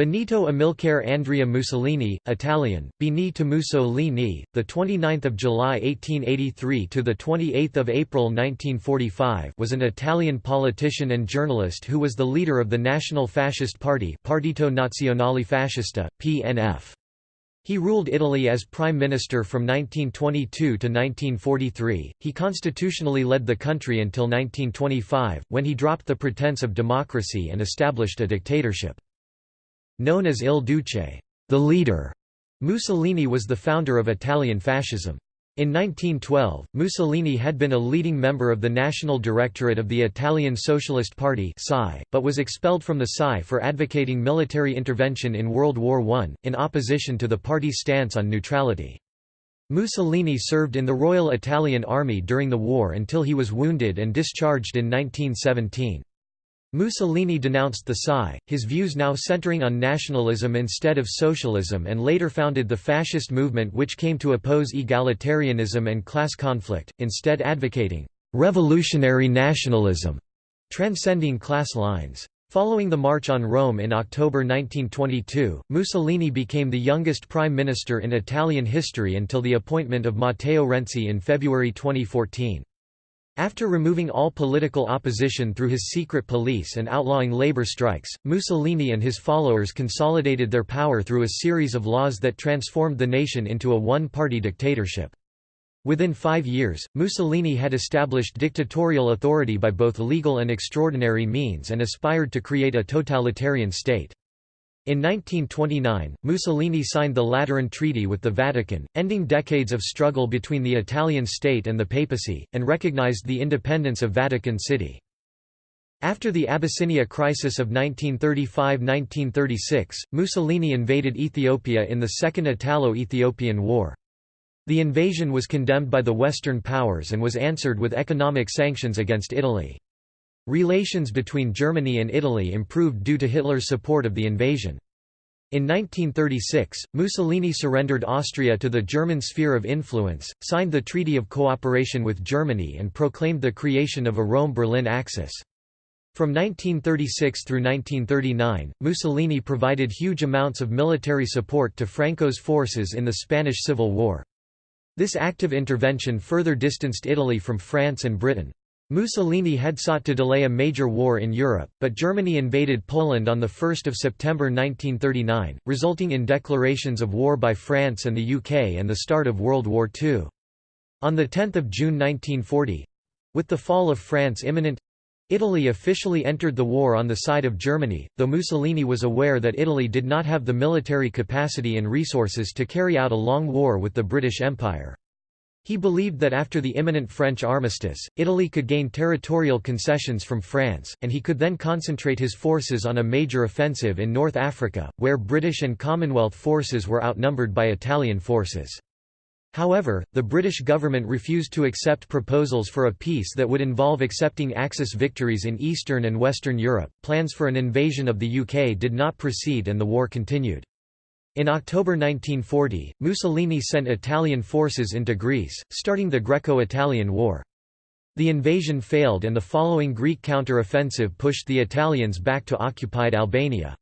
Benito Amilcare Andrea Mussolini, Italian, Benito Mussolini, the 29th of July 1883 to the 28th of April 1945, was an Italian politician and journalist who was the leader of the National Fascist Party, Partito Nazionale Fascista (PNF). He ruled Italy as prime minister from 1922 to 1943. He constitutionally led the country until 1925, when he dropped the pretense of democracy and established a dictatorship. Known as Il Duce, the leader, Mussolini was the founder of Italian fascism. In 1912, Mussolini had been a leading member of the National Directorate of the Italian Socialist Party but was expelled from the SI for advocating military intervention in World War I, in opposition to the party's stance on neutrality. Mussolini served in the Royal Italian Army during the war until he was wounded and discharged in 1917. Mussolini denounced the PSI, his views now centering on nationalism instead of socialism and later founded the fascist movement which came to oppose egalitarianism and class conflict, instead advocating «revolutionary nationalism», transcending class lines. Following the March on Rome in October 1922, Mussolini became the youngest prime minister in Italian history until the appointment of Matteo Renzi in February 2014. After removing all political opposition through his secret police and outlawing labor strikes, Mussolini and his followers consolidated their power through a series of laws that transformed the nation into a one-party dictatorship. Within five years, Mussolini had established dictatorial authority by both legal and extraordinary means and aspired to create a totalitarian state. In 1929, Mussolini signed the Lateran Treaty with the Vatican, ending decades of struggle between the Italian state and the papacy, and recognized the independence of Vatican City. After the Abyssinia crisis of 1935–1936, Mussolini invaded Ethiopia in the Second Italo-Ethiopian War. The invasion was condemned by the Western powers and was answered with economic sanctions against Italy. Relations between Germany and Italy improved due to Hitler's support of the invasion. In 1936, Mussolini surrendered Austria to the German sphere of influence, signed the Treaty of Cooperation with Germany and proclaimed the creation of a Rome-Berlin axis. From 1936 through 1939, Mussolini provided huge amounts of military support to Franco's forces in the Spanish Civil War. This active intervention further distanced Italy from France and Britain. Mussolini had sought to delay a major war in Europe, but Germany invaded Poland on 1 September 1939, resulting in declarations of war by France and the UK and the start of World War II. On 10 June 1940—with the fall of France imminent—Italy officially entered the war on the side of Germany, though Mussolini was aware that Italy did not have the military capacity and resources to carry out a long war with the British Empire. He believed that after the imminent French armistice, Italy could gain territorial concessions from France, and he could then concentrate his forces on a major offensive in North Africa, where British and Commonwealth forces were outnumbered by Italian forces. However, the British government refused to accept proposals for a peace that would involve accepting Axis victories in Eastern and Western Europe. Plans for an invasion of the UK did not proceed and the war continued. In October 1940, Mussolini sent Italian forces into Greece, starting the Greco-Italian War. The invasion failed and the following Greek counter-offensive pushed the Italians back to occupied Albania.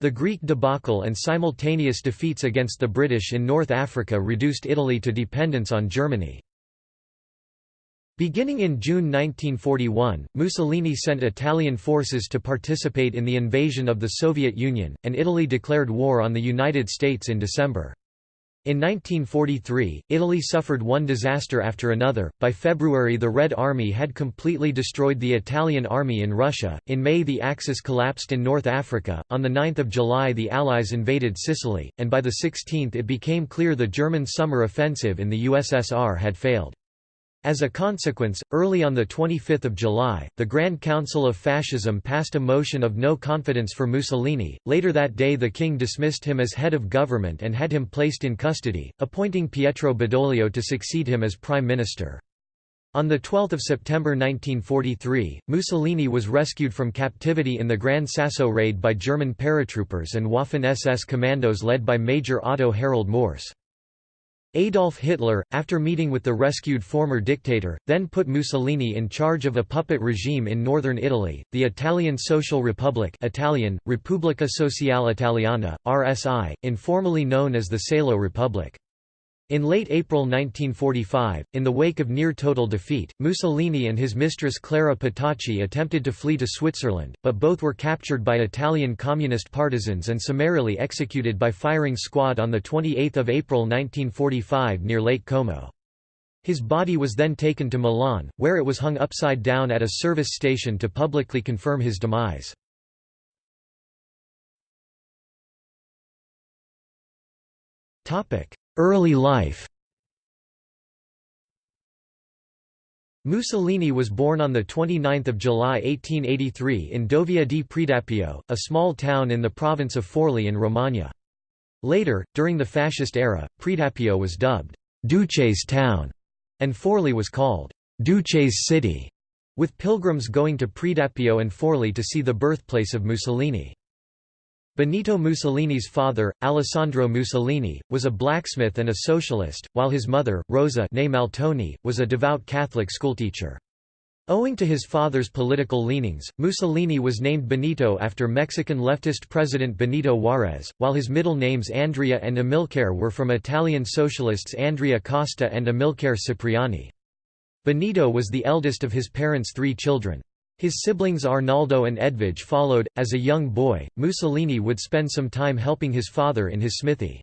The Greek debacle and simultaneous defeats against the British in North Africa reduced Italy to dependence on Germany. Beginning in June 1941, Mussolini sent Italian forces to participate in the invasion of the Soviet Union, and Italy declared war on the United States in December. In 1943, Italy suffered one disaster after another. By February, the Red Army had completely destroyed the Italian army in Russia. In May, the Axis collapsed in North Africa. On the 9th of July, the Allies invaded Sicily, and by the 16th, it became clear the German summer offensive in the USSR had failed. As a consequence, early on 25 July, the Grand Council of Fascism passed a motion of no confidence for Mussolini. Later that day the king dismissed him as head of government and had him placed in custody, appointing Pietro Badoglio to succeed him as prime minister. On 12 September 1943, Mussolini was rescued from captivity in the Gran Sasso raid by German paratroopers and Waffen-SS commandos led by Major Otto Harald Mors. Adolf Hitler, after meeting with the rescued former dictator, then put Mussolini in charge of a puppet regime in northern Italy, the Italian Social Republic Italian, Repubblica Sociale Italiana, RSI, informally known as the Salo Republic. In late April 1945, in the wake of near-total defeat, Mussolini and his mistress Clara Petacci attempted to flee to Switzerland, but both were captured by Italian communist partisans and summarily executed by firing squad on 28 April 1945 near Lake Como. His body was then taken to Milan, where it was hung upside down at a service station to publicly confirm his demise. Topic: Early life Mussolini was born on 29 July 1883 in Dovia di Predappio, a small town in the province of Forli in Romagna. Later, during the fascist era, Predappio was dubbed «Duce's town» and Forli was called «Duce's city», with pilgrims going to Predappio and Forli to see the birthplace of Mussolini. Benito Mussolini's father, Alessandro Mussolini, was a blacksmith and a socialist, while his mother, Rosa Maltoni, was a devout Catholic schoolteacher. Owing to his father's political leanings, Mussolini was named Benito after Mexican leftist president Benito Juárez, while his middle names Andrea and Amilcare were from Italian socialists Andrea Costa and Amilcare Cipriani. Benito was the eldest of his parents' three children. His siblings Arnaldo and Edvige followed. As a young boy, Mussolini would spend some time helping his father in his smithy.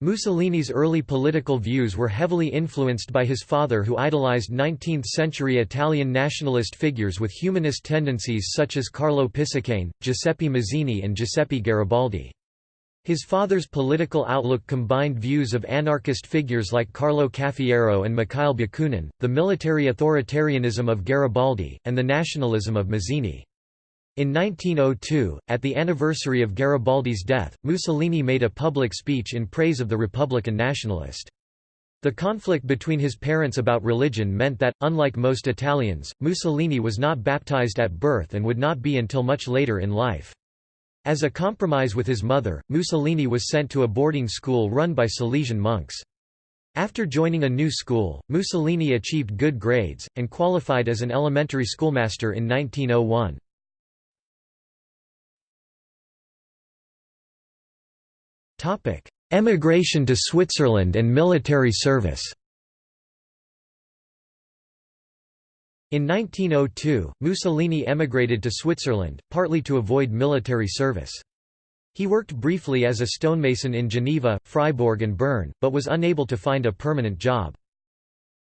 Mussolini's early political views were heavily influenced by his father who idolized 19th-century Italian nationalist figures with humanist tendencies such as Carlo Pisacane, Giuseppe Mazzini and Giuseppe Garibaldi. His father's political outlook combined views of anarchist figures like Carlo Cafiero and Mikhail Bakunin, the military authoritarianism of Garibaldi, and the nationalism of Mazzini. In 1902, at the anniversary of Garibaldi's death, Mussolini made a public speech in praise of the Republican nationalist. The conflict between his parents about religion meant that, unlike most Italians, Mussolini was not baptized at birth and would not be until much later in life. As a compromise with his mother, Mussolini was sent to a boarding school run by Salesian monks. After joining a new school, Mussolini achieved good grades, and qualified as an elementary schoolmaster in 1901. Emigration to Switzerland and military service In 1902, Mussolini emigrated to Switzerland, partly to avoid military service. He worked briefly as a stonemason in Geneva, Freiburg and Bern, but was unable to find a permanent job.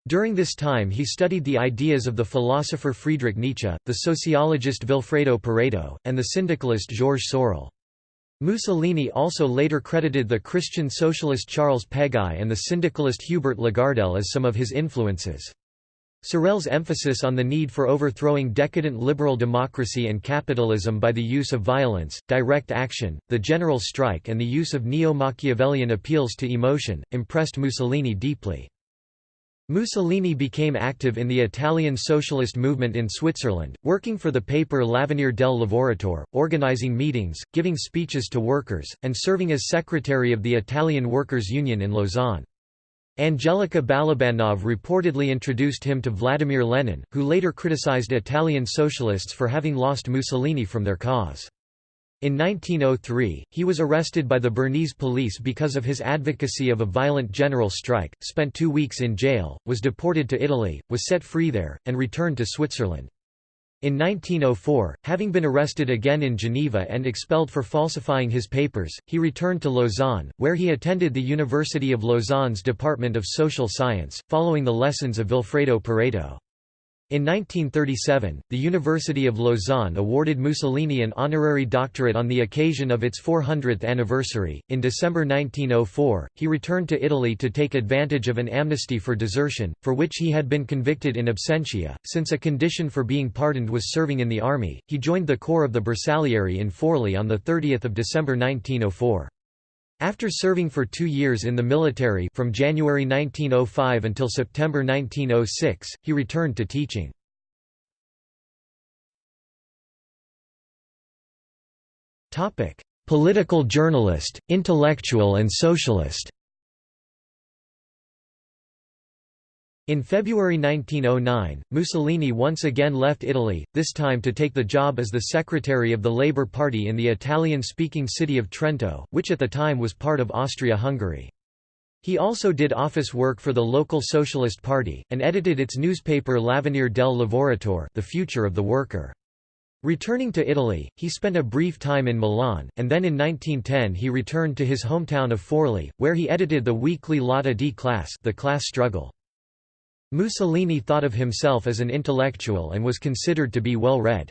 During this time he studied the ideas of the philosopher Friedrich Nietzsche, the sociologist Vilfredo Pareto, and the syndicalist Georges Sorel. Mussolini also later credited the Christian socialist Charles Peguy and the syndicalist Hubert Lagardelle as some of his influences. Sorel's emphasis on the need for overthrowing decadent liberal democracy and capitalism by the use of violence, direct action, the general strike and the use of neo-Machiavellian appeals to emotion, impressed Mussolini deeply. Mussolini became active in the Italian socialist movement in Switzerland, working for the paper L'Avvenire del Lavoratore, organizing meetings, giving speeches to workers, and serving as secretary of the Italian Workers' Union in Lausanne. Angelika Balabanov reportedly introduced him to Vladimir Lenin, who later criticized Italian socialists for having lost Mussolini from their cause. In 1903, he was arrested by the Bernese police because of his advocacy of a violent general strike, spent two weeks in jail, was deported to Italy, was set free there, and returned to Switzerland. In 1904, having been arrested again in Geneva and expelled for falsifying his papers, he returned to Lausanne, where he attended the University of Lausanne's Department of Social Science, following the lessons of Vilfredo Pareto. In 1937, the University of Lausanne awarded Mussolini an honorary doctorate on the occasion of its 400th anniversary. In December 1904, he returned to Italy to take advantage of an amnesty for desertion, for which he had been convicted in absentia. Since a condition for being pardoned was serving in the army, he joined the corps of the Bersaglieri in Forli on 30 December 1904. After serving for two years in the military from January 1905 until September 1906, he returned to teaching. Political journalist, intellectual and socialist In February 1909, Mussolini once again left Italy, this time to take the job as the secretary of the Labour Party in the Italian-speaking city of Trento, which at the time was part of Austria-Hungary. He also did office work for the local Socialist Party, and edited its newspaper L'Avvenire del Lavoratore the future of the worker. Returning to Italy, he spent a brief time in Milan, and then in 1910 he returned to his hometown of Forli, where he edited the weekly Lotta di Classe the class struggle. Mussolini thought of himself as an intellectual and was considered to be well read.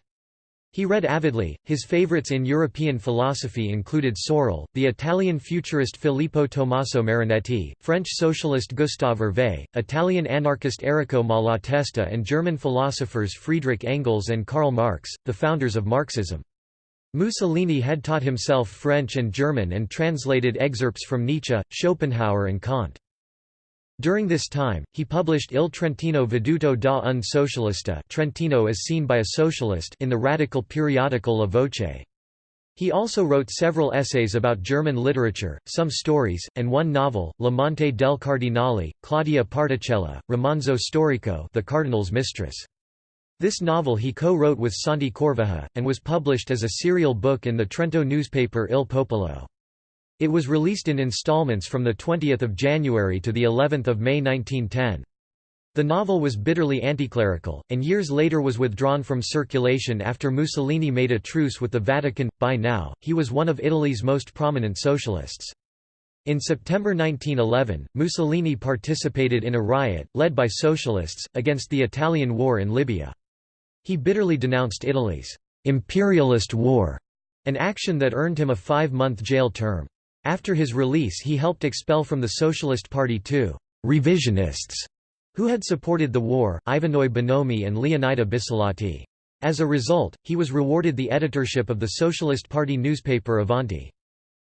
He read avidly. His favorites in European philosophy included Sorel, the Italian futurist Filippo Tommaso Marinetti, French socialist Gustave Hervé, Italian anarchist Errico Malatesta, and German philosophers Friedrich Engels and Karl Marx, the founders of Marxism. Mussolini had taught himself French and German and translated excerpts from Nietzsche, Schopenhauer, and Kant. During this time, he published Il Trentino veduto da un socialista Trentino as seen by a socialist in the radical periodical La Voce. He also wrote several essays about German literature, some stories, and one novel, L'amante del Cardinale, Claudia Particella, Romanzo Storico the Cardinal's Mistress. This novel he co-wrote with Santi Corvaja, and was published as a serial book in the Trento newspaper Il Popolo. It was released in installments from 20 January to of May 1910. The novel was bitterly anticlerical, and years later was withdrawn from circulation after Mussolini made a truce with the Vatican. By now, he was one of Italy's most prominent socialists. In September 1911, Mussolini participated in a riot, led by socialists, against the Italian war in Libya. He bitterly denounced Italy's imperialist war, an action that earned him a five-month jail term. After his release he helped expel from the Socialist Party two «revisionists» who had supported the war, Ivanoe Bonomi and Leonida Bissolati. As a result, he was rewarded the editorship of the Socialist Party newspaper Avanti.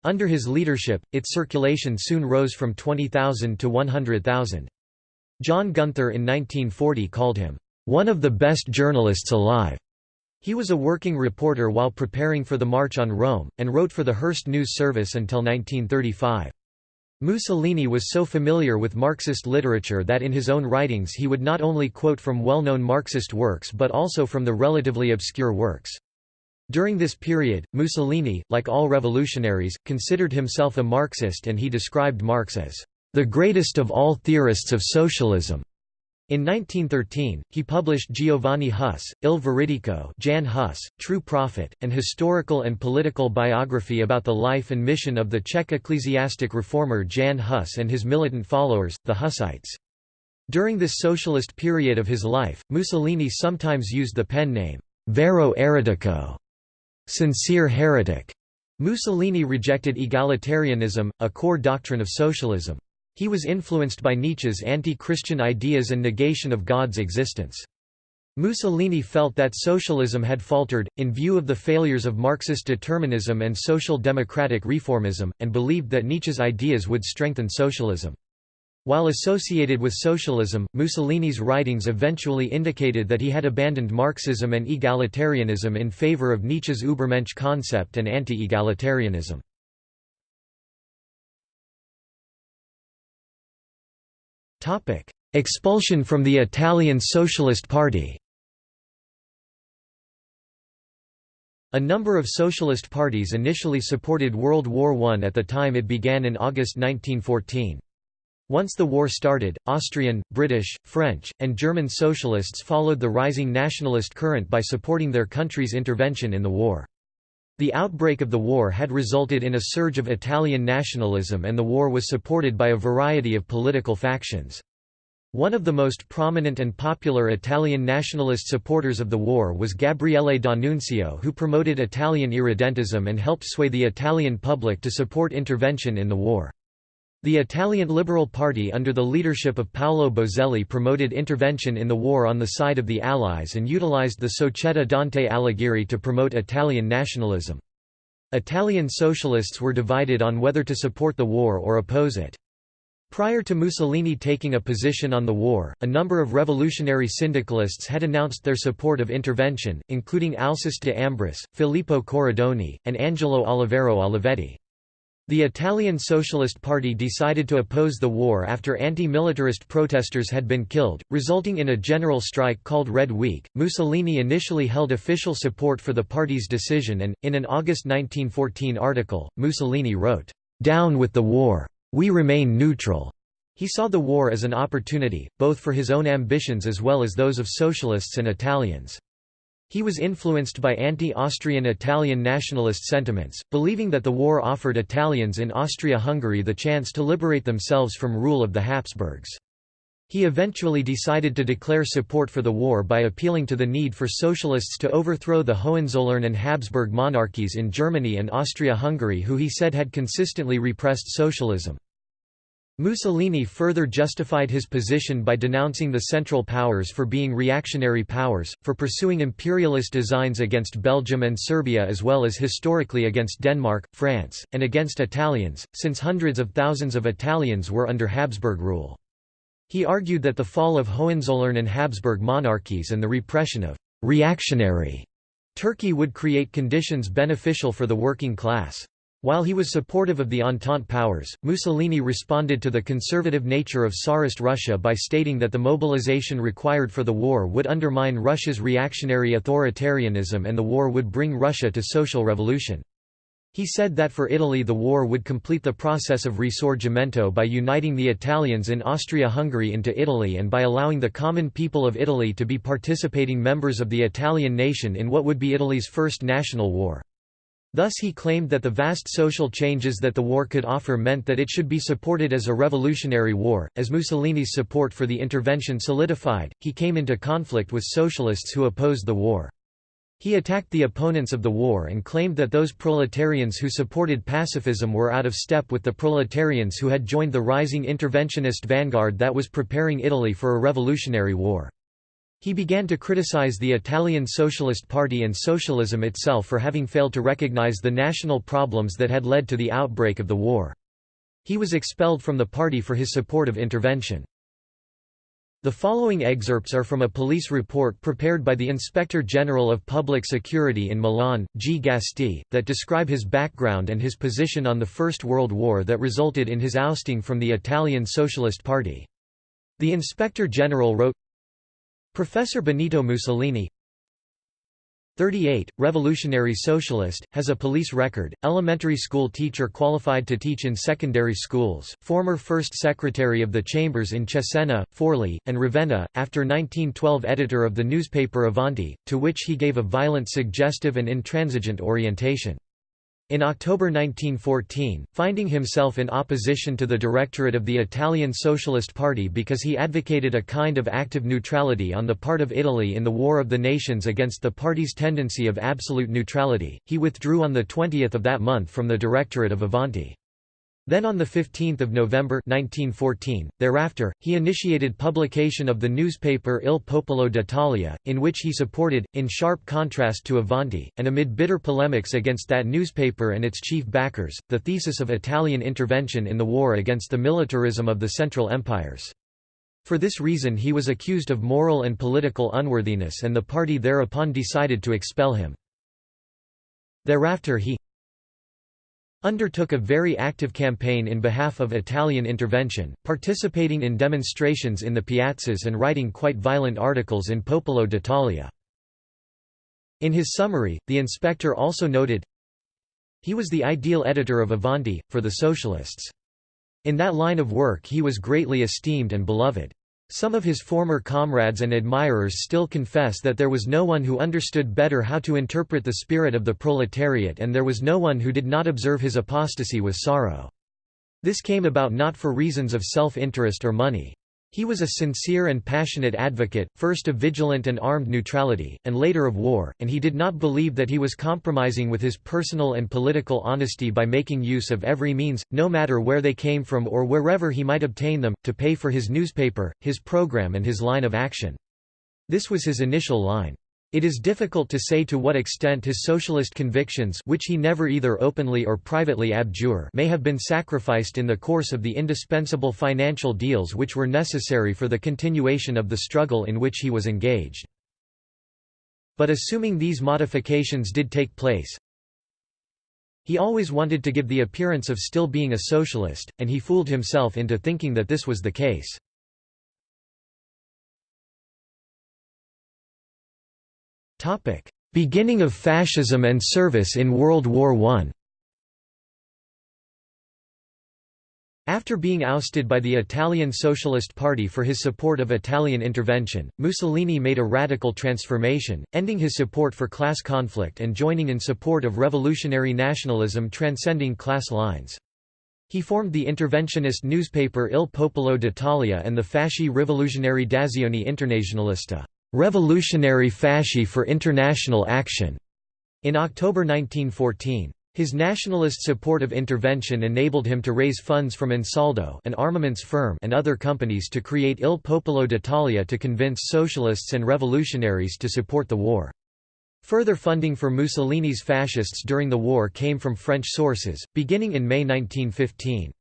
Under his leadership, its circulation soon rose from 20,000 to 100,000. John Gunther in 1940 called him, "...one of the best journalists alive." He was a working reporter while preparing for the March on Rome, and wrote for the Hearst News Service until 1935. Mussolini was so familiar with Marxist literature that in his own writings he would not only quote from well-known Marxist works but also from the relatively obscure works. During this period, Mussolini, like all revolutionaries, considered himself a Marxist and he described Marx as the greatest of all theorists of socialism. In 1913, he published Giovanni Huss, Il Veridico Jan Hus, True Prophet, an historical and political biography about the life and mission of the Czech ecclesiastic reformer Jan Hus and his militant followers, the Hussites. During this socialist period of his life, Mussolini sometimes used the pen name, Vero Eretico, sincere heretic. Mussolini rejected egalitarianism, a core doctrine of socialism. He was influenced by Nietzsche's anti-Christian ideas and negation of God's existence. Mussolini felt that socialism had faltered, in view of the failures of Marxist determinism and social democratic reformism, and believed that Nietzsche's ideas would strengthen socialism. While associated with socialism, Mussolini's writings eventually indicated that he had abandoned Marxism and egalitarianism in favor of Nietzsche's Übermensch concept and anti-egalitarianism. Expulsion from the Italian Socialist Party. A number of socialist parties initially supported World War I at the time it began in August 1914. Once the war started, Austrian, British, French, and German socialists followed the rising nationalist current by supporting their country's intervention in the war. The outbreak of the war had resulted in a surge of Italian nationalism and the war was supported by a variety of political factions. One of the most prominent and popular Italian nationalist supporters of the war was Gabriele D'Annunzio who promoted Italian irredentism and helped sway the Italian public to support intervention in the war. The Italian Liberal Party under the leadership of Paolo Boselli promoted intervention in the war on the side of the Allies and utilized the Società Dante Alighieri to promote Italian nationalism. Italian socialists were divided on whether to support the war or oppose it. Prior to Mussolini taking a position on the war, a number of revolutionary syndicalists had announced their support of intervention, including Alceste de Ambris, Filippo Corridoni, and Angelo Oliviero Olivetti. The Italian Socialist Party decided to oppose the war after anti-militarist protesters had been killed, resulting in a general strike called Red Week. Mussolini initially held official support for the party's decision and, in an August 1914 article, Mussolini wrote, "'Down with the war! We remain neutral!' He saw the war as an opportunity, both for his own ambitions as well as those of socialists and Italians. He was influenced by anti-Austrian Italian nationalist sentiments, believing that the war offered Italians in Austria-Hungary the chance to liberate themselves from rule of the Habsburgs. He eventually decided to declare support for the war by appealing to the need for socialists to overthrow the Hohenzollern and Habsburg monarchies in Germany and Austria-Hungary who he said had consistently repressed socialism. Mussolini further justified his position by denouncing the Central Powers for being reactionary powers, for pursuing imperialist designs against Belgium and Serbia as well as historically against Denmark, France, and against Italians, since hundreds of thousands of Italians were under Habsburg rule. He argued that the fall of Hohenzollern and Habsburg monarchies and the repression of «reactionary» Turkey would create conditions beneficial for the working class. While he was supportive of the Entente powers, Mussolini responded to the conservative nature of Tsarist Russia by stating that the mobilization required for the war would undermine Russia's reactionary authoritarianism and the war would bring Russia to social revolution. He said that for Italy the war would complete the process of risorgimento by uniting the Italians in Austria-Hungary into Italy and by allowing the common people of Italy to be participating members of the Italian nation in what would be Italy's first national war. Thus he claimed that the vast social changes that the war could offer meant that it should be supported as a revolutionary war. As Mussolini's support for the intervention solidified, he came into conflict with socialists who opposed the war. He attacked the opponents of the war and claimed that those proletarians who supported pacifism were out of step with the proletarians who had joined the rising interventionist vanguard that was preparing Italy for a revolutionary war. He began to criticize the Italian Socialist Party and socialism itself for having failed to recognize the national problems that had led to the outbreak of the war. He was expelled from the party for his support of intervention. The following excerpts are from a police report prepared by the Inspector General of Public Security in Milan, G. Gasti, that describe his background and his position on the First World War that resulted in his ousting from the Italian Socialist Party. The Inspector General wrote, Professor Benito Mussolini 38, revolutionary socialist, has a police record, elementary school teacher qualified to teach in secondary schools, former first secretary of the chambers in Cesena, Forli, and Ravenna, after 1912 editor of the newspaper Avanti, to which he gave a violent suggestive and intransigent orientation. In October 1914, finding himself in opposition to the directorate of the Italian Socialist Party because he advocated a kind of active neutrality on the part of Italy in the War of the Nations against the party's tendency of absolute neutrality, he withdrew on the 20th of that month from the directorate of Avanti. Then on 15 November 1914, thereafter, he initiated publication of the newspaper Il Popolo d'Italia, in which he supported, in sharp contrast to Avanti, and amid bitter polemics against that newspaper and its chief backers, the thesis of Italian intervention in the war against the militarism of the Central Empires. For this reason he was accused of moral and political unworthiness and the party thereupon decided to expel him. Thereafter he undertook a very active campaign in behalf of Italian intervention, participating in demonstrations in the piazzas and writing quite violent articles in Popolo d'Italia. In his summary, the inspector also noted, he was the ideal editor of Avanti, for the Socialists. In that line of work he was greatly esteemed and beloved. Some of his former comrades and admirers still confess that there was no one who understood better how to interpret the spirit of the proletariat and there was no one who did not observe his apostasy with sorrow. This came about not for reasons of self-interest or money. He was a sincere and passionate advocate, first of vigilant and armed neutrality, and later of war, and he did not believe that he was compromising with his personal and political honesty by making use of every means, no matter where they came from or wherever he might obtain them, to pay for his newspaper, his program and his line of action. This was his initial line. It is difficult to say to what extent his socialist convictions which he never either openly or privately abjure may have been sacrificed in the course of the indispensable financial deals which were necessary for the continuation of the struggle in which he was engaged. But assuming these modifications did take place, He always wanted to give the appearance of still being a socialist, and he fooled himself into thinking that this was the case. Beginning of fascism and service in World War I After being ousted by the Italian Socialist Party for his support of Italian intervention, Mussolini made a radical transformation, ending his support for class conflict and joining in support of revolutionary nationalism transcending class lines. He formed the interventionist newspaper Il Popolo d'Italia and the Fasci Rivoluzionari d'Azione Internazionalista revolutionary fasci for international action, in October 1914. His nationalist support of intervention enabled him to raise funds from Ansaldo an armaments firm and other companies to create Il Popolo d'Italia to convince socialists and revolutionaries to support the war. Further funding for Mussolini's fascists during the war came from French sources, beginning in May 1915.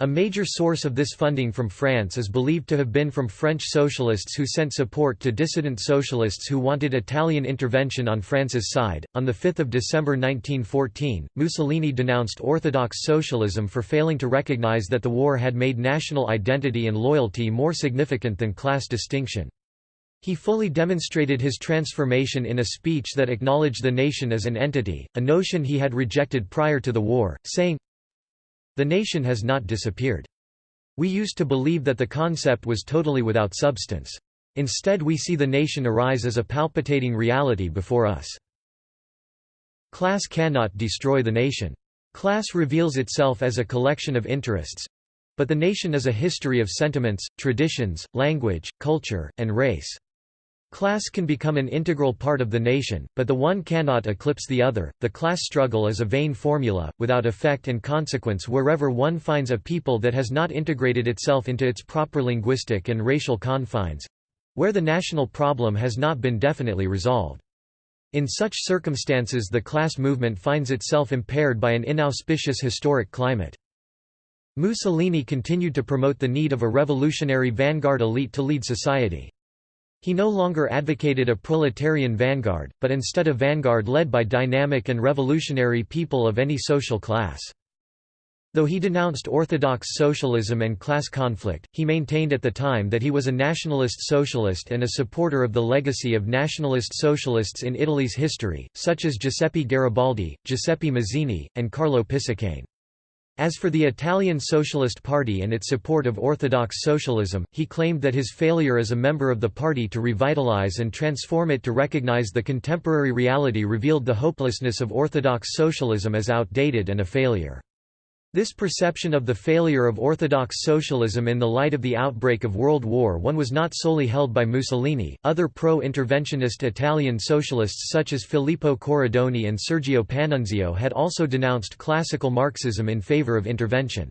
A major source of this funding from France is believed to have been from French socialists who sent support to dissident socialists who wanted Italian intervention on France's side. On 5 December 1914, Mussolini denounced Orthodox socialism for failing to recognize that the war had made national identity and loyalty more significant than class distinction. He fully demonstrated his transformation in a speech that acknowledged the nation as an entity, a notion he had rejected prior to the war, saying, the nation has not disappeared. We used to believe that the concept was totally without substance. Instead we see the nation arise as a palpitating reality before us. Class cannot destroy the nation. Class reveals itself as a collection of interests—but the nation is a history of sentiments, traditions, language, culture, and race. Class can become an integral part of the nation, but the one cannot eclipse the other. The class struggle is a vain formula, without effect and consequence wherever one finds a people that has not integrated itself into its proper linguistic and racial confines where the national problem has not been definitely resolved. In such circumstances, the class movement finds itself impaired by an inauspicious historic climate. Mussolini continued to promote the need of a revolutionary vanguard elite to lead society. He no longer advocated a proletarian vanguard, but instead a vanguard led by dynamic and revolutionary people of any social class. Though he denounced orthodox socialism and class conflict, he maintained at the time that he was a nationalist socialist and a supporter of the legacy of nationalist socialists in Italy's history, such as Giuseppe Garibaldi, Giuseppe Mazzini, and Carlo Pisacane. As for the Italian Socialist Party and its support of Orthodox socialism, he claimed that his failure as a member of the party to revitalize and transform it to recognize the contemporary reality revealed the hopelessness of Orthodox socialism as outdated and a failure. This perception of the failure of Orthodox socialism in the light of the outbreak of World War I was not solely held by Mussolini, other pro-interventionist Italian socialists such as Filippo Corridoni and Sergio Panunzio had also denounced classical Marxism in favor of intervention.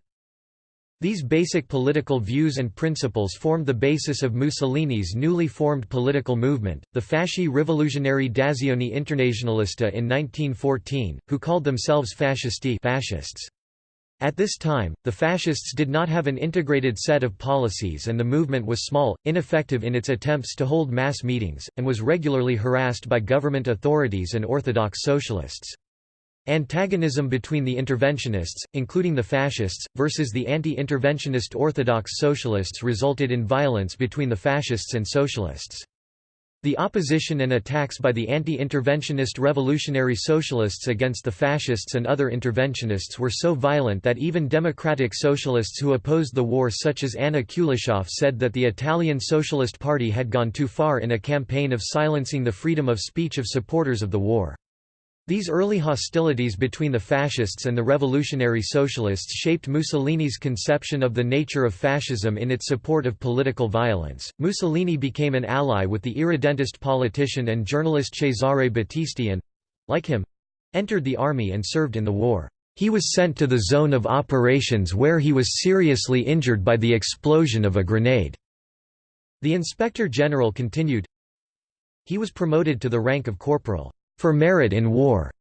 These basic political views and principles formed the basis of Mussolini's newly formed political movement, the Fasci Rivoluzionari d'Azione Internazionalista in 1914, who called themselves fascisti fascists. At this time, the fascists did not have an integrated set of policies and the movement was small, ineffective in its attempts to hold mass meetings, and was regularly harassed by government authorities and orthodox socialists. Antagonism between the interventionists, including the fascists, versus the anti-interventionist orthodox socialists resulted in violence between the fascists and socialists. The opposition and attacks by the anti-interventionist revolutionary socialists against the fascists and other interventionists were so violent that even democratic socialists who opposed the war such as Anna Kuliscioff said that the Italian Socialist Party had gone too far in a campaign of silencing the freedom of speech of supporters of the war. These early hostilities between the fascists and the revolutionary socialists shaped Mussolini's conception of the nature of fascism in its support of political violence. Mussolini became an ally with the irredentist politician and journalist Cesare Battisti and like him entered the army and served in the war. He was sent to the zone of operations where he was seriously injured by the explosion of a grenade. The inspector general continued He was promoted to the rank of corporal for merit in war.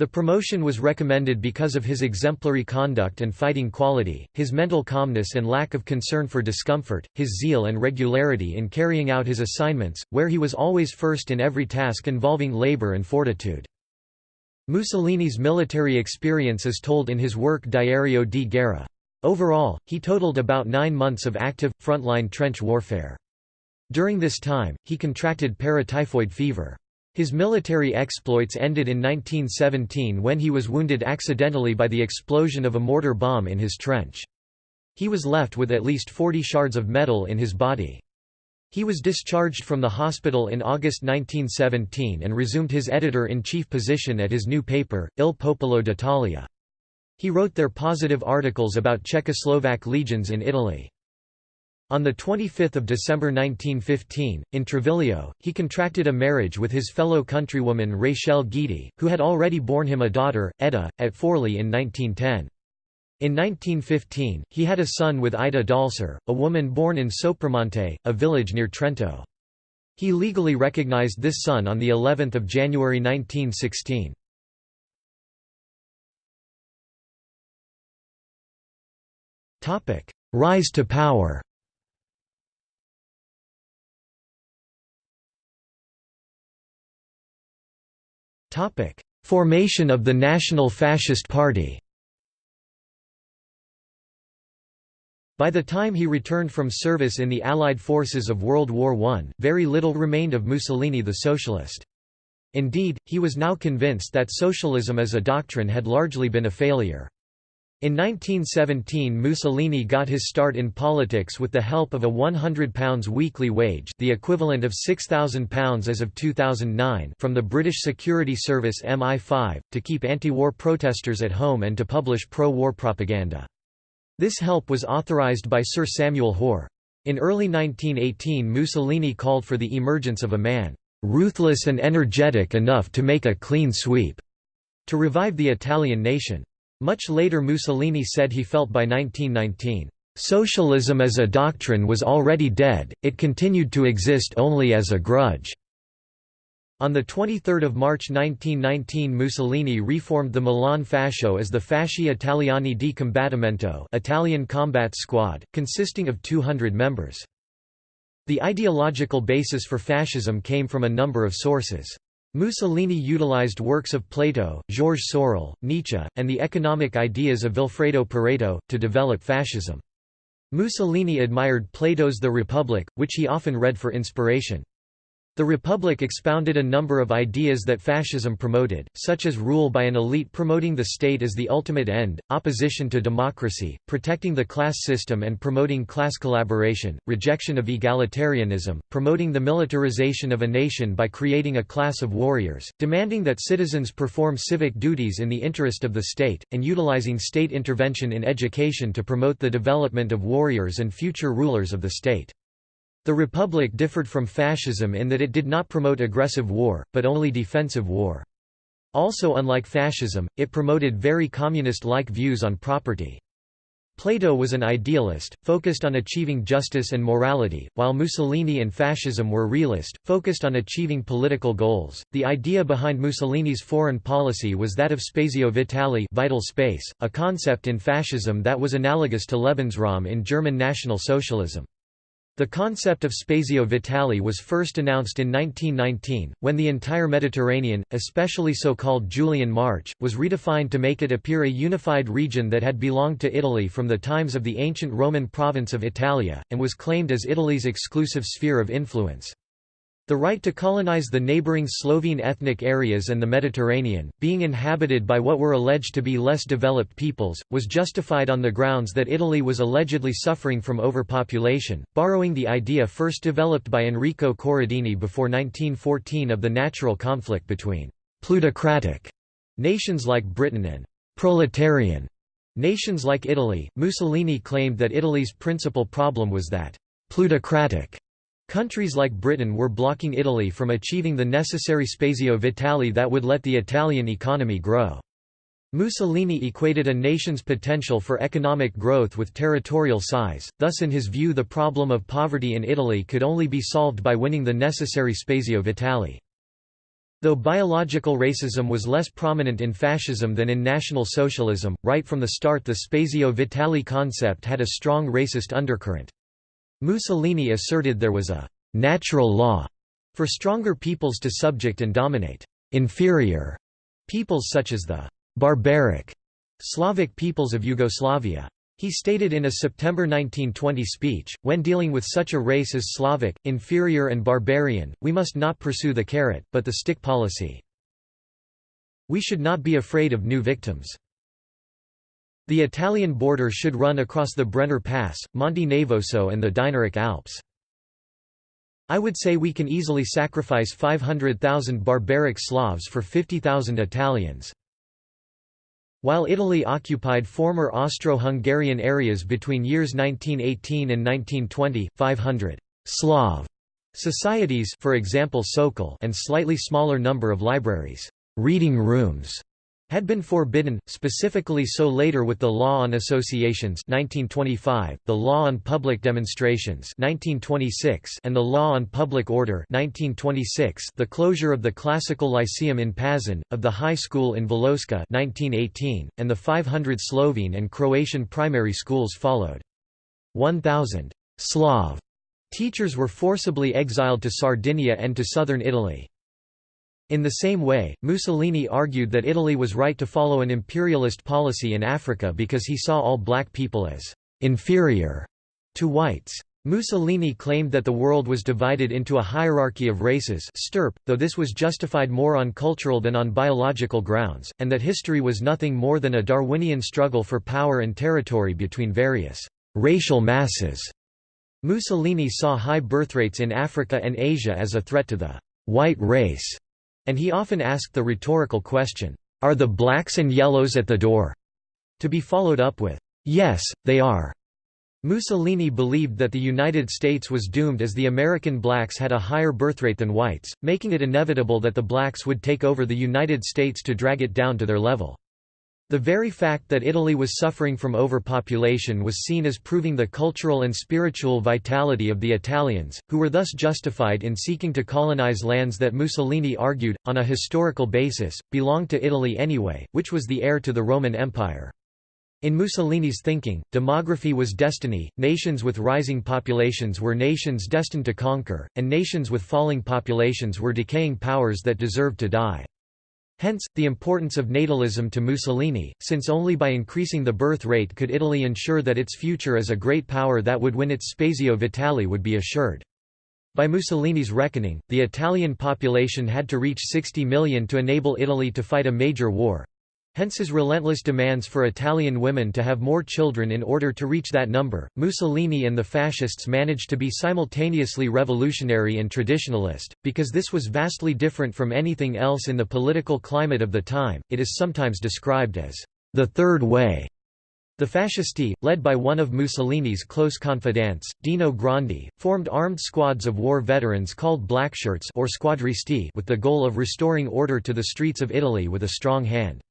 The promotion was recommended because of his exemplary conduct and fighting quality, his mental calmness and lack of concern for discomfort, his zeal and regularity in carrying out his assignments, where he was always first in every task involving labor and fortitude. Mussolini's military experience is told in his work Diario di Guerra. Overall, he totaled about nine months of active, frontline trench warfare. During this time, he contracted paratyphoid fever. His military exploits ended in 1917 when he was wounded accidentally by the explosion of a mortar bomb in his trench. He was left with at least 40 shards of metal in his body. He was discharged from the hospital in August 1917 and resumed his editor-in-chief position at his new paper, Il Popolo d'Italia. He wrote there positive articles about Czechoslovak legions in Italy. On 25 December 1915, in Treviglio, he contracted a marriage with his fellow countrywoman Rachel Guidi, who had already borne him a daughter, Edda, at Forli in 1910. In 1915, he had a son with Ida Dalser, a woman born in Sopramonte, a village near Trento. He legally recognized this son on the 11th of January 1916. Rise to power Formation of the National Fascist Party By the time he returned from service in the Allied forces of World War I, very little remained of Mussolini the socialist. Indeed, he was now convinced that socialism as a doctrine had largely been a failure. In 1917 Mussolini got his start in politics with the help of a £100 weekly wage the equivalent of £6,000 as of 2009 from the British security service MI5, to keep anti-war protesters at home and to publish pro-war propaganda. This help was authorised by Sir Samuel Hoare. In early 1918 Mussolini called for the emergence of a man, "...ruthless and energetic enough to make a clean sweep," to revive the Italian nation. Much later Mussolini said he felt by 1919, "...socialism as a doctrine was already dead, it continued to exist only as a grudge." On 23 March 1919 Mussolini reformed the Milan Fascio as the Fasci Italiani di Combattimento Italian Combat Squad, consisting of 200 members. The ideological basis for fascism came from a number of sources. Mussolini utilized works of Plato, Georges Sorel, Nietzsche, and the economic ideas of Vilfredo Pareto, to develop fascism. Mussolini admired Plato's The Republic, which he often read for inspiration. The Republic expounded a number of ideas that fascism promoted, such as rule by an elite promoting the state as the ultimate end, opposition to democracy, protecting the class system and promoting class collaboration, rejection of egalitarianism, promoting the militarization of a nation by creating a class of warriors, demanding that citizens perform civic duties in the interest of the state, and utilizing state intervention in education to promote the development of warriors and future rulers of the state. The Republic differed from fascism in that it did not promote aggressive war, but only defensive war. Also unlike fascism, it promoted very communist-like views on property. Plato was an idealist, focused on achieving justice and morality, while Mussolini and fascism were realist, focused on achieving political goals. The idea behind Mussolini's foreign policy was that of spazio vitale, vital space, a concept in fascism that was analogous to Lebensraum in German National Socialism. The concept of spazio vitale was first announced in 1919, when the entire Mediterranean, especially so-called Julian March, was redefined to make it appear a unified region that had belonged to Italy from the times of the ancient Roman province of Italia, and was claimed as Italy's exclusive sphere of influence. The right to colonize the neighboring Slovene ethnic areas and the Mediterranean, being inhabited by what were alleged to be less developed peoples, was justified on the grounds that Italy was allegedly suffering from overpopulation, borrowing the idea first developed by Enrico Corradini before 1914 of the natural conflict between plutocratic nations like Britain and proletarian nations like Italy. Mussolini claimed that Italy's principal problem was that plutocratic Countries like Britain were blocking Italy from achieving the necessary spazio vitale that would let the Italian economy grow. Mussolini equated a nation's potential for economic growth with territorial size, thus in his view the problem of poverty in Italy could only be solved by winning the necessary spazio vitale. Though biological racism was less prominent in fascism than in National Socialism, right from the start the spazio vitale concept had a strong racist undercurrent. Mussolini asserted there was a «natural law» for stronger peoples to subject and dominate «inferior» peoples such as the «barbaric» Slavic peoples of Yugoslavia. He stated in a September 1920 speech, when dealing with such a race as Slavic, inferior and barbarian, we must not pursue the carrot, but the stick policy. We should not be afraid of new victims. The Italian border should run across the Brenner Pass, Monte Nevoso and the Dinaric Alps. I would say we can easily sacrifice 500,000 barbaric Slavs for 50,000 Italians. While Italy occupied former Austro-Hungarian areas between years 1918 and 1920, 500 Slav societies for example Sokol and slightly smaller number of libraries, reading rooms had been forbidden, specifically so later with the Law on Associations 1925, the Law on Public Demonstrations 1926, and the Law on Public Order 1926, the closure of the Classical Lyceum in Pazin, of the High School in Voloska 1918, and the 500 Slovene and Croatian primary schools followed. 1,000 Slav teachers were forcibly exiled to Sardinia and to southern Italy. In the same way, Mussolini argued that Italy was right to follow an imperialist policy in Africa because he saw all black people as «inferior» to whites. Mussolini claimed that the world was divided into a hierarchy of races stirp, though this was justified more on cultural than on biological grounds, and that history was nothing more than a Darwinian struggle for power and territory between various «racial masses». Mussolini saw high birth rates in Africa and Asia as a threat to the «white race» And he often asked the rhetorical question, "'Are the blacks and yellows at the door?' to be followed up with, "'Yes, they are." Mussolini believed that the United States was doomed as the American blacks had a higher birthrate than whites, making it inevitable that the blacks would take over the United States to drag it down to their level. The very fact that Italy was suffering from overpopulation was seen as proving the cultural and spiritual vitality of the Italians, who were thus justified in seeking to colonize lands that Mussolini argued, on a historical basis, belonged to Italy anyway, which was the heir to the Roman Empire. In Mussolini's thinking, demography was destiny, nations with rising populations were nations destined to conquer, and nations with falling populations were decaying powers that deserved to die. Hence, the importance of natalism to Mussolini, since only by increasing the birth rate could Italy ensure that its future as a great power that would win its Spazio Vitale would be assured. By Mussolini's reckoning, the Italian population had to reach 60 million to enable Italy to fight a major war, Hence his relentless demands for Italian women to have more children in order to reach that number. Mussolini and the fascists managed to be simultaneously revolutionary and traditionalist, because this was vastly different from anything else in the political climate of the time. It is sometimes described as the Third Way. The fascisti, led by one of Mussolini's close confidants, Dino Grandi, formed armed squads of war veterans called Blackshirts or Squadristi with the goal of restoring order to the streets of Italy with a strong hand.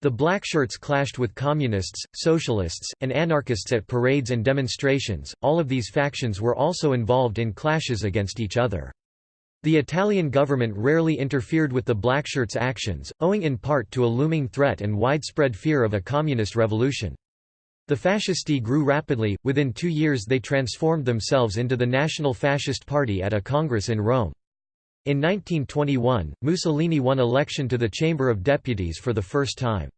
The Blackshirts clashed with communists, socialists, and anarchists at parades and demonstrations. All of these factions were also involved in clashes against each other. The Italian government rarely interfered with the Blackshirts' actions, owing in part to a looming threat and widespread fear of a communist revolution. The fascisti grew rapidly, within two years they transformed themselves into the National Fascist Party at a congress in Rome. In 1921, Mussolini won election to the Chamber of Deputies for the first time.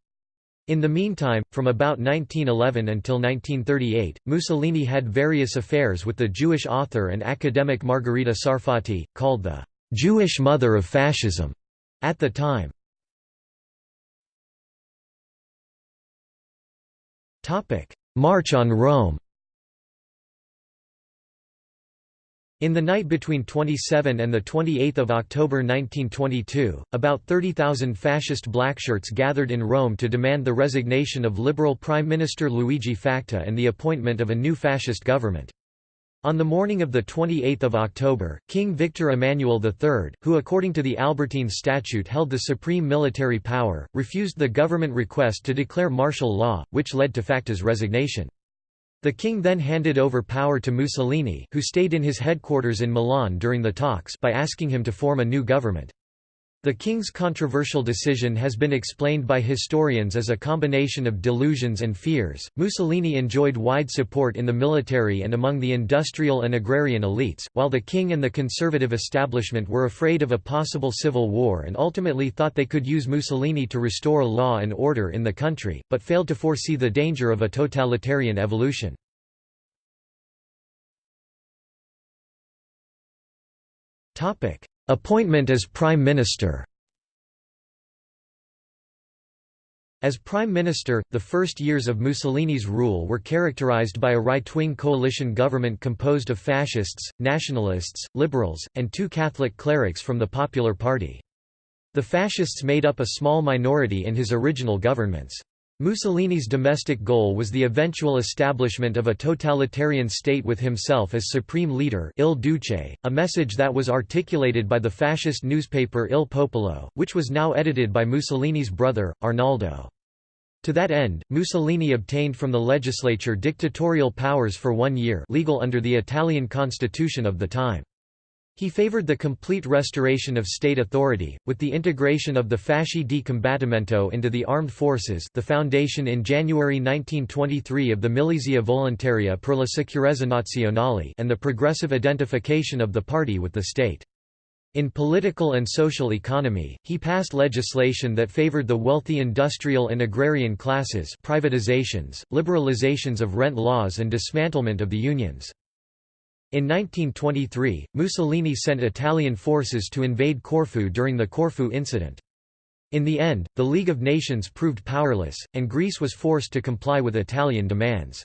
In the meantime, from about 1911 until 1938, Mussolini had various affairs with the Jewish author and academic Margherita Sarfatti, called the «Jewish mother of fascism» at the time. March on Rome In the night between 27 and 28 October 1922, about 30,000 fascist blackshirts gathered in Rome to demand the resignation of Liberal Prime Minister Luigi Facta and the appointment of a new fascist government. On the morning of 28 October, King Victor Emmanuel III, who according to the Albertine Statute held the supreme military power, refused the government request to declare martial law, which led to Facta's resignation. The king then handed over power to Mussolini who stayed in his headquarters in Milan during the talks by asking him to form a new government. The king's controversial decision has been explained by historians as a combination of delusions and fears. Mussolini enjoyed wide support in the military and among the industrial and agrarian elites, while the king and the conservative establishment were afraid of a possible civil war and ultimately thought they could use Mussolini to restore law and order in the country, but failed to foresee the danger of a totalitarian evolution. Topic: Appointment as Prime Minister As Prime Minister, the first years of Mussolini's rule were characterized by a right-wing coalition government composed of fascists, nationalists, liberals, and two Catholic clerics from the Popular Party. The fascists made up a small minority in his original governments. Mussolini's domestic goal was the eventual establishment of a totalitarian state with himself as supreme leader Il Duce, a message that was articulated by the fascist newspaper Il Popolo, which was now edited by Mussolini's brother, Arnaldo. To that end, Mussolini obtained from the legislature dictatorial powers for one year legal under the Italian constitution of the time. He favored the complete restoration of state authority, with the integration of the Fasci di Combattimento into the armed forces the foundation in January 1923 of the Milizia Volontaria per la Sicurezza Nazionale and the progressive identification of the party with the state. In political and social economy, he passed legislation that favored the wealthy industrial and agrarian classes privatizations, liberalizations of rent laws and dismantlement of the unions. In 1923, Mussolini sent Italian forces to invade Corfu during the Corfu incident. In the end, the League of Nations proved powerless, and Greece was forced to comply with Italian demands.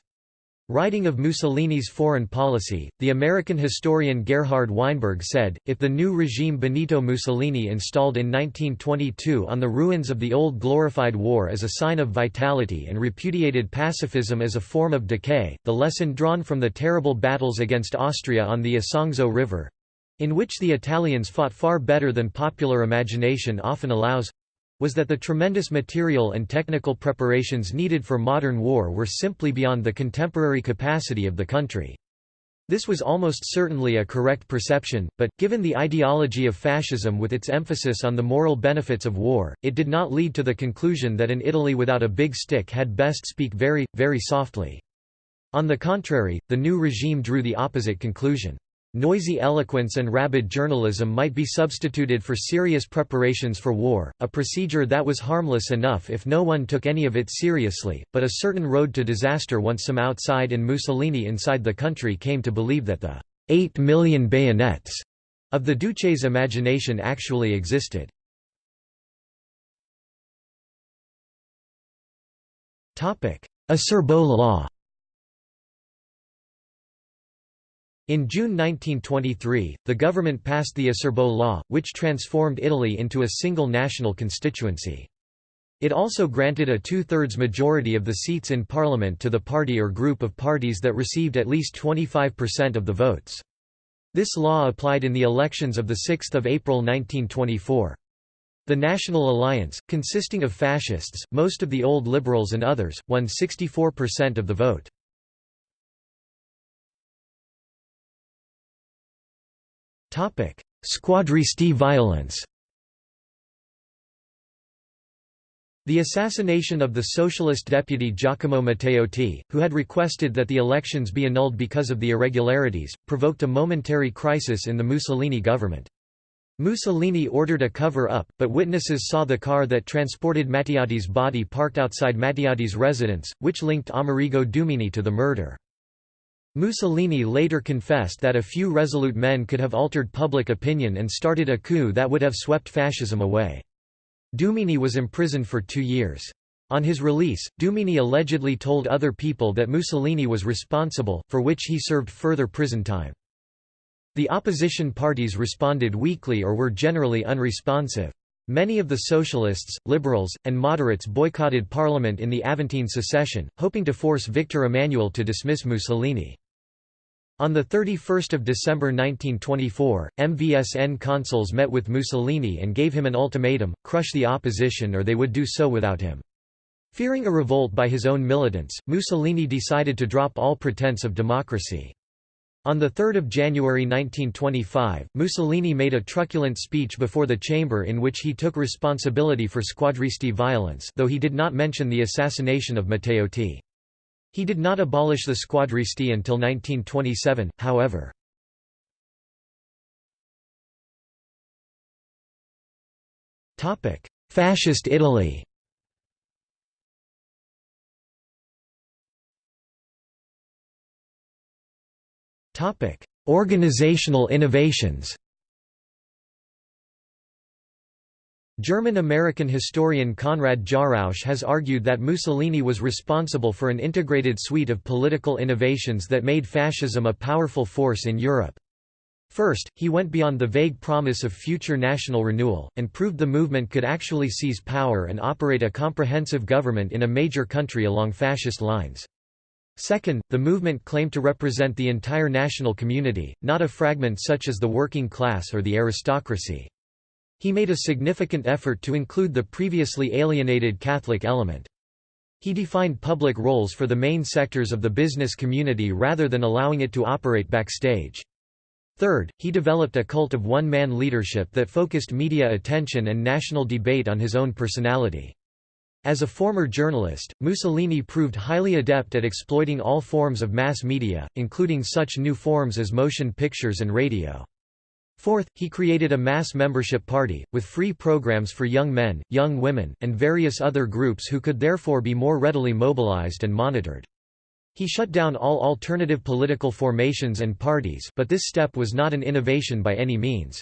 Writing of Mussolini's foreign policy, the American historian Gerhard Weinberg said, if the new regime Benito Mussolini installed in 1922 on the ruins of the old glorified war as a sign of vitality and repudiated pacifism as a form of decay, the lesson drawn from the terrible battles against Austria on the Isonzo River—in which the Italians fought far better than popular imagination often allows, was that the tremendous material and technical preparations needed for modern war were simply beyond the contemporary capacity of the country. This was almost certainly a correct perception, but, given the ideology of fascism with its emphasis on the moral benefits of war, it did not lead to the conclusion that an Italy without a big stick had best speak very, very softly. On the contrary, the new regime drew the opposite conclusion. Noisy eloquence and rabid journalism might be substituted for serious preparations for war, a procedure that was harmless enough if no one took any of it seriously, but a certain road to disaster once some outside and Mussolini inside the country came to believe that the eight million bayonets of the Duce's imagination actually existed. Acerbo law In June 1923, the government passed the Acerbo Law, which transformed Italy into a single national constituency. It also granted a two-thirds majority of the seats in parliament to the party or group of parties that received at least 25% of the votes. This law applied in the elections of 6 April 1924. The National Alliance, consisting of fascists, most of the old liberals and others, won 64% of the vote. Squadristi violence The assassination of the socialist deputy Giacomo Matteotti, who had requested that the elections be annulled because of the irregularities, provoked a momentary crisis in the Mussolini government. Mussolini ordered a cover-up, but witnesses saw the car that transported Matteotti's body parked outside Matteotti's residence, which linked Amerigo Dumini to the murder. Mussolini later confessed that a few resolute men could have altered public opinion and started a coup that would have swept fascism away. Dumini was imprisoned for two years. On his release, Dumini allegedly told other people that Mussolini was responsible, for which he served further prison time. The opposition parties responded weakly or were generally unresponsive. Many of the socialists, liberals, and moderates boycotted parliament in the Aventine secession, hoping to force Victor Emmanuel to dismiss Mussolini. On 31 December 1924, MVSN consuls met with Mussolini and gave him an ultimatum, crush the opposition or they would do so without him. Fearing a revolt by his own militants, Mussolini decided to drop all pretense of democracy. On 3 January 1925, Mussolini made a truculent speech before the chamber in which he took responsibility for squadristi violence though he did not mention the assassination of Matteotti. He did not abolish the squadristi until 1927, however. Fascist Italy Organizational innovations. German-American historian Konrad Jarausch has argued that Mussolini was responsible for an integrated suite of political innovations that made fascism a powerful force in Europe. First, he went beyond the vague promise of future national renewal, and proved the movement could actually seize power and operate a comprehensive government in a major country along fascist lines. Second, the movement claimed to represent the entire national community, not a fragment such as the working class or the aristocracy. He made a significant effort to include the previously alienated Catholic element. He defined public roles for the main sectors of the business community rather than allowing it to operate backstage. Third, he developed a cult of one-man leadership that focused media attention and national debate on his own personality. As a former journalist, Mussolini proved highly adept at exploiting all forms of mass media, including such new forms as motion pictures and radio. Fourth, he created a mass membership party, with free programs for young men, young women, and various other groups who could therefore be more readily mobilized and monitored. He shut down all alternative political formations and parties but this step was not an innovation by any means.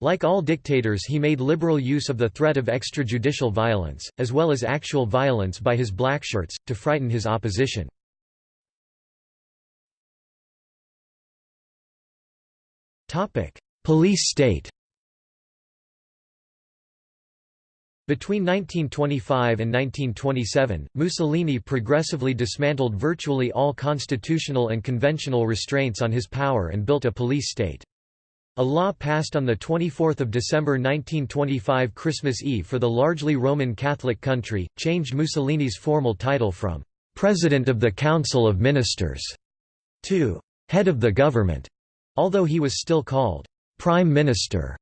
Like all dictators he made liberal use of the threat of extrajudicial violence, as well as actual violence by his blackshirts, to frighten his opposition. Police state Between 1925 and 1927, Mussolini progressively dismantled virtually all constitutional and conventional restraints on his power and built a police state. A law passed on 24 December 1925 Christmas Eve for the largely Roman Catholic country, changed Mussolini's formal title from «President of the Council of Ministers» to «Head of the Government», although he was still called «Prime Minister»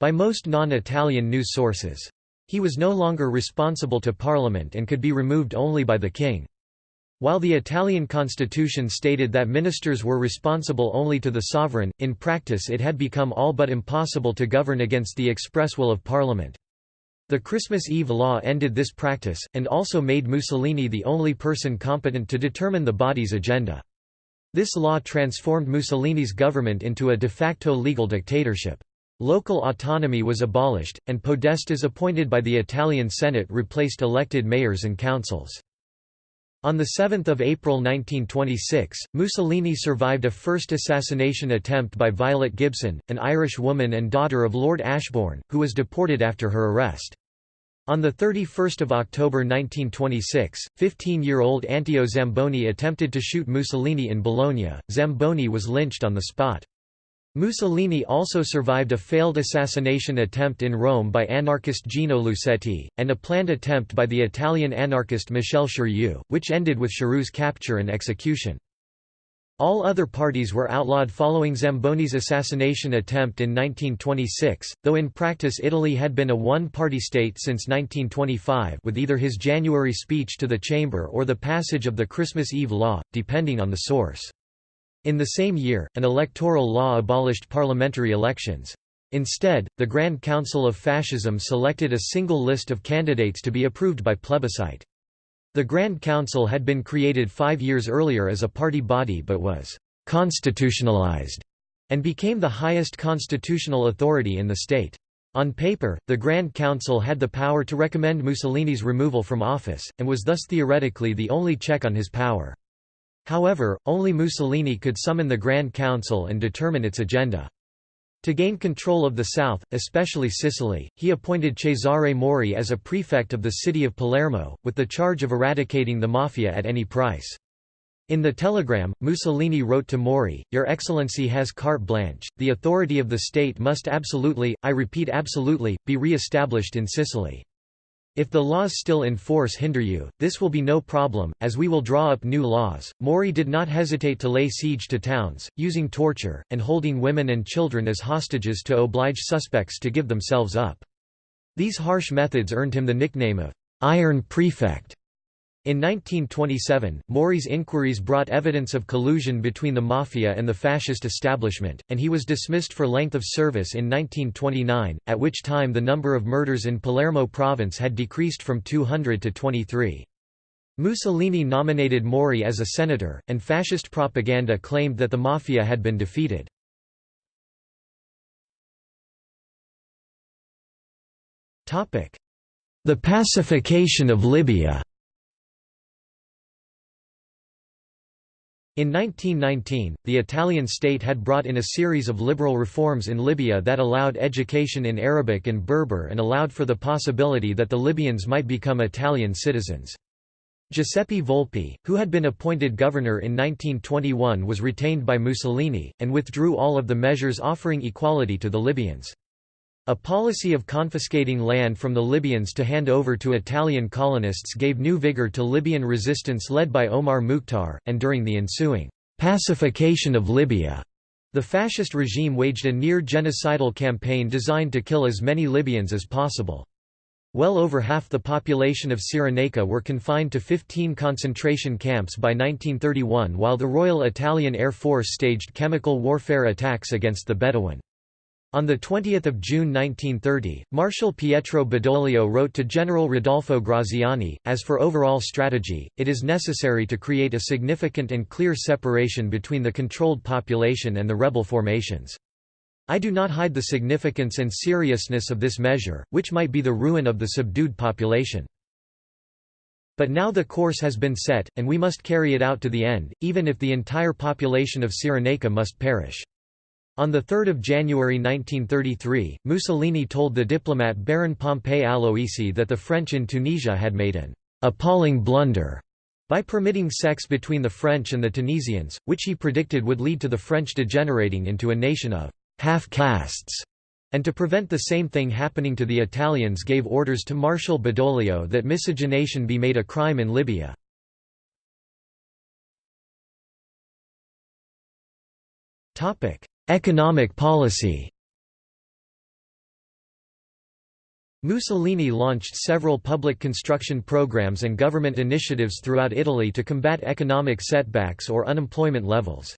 by most non-Italian news sources. He was no longer responsible to parliament and could be removed only by the king. While the Italian constitution stated that ministers were responsible only to the sovereign, in practice it had become all but impossible to govern against the express will of parliament. The Christmas Eve law ended this practice, and also made Mussolini the only person competent to determine the body's agenda. This law transformed Mussolini's government into a de facto legal dictatorship. Local autonomy was abolished, and podestas appointed by the Italian Senate replaced elected mayors and councils. On 7 April 1926, Mussolini survived a first assassination attempt by Violet Gibson, an Irish woman and daughter of Lord Ashbourne, who was deported after her arrest. On 31 October 1926, 15-year-old Anteo Zamboni attempted to shoot Mussolini in Bologna. Zamboni was lynched on the spot. Mussolini also survived a failed assassination attempt in Rome by anarchist Gino Lucetti, and a planned attempt by the Italian anarchist Michele Schirru, which ended with Schirru's capture and execution. All other parties were outlawed following Zamboni's assassination attempt in 1926, though in practice Italy had been a one-party state since 1925 with either his January speech to the chamber or the passage of the Christmas Eve law, depending on the source. In the same year, an electoral law abolished parliamentary elections. Instead, the Grand Council of Fascism selected a single list of candidates to be approved by plebiscite. The Grand Council had been created five years earlier as a party body but was «constitutionalized» and became the highest constitutional authority in the state. On paper, the Grand Council had the power to recommend Mussolini's removal from office, and was thus theoretically the only check on his power. However, only Mussolini could summon the Grand Council and determine its agenda. To gain control of the south, especially Sicily, he appointed Cesare Mori as a prefect of the city of Palermo, with the charge of eradicating the mafia at any price. In the telegram, Mussolini wrote to Mori, Your Excellency has carte blanche, the authority of the state must absolutely, I repeat absolutely, be re-established in Sicily. If the laws still in force hinder you, this will be no problem, as we will draw up new laws. Mori did not hesitate to lay siege to towns, using torture, and holding women and children as hostages to oblige suspects to give themselves up. These harsh methods earned him the nickname of Iron Prefect. In 1927, Mori's inquiries brought evidence of collusion between the Mafia and the fascist establishment, and he was dismissed for length of service in 1929, at which time the number of murders in Palermo province had decreased from 200 to 23. Mussolini nominated Mori as a senator, and fascist propaganda claimed that the Mafia had been defeated. The pacification of Libya In 1919, the Italian state had brought in a series of liberal reforms in Libya that allowed education in Arabic and Berber and allowed for the possibility that the Libyans might become Italian citizens. Giuseppe Volpi, who had been appointed governor in 1921 was retained by Mussolini, and withdrew all of the measures offering equality to the Libyans. A policy of confiscating land from the Libyans to hand over to Italian colonists gave new vigor to Libyan resistance led by Omar Mukhtar, and during the ensuing pacification of Libya, the fascist regime waged a near-genocidal campaign designed to kill as many Libyans as possible. Well over half the population of Cyrenaica were confined to 15 concentration camps by 1931 while the Royal Italian Air Force staged chemical warfare attacks against the Bedouin. On 20 June 1930, Marshal Pietro Badoglio wrote to General Rodolfo Graziani, as for overall strategy, it is necessary to create a significant and clear separation between the controlled population and the rebel formations. I do not hide the significance and seriousness of this measure, which might be the ruin of the subdued population. But now the course has been set, and we must carry it out to the end, even if the entire population of Cyrenaica must perish. On 3 January 1933, Mussolini told the diplomat Baron Pompei Aloisi that the French in Tunisia had made an «appalling blunder» by permitting sex between the French and the Tunisians, which he predicted would lead to the French degenerating into a nation of «half-castes», and to prevent the same thing happening to the Italians gave orders to Marshal Badoglio that miscegenation be made a crime in Libya. Economic policy Mussolini launched several public construction programs and government initiatives throughout Italy to combat economic setbacks or unemployment levels.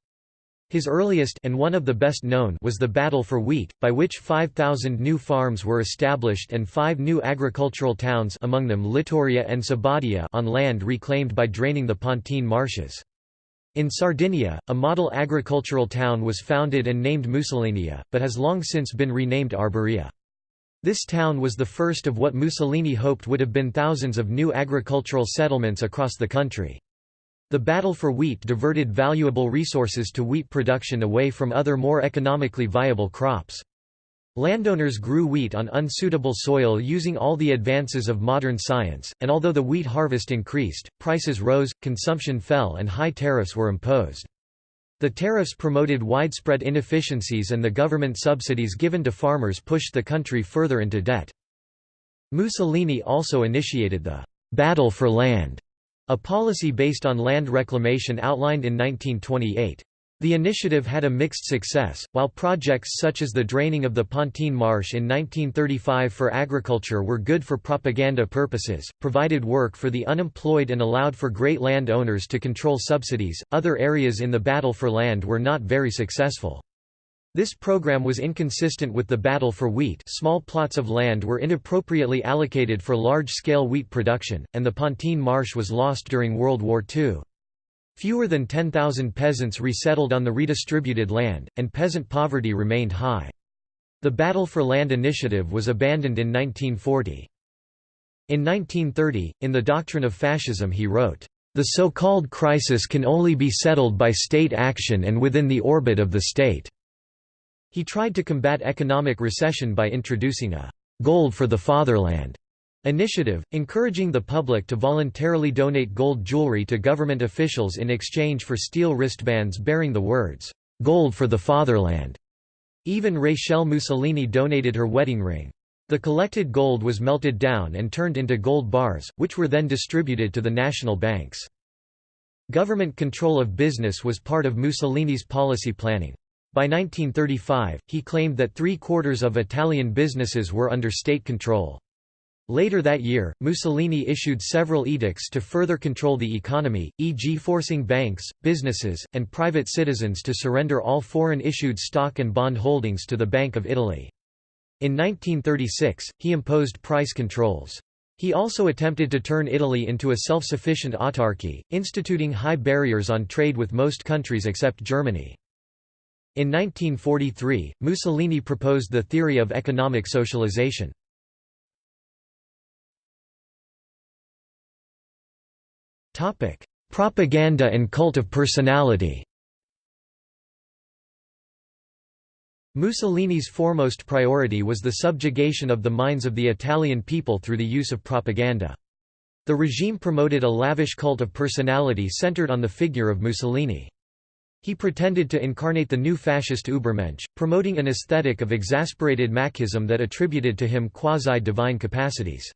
His earliest and one of the best known was the Battle for Wheat, by which 5,000 new farms were established and five new agricultural towns among them Littoria and Sabaudia on land reclaimed by draining the Pontine marshes. In Sardinia, a model agricultural town was founded and named Mussolinia, but has long since been renamed Arborea. This town was the first of what Mussolini hoped would have been thousands of new agricultural settlements across the country. The battle for wheat diverted valuable resources to wheat production away from other more economically viable crops. Landowners grew wheat on unsuitable soil using all the advances of modern science, and although the wheat harvest increased, prices rose, consumption fell and high tariffs were imposed. The tariffs promoted widespread inefficiencies and the government subsidies given to farmers pushed the country further into debt. Mussolini also initiated the «battle for land», a policy based on land reclamation outlined in 1928. The initiative had a mixed success, while projects such as the draining of the Pontine Marsh in 1935 for agriculture were good for propaganda purposes, provided work for the unemployed and allowed for great land owners to control subsidies, other areas in the battle for land were not very successful. This program was inconsistent with the battle for wheat small plots of land were inappropriately allocated for large-scale wheat production, and the Pontine Marsh was lost during World War II. Fewer than 10,000 peasants resettled on the redistributed land, and peasant poverty remained high. The Battle for Land initiative was abandoned in 1940. In 1930, in The Doctrine of Fascism he wrote, "...the so-called crisis can only be settled by state action and within the orbit of the state." He tried to combat economic recession by introducing a «gold for the fatherland» Initiative, encouraging the public to voluntarily donate gold jewelry to government officials in exchange for steel wristbands bearing the words, "'Gold for the Fatherland'". Even Rachel Mussolini donated her wedding ring. The collected gold was melted down and turned into gold bars, which were then distributed to the national banks. Government control of business was part of Mussolini's policy planning. By 1935, he claimed that three-quarters of Italian businesses were under state control. Later that year, Mussolini issued several edicts to further control the economy, e.g. forcing banks, businesses, and private citizens to surrender all foreign-issued stock and bond holdings to the Bank of Italy. In 1936, he imposed price controls. He also attempted to turn Italy into a self-sufficient autarky, instituting high barriers on trade with most countries except Germany. In 1943, Mussolini proposed the theory of economic socialization. Propaganda and cult of personality Mussolini's foremost priority was the subjugation of the minds of the Italian people through the use of propaganda. The regime promoted a lavish cult of personality centered on the figure of Mussolini. He pretended to incarnate the new fascist Übermensch, promoting an aesthetic of exasperated machism that attributed to him quasi-divine capacities.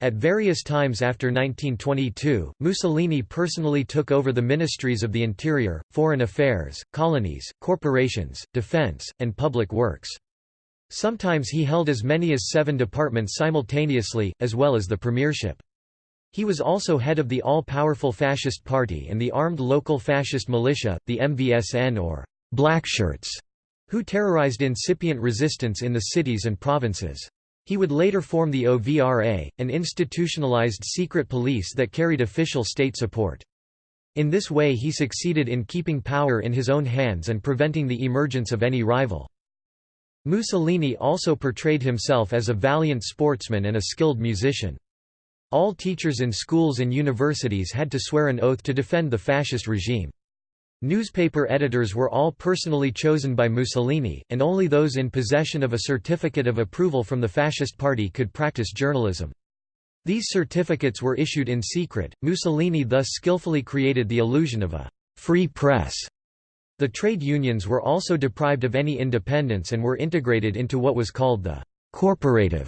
At various times after 1922, Mussolini personally took over the ministries of the Interior, Foreign Affairs, Colonies, Corporations, Defense, and Public Works. Sometimes he held as many as seven departments simultaneously, as well as the premiership. He was also head of the all-powerful Fascist Party and the armed local fascist militia, the MVSN or Blackshirts, who terrorized incipient resistance in the cities and provinces. He would later form the OVRA, an institutionalized secret police that carried official state support. In this way he succeeded in keeping power in his own hands and preventing the emergence of any rival. Mussolini also portrayed himself as a valiant sportsman and a skilled musician. All teachers in schools and universities had to swear an oath to defend the fascist regime. Newspaper editors were all personally chosen by Mussolini, and only those in possession of a certificate of approval from the Fascist Party could practice journalism. These certificates were issued in secret. Mussolini thus skillfully created the illusion of a free press. The trade unions were also deprived of any independence and were integrated into what was called the corporative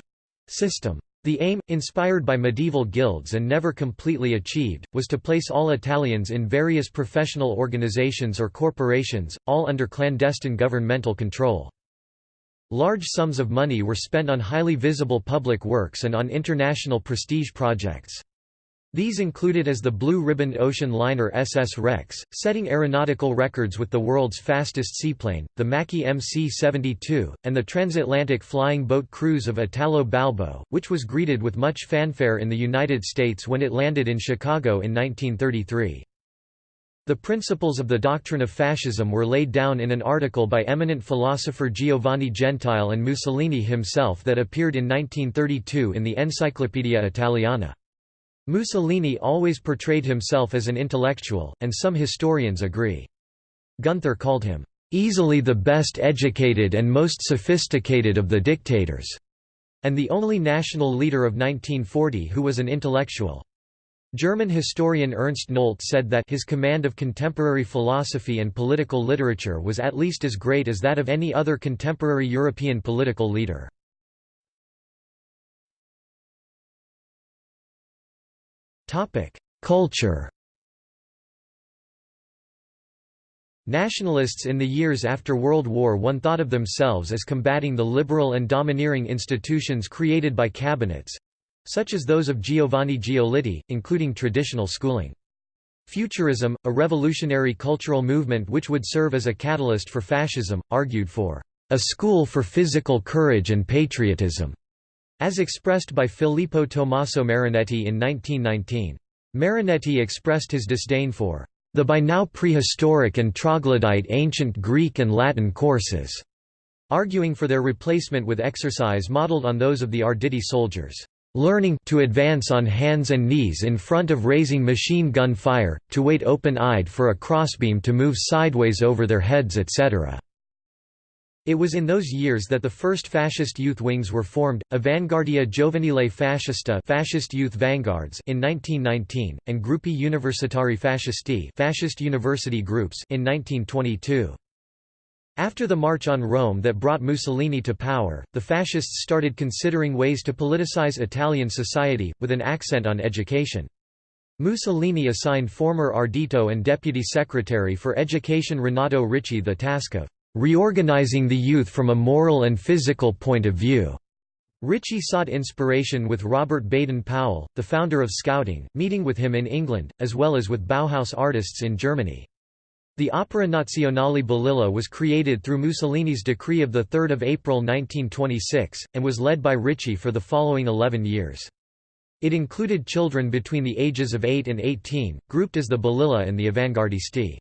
system. The aim, inspired by medieval guilds and never completely achieved, was to place all Italians in various professional organizations or corporations, all under clandestine governmental control. Large sums of money were spent on highly visible public works and on international prestige projects. These included as the blue-ribboned ocean liner SS Rex, setting aeronautical records with the world's fastest seaplane, the Macchi MC-72, and the transatlantic flying boat cruise of Italo Balbo, which was greeted with much fanfare in the United States when it landed in Chicago in 1933. The principles of the doctrine of fascism were laid down in an article by eminent philosopher Giovanni Gentile and Mussolini himself that appeared in 1932 in the Encyclopaedia Italiana. Mussolini always portrayed himself as an intellectual, and some historians agree. Gunther called him, "...easily the best educated and most sophisticated of the dictators", and the only national leader of 1940 who was an intellectual. German historian Ernst Nolte said that his command of contemporary philosophy and political literature was at least as great as that of any other contemporary European political leader. Topic: Culture. Nationalists in the years after World War I thought of themselves as combating the liberal and domineering institutions created by cabinets—such as those of Giovanni Giolitti, including traditional schooling. Futurism, a revolutionary cultural movement which would serve as a catalyst for fascism, argued for a school for physical courage and patriotism. As expressed by Filippo Tommaso Marinetti in 1919. Marinetti expressed his disdain for the by now prehistoric and troglodyte ancient Greek and Latin courses, arguing for their replacement with exercise modeled on those of the Arditi soldiers, learning to advance on hands and knees in front of raising machine gun fire, to wait open-eyed for a crossbeam to move sideways over their heads etc. It was in those years that the first fascist youth wings were formed, Avanguardia Giovanile Fascista fascist youth vanguards in 1919, and Gruppi Universitari Fascisti fascist university groups in 1922. After the March on Rome that brought Mussolini to power, the fascists started considering ways to politicize Italian society, with an accent on education. Mussolini assigned former Ardito and Deputy Secretary for Education Renato Ricci the task of reorganizing the youth from a moral and physical point of view. Ricci sought inspiration with Robert Baden-Powell, the founder of Scouting, meeting with him in England, as well as with Bauhaus artists in Germany. The Opera Nazionale Balilla was created through Mussolini's decree of 3 April 1926, and was led by Ricci for the following 11 years. It included children between the ages of 8 and 18, grouped as the Balilla and the Avanguardisti.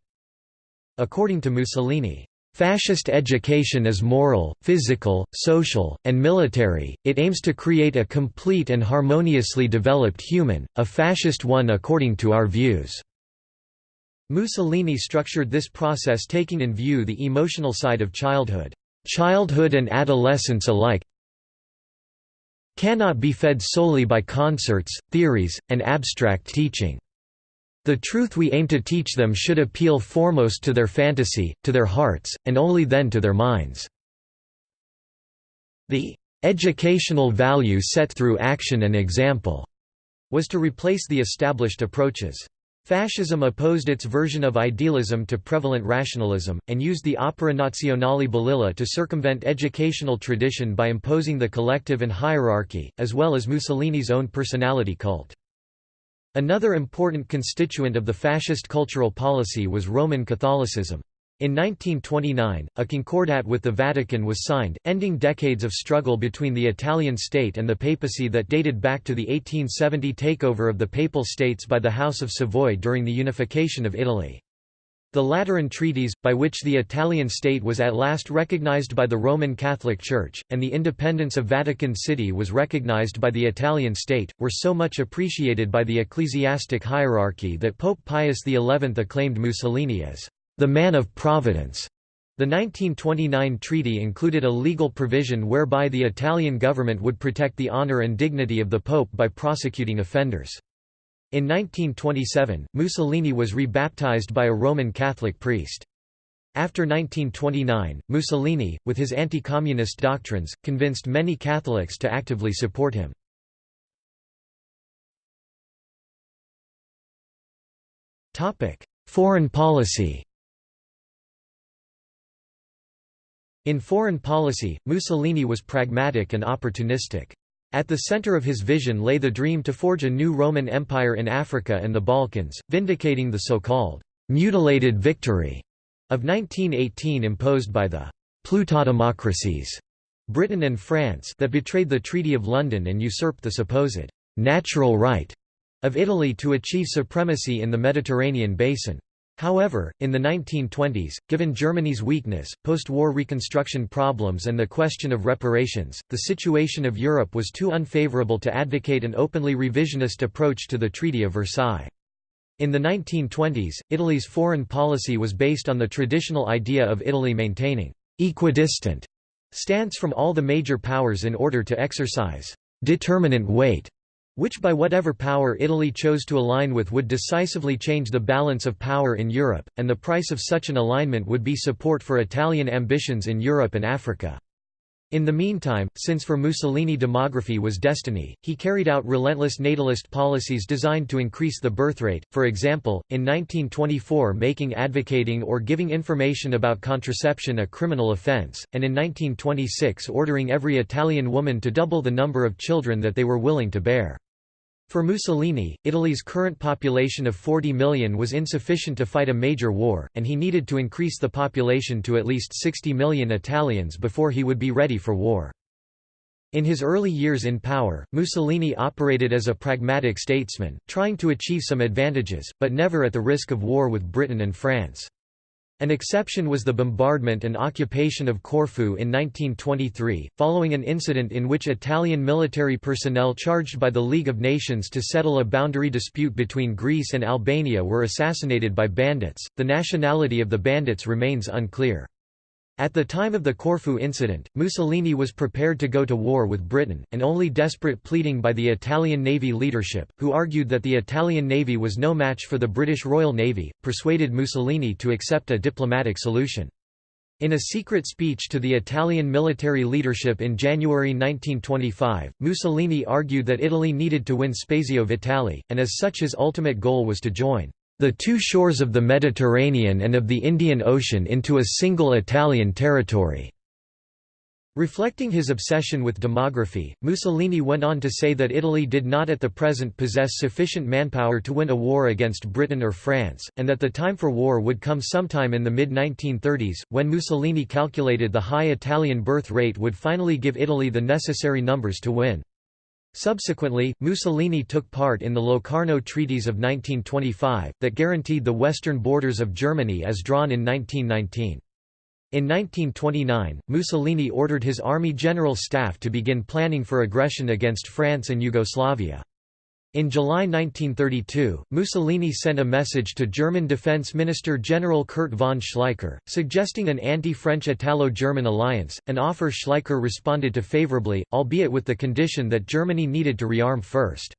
According to Mussolini, Fascist education is moral, physical, social, and military, it aims to create a complete and harmoniously developed human, a fascist one according to our views. Mussolini structured this process taking in view the emotional side of childhood. Childhood and adolescence alike cannot be fed solely by concerts, theories, and abstract teaching. The truth we aim to teach them should appeal foremost to their fantasy, to their hearts, and only then to their minds. The educational value set through action and example was to replace the established approaches. Fascism opposed its version of idealism to prevalent rationalism, and used the Opera Nazionale Balilla to circumvent educational tradition by imposing the collective and hierarchy, as well as Mussolini's own personality cult. Another important constituent of the fascist cultural policy was Roman Catholicism. In 1929, a concordat with the Vatican was signed, ending decades of struggle between the Italian state and the papacy that dated back to the 1870 takeover of the Papal States by the House of Savoy during the unification of Italy. The Lateran Treaties, by which the Italian state was at last recognized by the Roman Catholic Church, and the independence of Vatican City was recognized by the Italian state, were so much appreciated by the ecclesiastic hierarchy that Pope Pius XI acclaimed Mussolini as the man of providence. The 1929 treaty included a legal provision whereby the Italian government would protect the honor and dignity of the Pope by prosecuting offenders. In 1927, Mussolini was rebaptized by a Roman Catholic priest. After 1929, Mussolini, with his anti-communist doctrines, convinced many Catholics to actively support him. Foreign policy In foreign policy, Mussolini was pragmatic and opportunistic. At the center of his vision lay the dream to forge a new Roman Empire in Africa and the Balkans, vindicating the so-called «mutilated victory» of 1918 imposed by the «plutodemocracies» Britain and France that betrayed the Treaty of London and usurped the supposed «natural right» of Italy to achieve supremacy in the Mediterranean basin. However, in the 1920s, given Germany's weakness, post-war reconstruction problems and the question of reparations, the situation of Europe was too unfavorable to advocate an openly revisionist approach to the Treaty of Versailles. In the 1920s, Italy's foreign policy was based on the traditional idea of Italy maintaining «equidistant» stance from all the major powers in order to exercise «determinant weight» which by whatever power Italy chose to align with would decisively change the balance of power in Europe, and the price of such an alignment would be support for Italian ambitions in Europe and Africa. In the meantime, since for Mussolini demography was destiny, he carried out relentless natalist policies designed to increase the birth rate, for example, in 1924 making advocating or giving information about contraception a criminal offense, and in 1926 ordering every Italian woman to double the number of children that they were willing to bear. For Mussolini, Italy's current population of 40 million was insufficient to fight a major war, and he needed to increase the population to at least 60 million Italians before he would be ready for war. In his early years in power, Mussolini operated as a pragmatic statesman, trying to achieve some advantages, but never at the risk of war with Britain and France. An exception was the bombardment and occupation of Corfu in 1923, following an incident in which Italian military personnel charged by the League of Nations to settle a boundary dispute between Greece and Albania were assassinated by bandits. The nationality of the bandits remains unclear. At the time of the Corfu incident, Mussolini was prepared to go to war with Britain, and only desperate pleading by the Italian Navy leadership, who argued that the Italian Navy was no match for the British Royal Navy, persuaded Mussolini to accept a diplomatic solution. In a secret speech to the Italian military leadership in January 1925, Mussolini argued that Italy needed to win Spazio Vitale, and as such his ultimate goal was to join the two shores of the Mediterranean and of the Indian Ocean into a single Italian territory. Reflecting his obsession with demography, Mussolini went on to say that Italy did not at the present possess sufficient manpower to win a war against Britain or France, and that the time for war would come sometime in the mid-1930s, when Mussolini calculated the high Italian birth rate would finally give Italy the necessary numbers to win. Subsequently, Mussolini took part in the Locarno Treaties of 1925, that guaranteed the western borders of Germany as drawn in 1919. In 1929, Mussolini ordered his army general staff to begin planning for aggression against France and Yugoslavia. In July 1932, Mussolini sent a message to German Defense Minister General Kurt von Schleicher, suggesting an anti-French Italo-German alliance, an offer Schleicher responded to favorably, albeit with the condition that Germany needed to rearm first.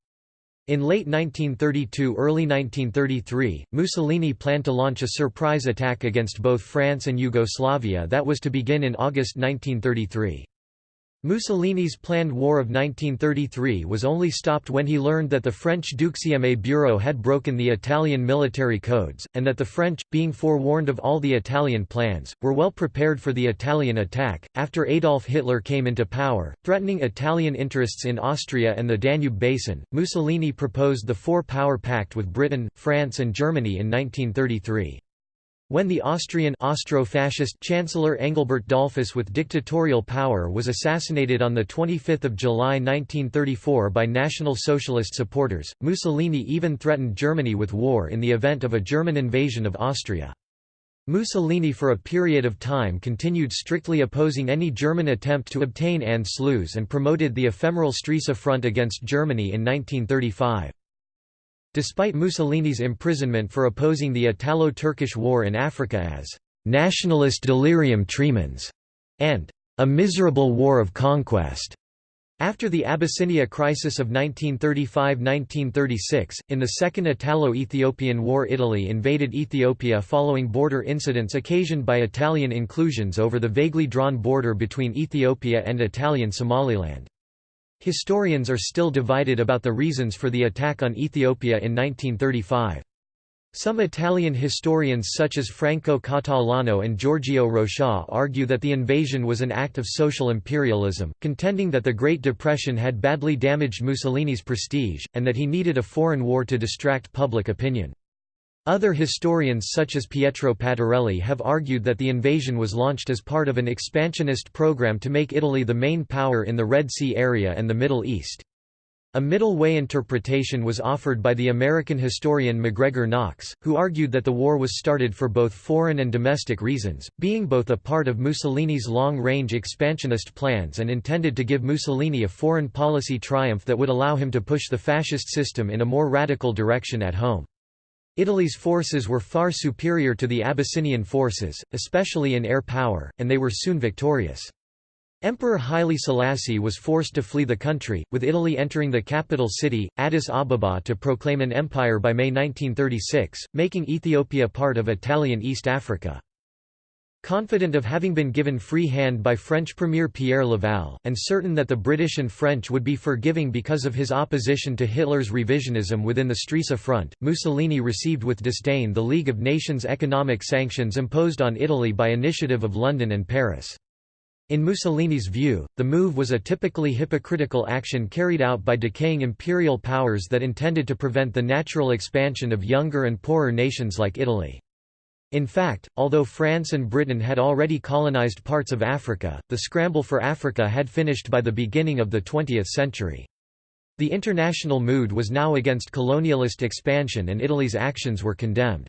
In late 1932–early 1933, Mussolini planned to launch a surprise attack against both France and Yugoslavia that was to begin in August 1933. Mussolini's planned War of 1933 was only stopped when he learned that the French Deuxième Bureau had broken the Italian military codes, and that the French, being forewarned of all the Italian plans, were well prepared for the Italian attack. After Adolf Hitler came into power, threatening Italian interests in Austria and the Danube Basin, Mussolini proposed the Four Power Pact with Britain, France, and Germany in 1933. When the Austrian Austro-fascist Chancellor Engelbert Dollfuss with dictatorial power was assassinated on 25 July 1934 by National Socialist supporters, Mussolini even threatened Germany with war in the event of a German invasion of Austria. Mussolini for a period of time continued strictly opposing any German attempt to obtain Anschluss and promoted the ephemeral Stresa Front against Germany in 1935. Despite Mussolini's imprisonment for opposing the Italo-Turkish War in Africa as «nationalist delirium tremens» and «a miserable war of conquest», after the Abyssinia crisis of 1935–1936, in the Second Italo-Ethiopian War Italy invaded Ethiopia following border incidents occasioned by Italian inclusions over the vaguely drawn border between Ethiopia and Italian Somaliland. Historians are still divided about the reasons for the attack on Ethiopia in 1935. Some Italian historians such as Franco Catalano and Giorgio Rochat argue that the invasion was an act of social imperialism, contending that the Great Depression had badly damaged Mussolini's prestige, and that he needed a foreign war to distract public opinion. Other historians such as Pietro Pastorelli have argued that the invasion was launched as part of an expansionist program to make Italy the main power in the Red Sea area and the Middle East. A middle way interpretation was offered by the American historian MacGregor Knox, who argued that the war was started for both foreign and domestic reasons, being both a part of Mussolini's long-range expansionist plans and intended to give Mussolini a foreign policy triumph that would allow him to push the fascist system in a more radical direction at home. Italy's forces were far superior to the Abyssinian forces, especially in air power, and they were soon victorious. Emperor Haile Selassie was forced to flee the country, with Italy entering the capital city, Addis Ababa to proclaim an empire by May 1936, making Ethiopia part of Italian East Africa. Confident of having been given free hand by French Premier Pierre Laval, and certain that the British and French would be forgiving because of his opposition to Hitler's revisionism within the Stresa Front, Mussolini received with disdain the League of Nations economic sanctions imposed on Italy by initiative of London and Paris. In Mussolini's view, the move was a typically hypocritical action carried out by decaying imperial powers that intended to prevent the natural expansion of younger and poorer nations like Italy. In fact, although France and Britain had already colonized parts of Africa, the scramble for Africa had finished by the beginning of the 20th century. The international mood was now against colonialist expansion and Italy's actions were condemned.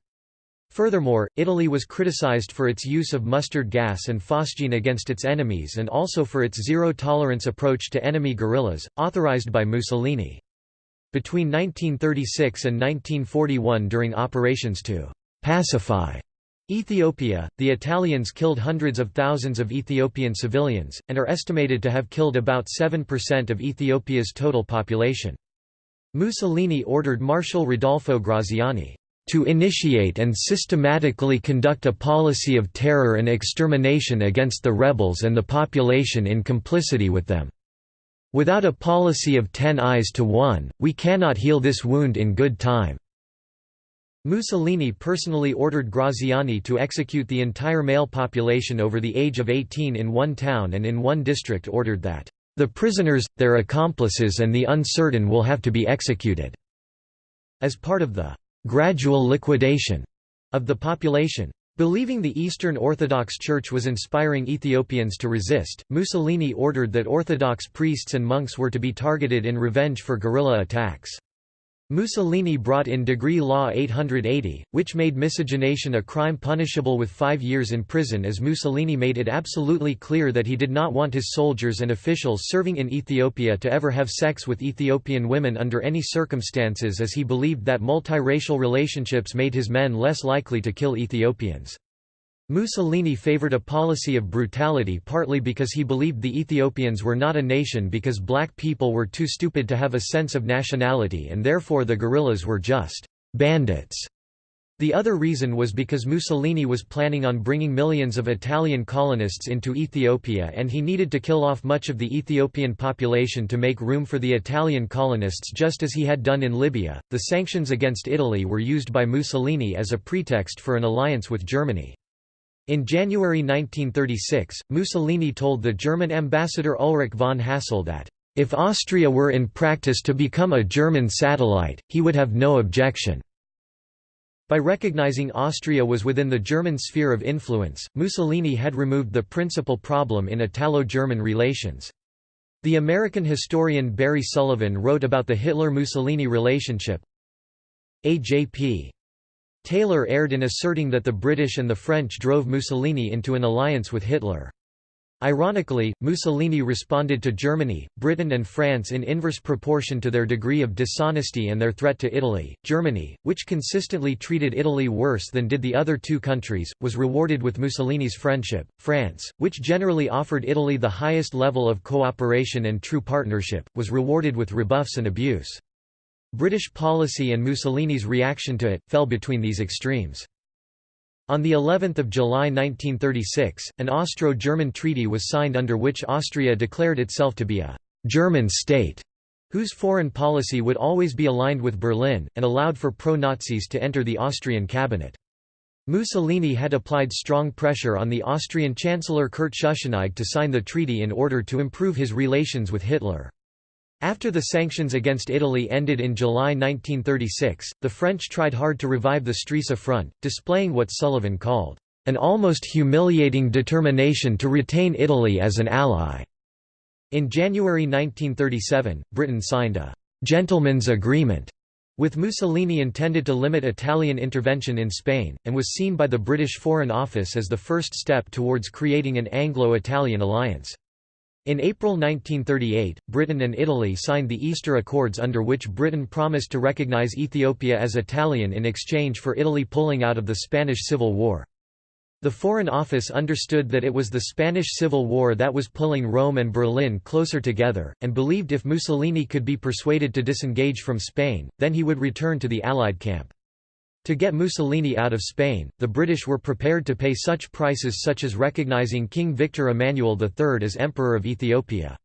Furthermore, Italy was criticized for its use of mustard gas and phosgene against its enemies and also for its zero-tolerance approach to enemy guerrillas, authorized by Mussolini. Between 1936 and 1941 during operations to «pacify» Ethiopia, the Italians killed hundreds of thousands of Ethiopian civilians, and are estimated to have killed about 7% of Ethiopia's total population. Mussolini ordered Marshal Rodolfo Graziani, to initiate and systematically conduct a policy of terror and extermination against the rebels and the population in complicity with them. Without a policy of ten eyes to one, we cannot heal this wound in good time." Mussolini personally ordered Graziani to execute the entire male population over the age of 18 in one town and in one district ordered that, "...the prisoners, their accomplices and the uncertain will have to be executed." As part of the gradual liquidation of the population. Believing the Eastern Orthodox Church was inspiring Ethiopians to resist, Mussolini ordered that Orthodox priests and monks were to be targeted in revenge for guerrilla attacks. Mussolini brought in Decree Law 880, which made miscegenation a crime punishable with five years in prison as Mussolini made it absolutely clear that he did not want his soldiers and officials serving in Ethiopia to ever have sex with Ethiopian women under any circumstances as he believed that multiracial relationships made his men less likely to kill Ethiopians. Mussolini favored a policy of brutality partly because he believed the Ethiopians were not a nation because black people were too stupid to have a sense of nationality and therefore the guerrillas were just bandits. The other reason was because Mussolini was planning on bringing millions of Italian colonists into Ethiopia and he needed to kill off much of the Ethiopian population to make room for the Italian colonists just as he had done in Libya. The sanctions against Italy were used by Mussolini as a pretext for an alliance with Germany. In January 1936, Mussolini told the German ambassador Ulrich von Hassell that, "...if Austria were in practice to become a German satellite, he would have no objection." By recognizing Austria was within the German sphere of influence, Mussolini had removed the principal problem in Italo-German relations. The American historian Barry Sullivan wrote about the Hitler-Mussolini relationship. A.J.P. Taylor erred in asserting that the British and the French drove Mussolini into an alliance with Hitler. Ironically, Mussolini responded to Germany, Britain and France in inverse proportion to their degree of dishonesty and their threat to Italy. Germany, which consistently treated Italy worse than did the other two countries, was rewarded with Mussolini's friendship. France, which generally offered Italy the highest level of cooperation and true partnership, was rewarded with rebuffs and abuse. British policy and Mussolini's reaction to it, fell between these extremes. On the 11th of July 1936, an Austro-German treaty was signed under which Austria declared itself to be a «German state» whose foreign policy would always be aligned with Berlin, and allowed for pro-Nazis to enter the Austrian cabinet. Mussolini had applied strong pressure on the Austrian Chancellor Kurt Schuschnigg to sign the treaty in order to improve his relations with Hitler. After the sanctions against Italy ended in July 1936, the French tried hard to revive the Stresa Front, displaying what Sullivan called, "...an almost humiliating determination to retain Italy as an ally." In January 1937, Britain signed a «gentleman's agreement» with Mussolini intended to limit Italian intervention in Spain, and was seen by the British Foreign Office as the first step towards creating an Anglo-Italian alliance. In April 1938, Britain and Italy signed the Easter Accords under which Britain promised to recognize Ethiopia as Italian in exchange for Italy pulling out of the Spanish Civil War. The Foreign Office understood that it was the Spanish Civil War that was pulling Rome and Berlin closer together, and believed if Mussolini could be persuaded to disengage from Spain, then he would return to the Allied camp. To get Mussolini out of Spain, the British were prepared to pay such prices such as recognizing King Victor Emmanuel III as Emperor of Ethiopia.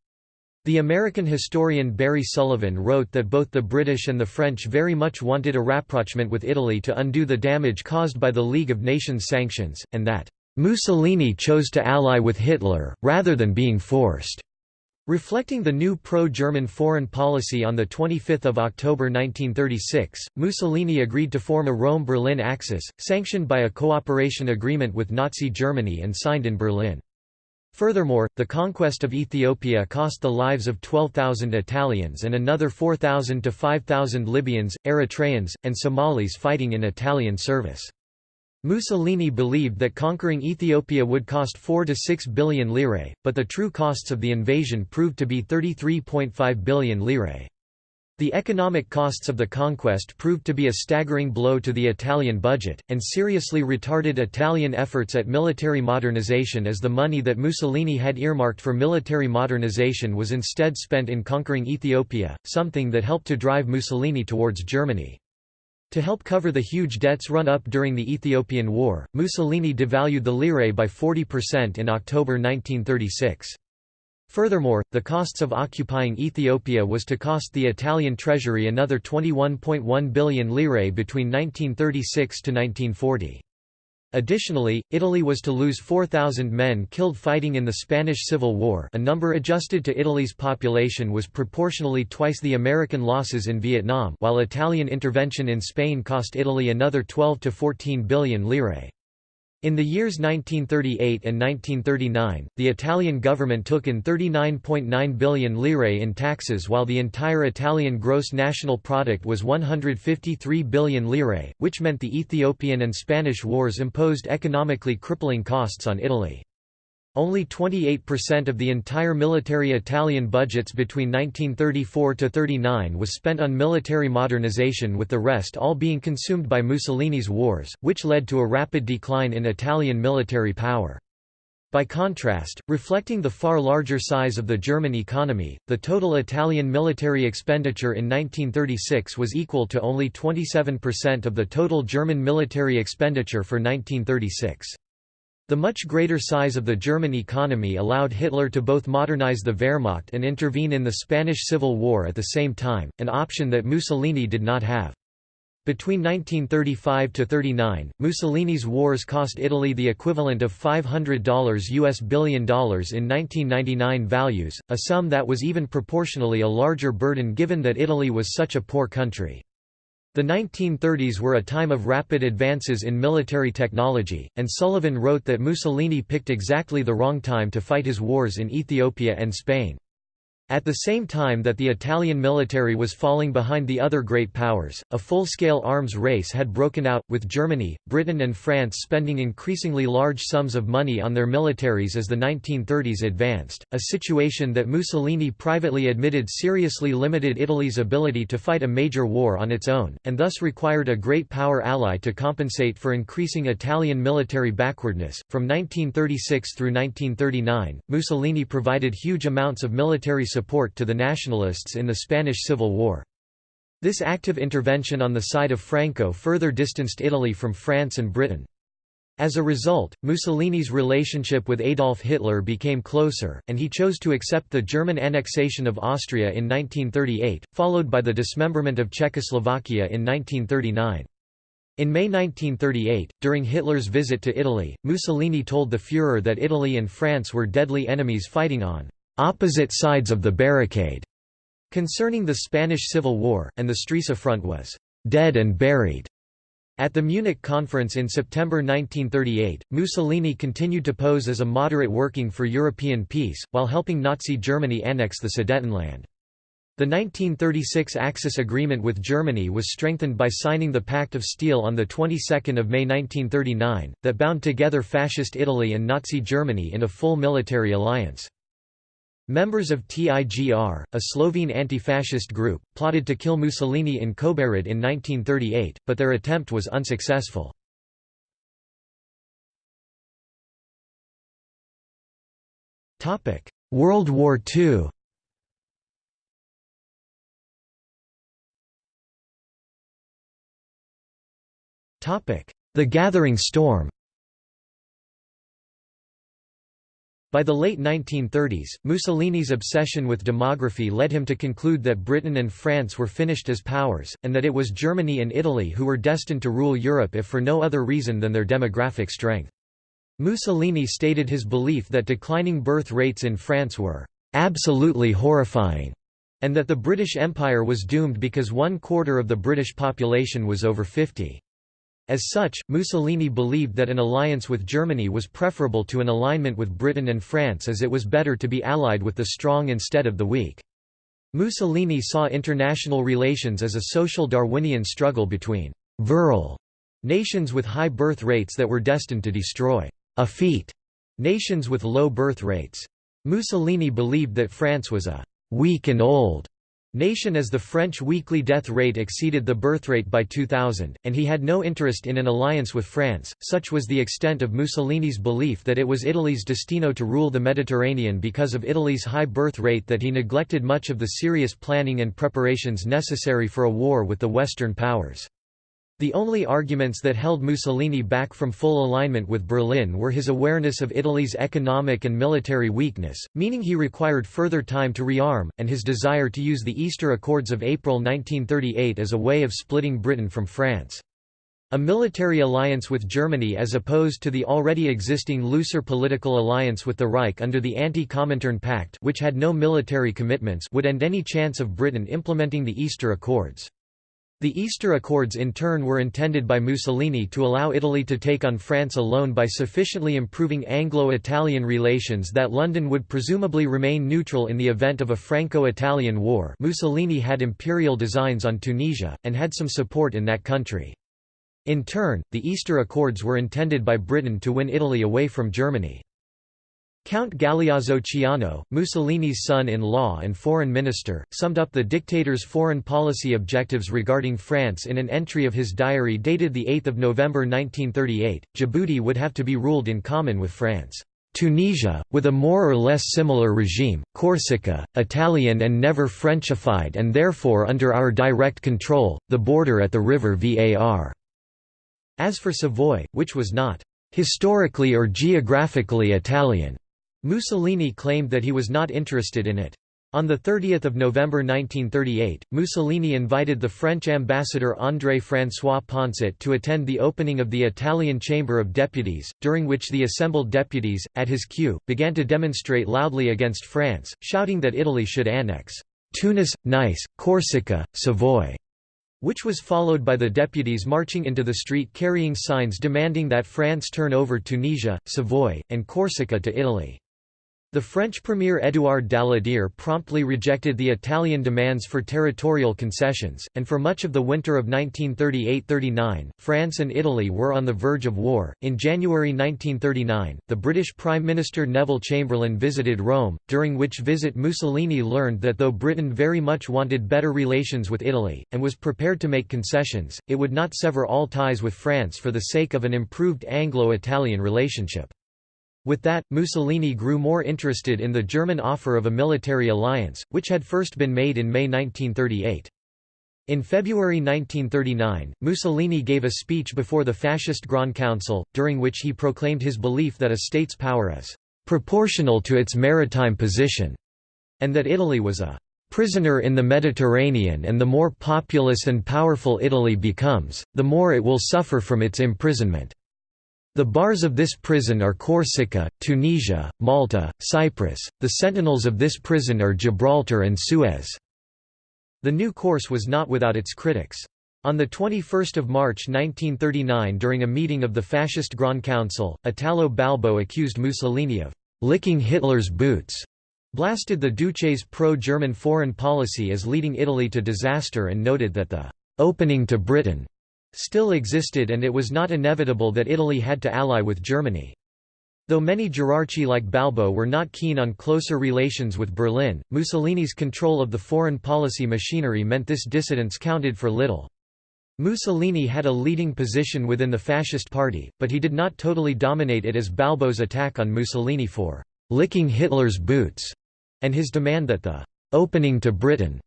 The American historian Barry Sullivan wrote that both the British and the French very much wanted a rapprochement with Italy to undo the damage caused by the League of Nations sanctions, and that, "...Mussolini chose to ally with Hitler, rather than being forced." Reflecting the new pro-German foreign policy on 25 October 1936, Mussolini agreed to form a Rome-Berlin axis, sanctioned by a cooperation agreement with Nazi Germany and signed in Berlin. Furthermore, the conquest of Ethiopia cost the lives of 12,000 Italians and another 4,000 to 5,000 Libyans, Eritreans, and Somalis fighting in Italian service. Mussolini believed that conquering Ethiopia would cost 4 to 6 billion lire, but the true costs of the invasion proved to be 33.5 billion lire. The economic costs of the conquest proved to be a staggering blow to the Italian budget, and seriously retarded Italian efforts at military modernization as the money that Mussolini had earmarked for military modernization was instead spent in conquering Ethiopia, something that helped to drive Mussolini towards Germany. To help cover the huge debts run up during the Ethiopian War, Mussolini devalued the lire by 40% in October 1936. Furthermore, the costs of occupying Ethiopia was to cost the Italian treasury another 21.1 billion lire between 1936 to 1940. Additionally, Italy was to lose 4,000 men killed fighting in the Spanish Civil War a number adjusted to Italy's population was proportionally twice the American losses in Vietnam while Italian intervention in Spain cost Italy another 12 to 14 billion lire. In the years 1938 and 1939, the Italian government took in 39.9 billion lire in taxes while the entire Italian gross national product was 153 billion lire, which meant the Ethiopian and Spanish wars imposed economically crippling costs on Italy. Only 28% of the entire military Italian budgets between 1934–39 was spent on military modernization with the rest all being consumed by Mussolini's wars, which led to a rapid decline in Italian military power. By contrast, reflecting the far larger size of the German economy, the total Italian military expenditure in 1936 was equal to only 27% of the total German military expenditure for 1936. The much greater size of the German economy allowed Hitler to both modernize the Wehrmacht and intervene in the Spanish Civil War at the same time, an option that Mussolini did not have. Between 1935–39, Mussolini's wars cost Italy the equivalent of $500 US billion in 1999 values, a sum that was even proportionally a larger burden given that Italy was such a poor country. The 1930s were a time of rapid advances in military technology, and Sullivan wrote that Mussolini picked exactly the wrong time to fight his wars in Ethiopia and Spain. At the same time that the Italian military was falling behind the other great powers, a full-scale arms race had broken out, with Germany, Britain and France spending increasingly large sums of money on their militaries as the 1930s advanced, a situation that Mussolini privately admitted seriously limited Italy's ability to fight a major war on its own, and thus required a great power ally to compensate for increasing Italian military backwardness. From 1936 through 1939, Mussolini provided huge amounts of military support to the nationalists in the Spanish Civil War. This active intervention on the side of Franco further distanced Italy from France and Britain. As a result, Mussolini's relationship with Adolf Hitler became closer, and he chose to accept the German annexation of Austria in 1938, followed by the dismemberment of Czechoslovakia in 1939. In May 1938, during Hitler's visit to Italy, Mussolini told the Führer that Italy and France were deadly enemies fighting on opposite sides of the barricade. Concerning the Spanish Civil War, and the Stresa Front was dead and buried. At the Munich conference in September 1938, Mussolini continued to pose as a moderate working for European peace, while helping Nazi Germany annex the Sudetenland. The 1936 Axis Agreement with Germany was strengthened by signing the Pact of Steel on the 22nd of May 1939, that bound together Fascist Italy and Nazi Germany in a full military alliance. Members of TIGR, a Slovene anti-fascist group, plotted to kill Mussolini in Kobarid in 1938, but their attempt was unsuccessful. World War II The Gathering Storm By the late 1930s, Mussolini's obsession with demography led him to conclude that Britain and France were finished as powers, and that it was Germany and Italy who were destined to rule Europe if for no other reason than their demographic strength. Mussolini stated his belief that declining birth rates in France were absolutely horrifying, and that the British Empire was doomed because one quarter of the British population was over 50. As such, Mussolini believed that an alliance with Germany was preferable to an alignment with Britain and France as it was better to be allied with the strong instead of the weak. Mussolini saw international relations as a social Darwinian struggle between «virile» nations with high birth rates that were destined to destroy «effete» nations with low birth rates. Mussolini believed that France was a «weak and old» Nation as the French weekly death rate exceeded the birth rate by 2000, and he had no interest in an alliance with France, such was the extent of Mussolini's belief that it was Italy's destino to rule the Mediterranean because of Italy's high birth rate that he neglected much of the serious planning and preparations necessary for a war with the Western powers. The only arguments that held Mussolini back from full alignment with Berlin were his awareness of Italy's economic and military weakness, meaning he required further time to rearm, and his desire to use the Easter Accords of April 1938 as a way of splitting Britain from France. A military alliance with Germany as opposed to the already existing looser political alliance with the Reich under the Anti-Comintern Pact which had no military commitments would end any chance of Britain implementing the Easter Accords. The Easter Accords in turn were intended by Mussolini to allow Italy to take on France alone by sufficiently improving Anglo-Italian relations that London would presumably remain neutral in the event of a Franco-Italian war Mussolini had imperial designs on Tunisia, and had some support in that country. In turn, the Easter Accords were intended by Britain to win Italy away from Germany. Count Galeazzo Ciano, Mussolini's son-in-law and foreign minister, summed up the dictator's foreign policy objectives regarding France in an entry of his diary dated 8 November 1938, Djibouti would have to be ruled in common with France. Tunisia, with a more or less similar regime, Corsica, Italian and never Frenchified and therefore under our direct control, the border at the river Var. As for Savoy, which was not historically or geographically Italian, Mussolini claimed that he was not interested in it. On 30 November 1938, Mussolini invited the French ambassador André-François Poncet to attend the opening of the Italian Chamber of Deputies, during which the assembled deputies, at his cue, began to demonstrate loudly against France, shouting that Italy should annex Tunis, Nice, Corsica, Savoy, which was followed by the deputies marching into the street carrying signs demanding that France turn over Tunisia, Savoy, and Corsica to Italy. The French Premier Édouard Daladier promptly rejected the Italian demands for territorial concessions, and for much of the winter of 1938–39, France and Italy were on the verge of war. In January 1939, the British Prime Minister Neville Chamberlain visited Rome, during which visit Mussolini learned that though Britain very much wanted better relations with Italy, and was prepared to make concessions, it would not sever all ties with France for the sake of an improved Anglo-Italian relationship. With that, Mussolini grew more interested in the German offer of a military alliance, which had first been made in May 1938. In February 1939, Mussolini gave a speech before the Fascist Grand Council, during which he proclaimed his belief that a state's power is «proportional to its maritime position», and that Italy was a «prisoner in the Mediterranean and the more populous and powerful Italy becomes, the more it will suffer from its imprisonment». The bars of this prison are Corsica, Tunisia, Malta, Cyprus, the sentinels of this prison are Gibraltar and Suez." The new course was not without its critics. On 21 March 1939 during a meeting of the Fascist Grand Council, Italo Balbo accused Mussolini of «licking Hitler's boots», blasted the Duce's pro-German foreign policy as leading Italy to disaster and noted that the «opening to Britain» still existed and it was not inevitable that Italy had to ally with Germany. Though many Gerarchi like Balbo were not keen on closer relations with Berlin, Mussolini's control of the foreign policy machinery meant this dissidence counted for little. Mussolini had a leading position within the fascist party, but he did not totally dominate it as Balbo's attack on Mussolini for «licking Hitler's boots» and his demand that the «opening to Britain»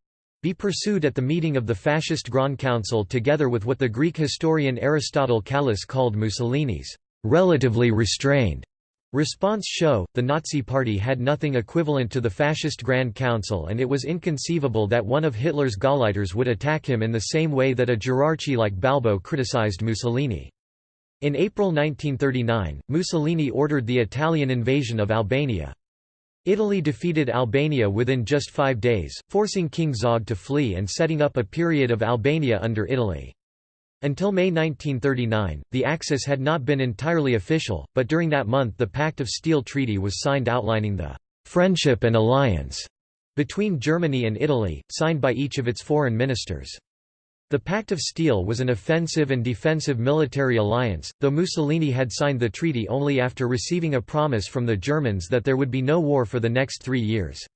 be pursued at the meeting of the Fascist Grand Council together with what the Greek historian Aristotle Kallis called Mussolini's relatively restrained response show. The Nazi Party had nothing equivalent to the Fascist Grand Council and it was inconceivable that one of Hitler's Gauleiters would attack him in the same way that a Gerarchi like Balbo criticized Mussolini. In April 1939, Mussolini ordered the Italian invasion of Albania. Italy defeated Albania within just five days, forcing King Zog to flee and setting up a period of Albania under Italy. Until May 1939, the Axis had not been entirely official, but during that month the Pact of Steel Treaty was signed outlining the «friendship and alliance» between Germany and Italy, signed by each of its foreign ministers. The Pact of Steel was an offensive and defensive military alliance, though Mussolini had signed the treaty only after receiving a promise from the Germans that there would be no war for the next three years.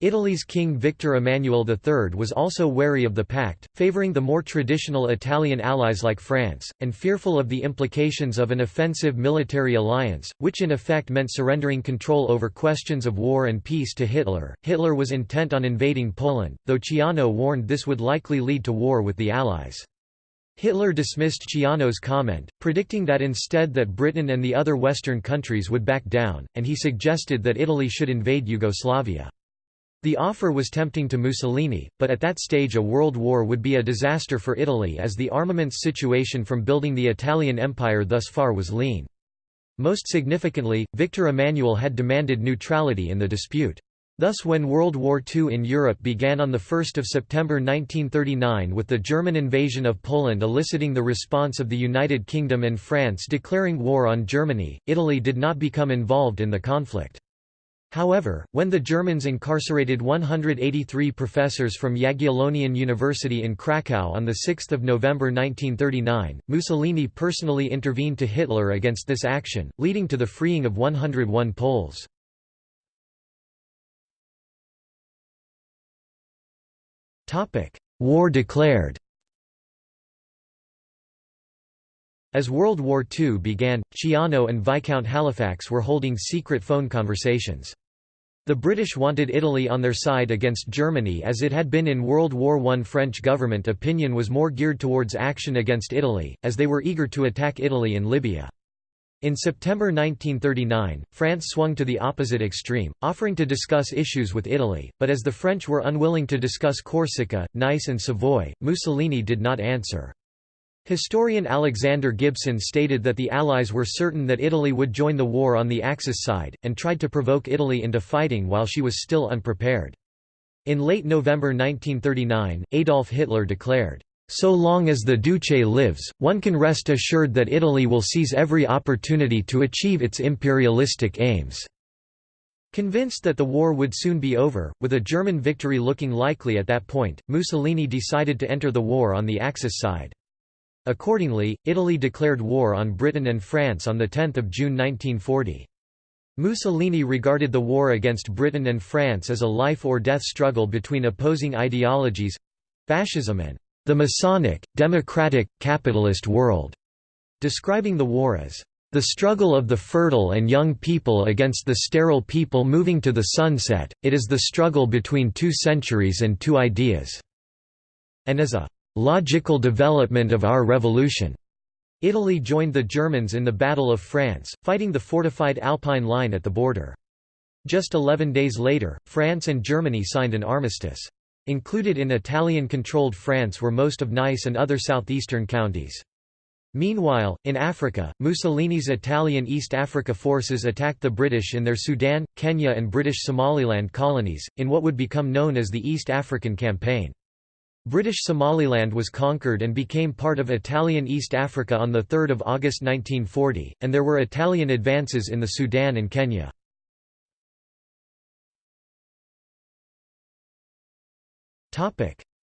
Italy's King Victor Emmanuel III was also wary of the pact, favouring the more traditional Italian allies like France, and fearful of the implications of an offensive military alliance, which in effect meant surrendering control over questions of war and peace to Hitler. Hitler was intent on invading Poland, though Ciano warned this would likely lead to war with the Allies. Hitler dismissed Ciano's comment, predicting that instead that Britain and the other Western countries would back down, and he suggested that Italy should invade Yugoslavia. The offer was tempting to Mussolini, but at that stage a world war would be a disaster for Italy as the armaments situation from building the Italian Empire thus far was lean. Most significantly, Victor Emmanuel had demanded neutrality in the dispute. Thus when World War II in Europe began on 1 September 1939 with the German invasion of Poland eliciting the response of the United Kingdom and France declaring war on Germany, Italy did not become involved in the conflict. However, when the Germans incarcerated 183 professors from Jagiellonian University in Krakow on 6 November 1939, Mussolini personally intervened to Hitler against this action, leading to the freeing of 101 Poles. War declared As World War II began, Ciano and Viscount Halifax were holding secret phone conversations. The British wanted Italy on their side against Germany as it had been in World War I. French government opinion was more geared towards action against Italy, as they were eager to attack Italy in Libya. In September 1939, France swung to the opposite extreme, offering to discuss issues with Italy, but as the French were unwilling to discuss Corsica, Nice and Savoy, Mussolini did not answer. Historian Alexander Gibson stated that the Allies were certain that Italy would join the war on the Axis side, and tried to provoke Italy into fighting while she was still unprepared. In late November 1939, Adolf Hitler declared, "...so long as the Duce lives, one can rest assured that Italy will seize every opportunity to achieve its imperialistic aims." Convinced that the war would soon be over, with a German victory looking likely at that point, Mussolini decided to enter the war on the Axis side. Accordingly, Italy declared war on Britain and France on 10 June 1940. Mussolini regarded the war against Britain and France as a life-or-death struggle between opposing ideologies—fascism and the Masonic, democratic, capitalist world, describing the war as the struggle of the fertile and young people against the sterile people moving to the sunset, it is the struggle between two centuries and two ideas", and as a logical development of our revolution. Italy joined the Germans in the Battle of France, fighting the fortified Alpine line at the border. Just 11 days later, France and Germany signed an armistice. Included in Italian-controlled France were most of Nice and other southeastern counties. Meanwhile, in Africa, Mussolini's Italian East Africa forces attacked the British in their Sudan, Kenya and British Somaliland colonies, in what would become known as the East African Campaign. British Somaliland was conquered and became part of Italian East Africa on 3 August 1940, and there were Italian advances in the Sudan and Kenya.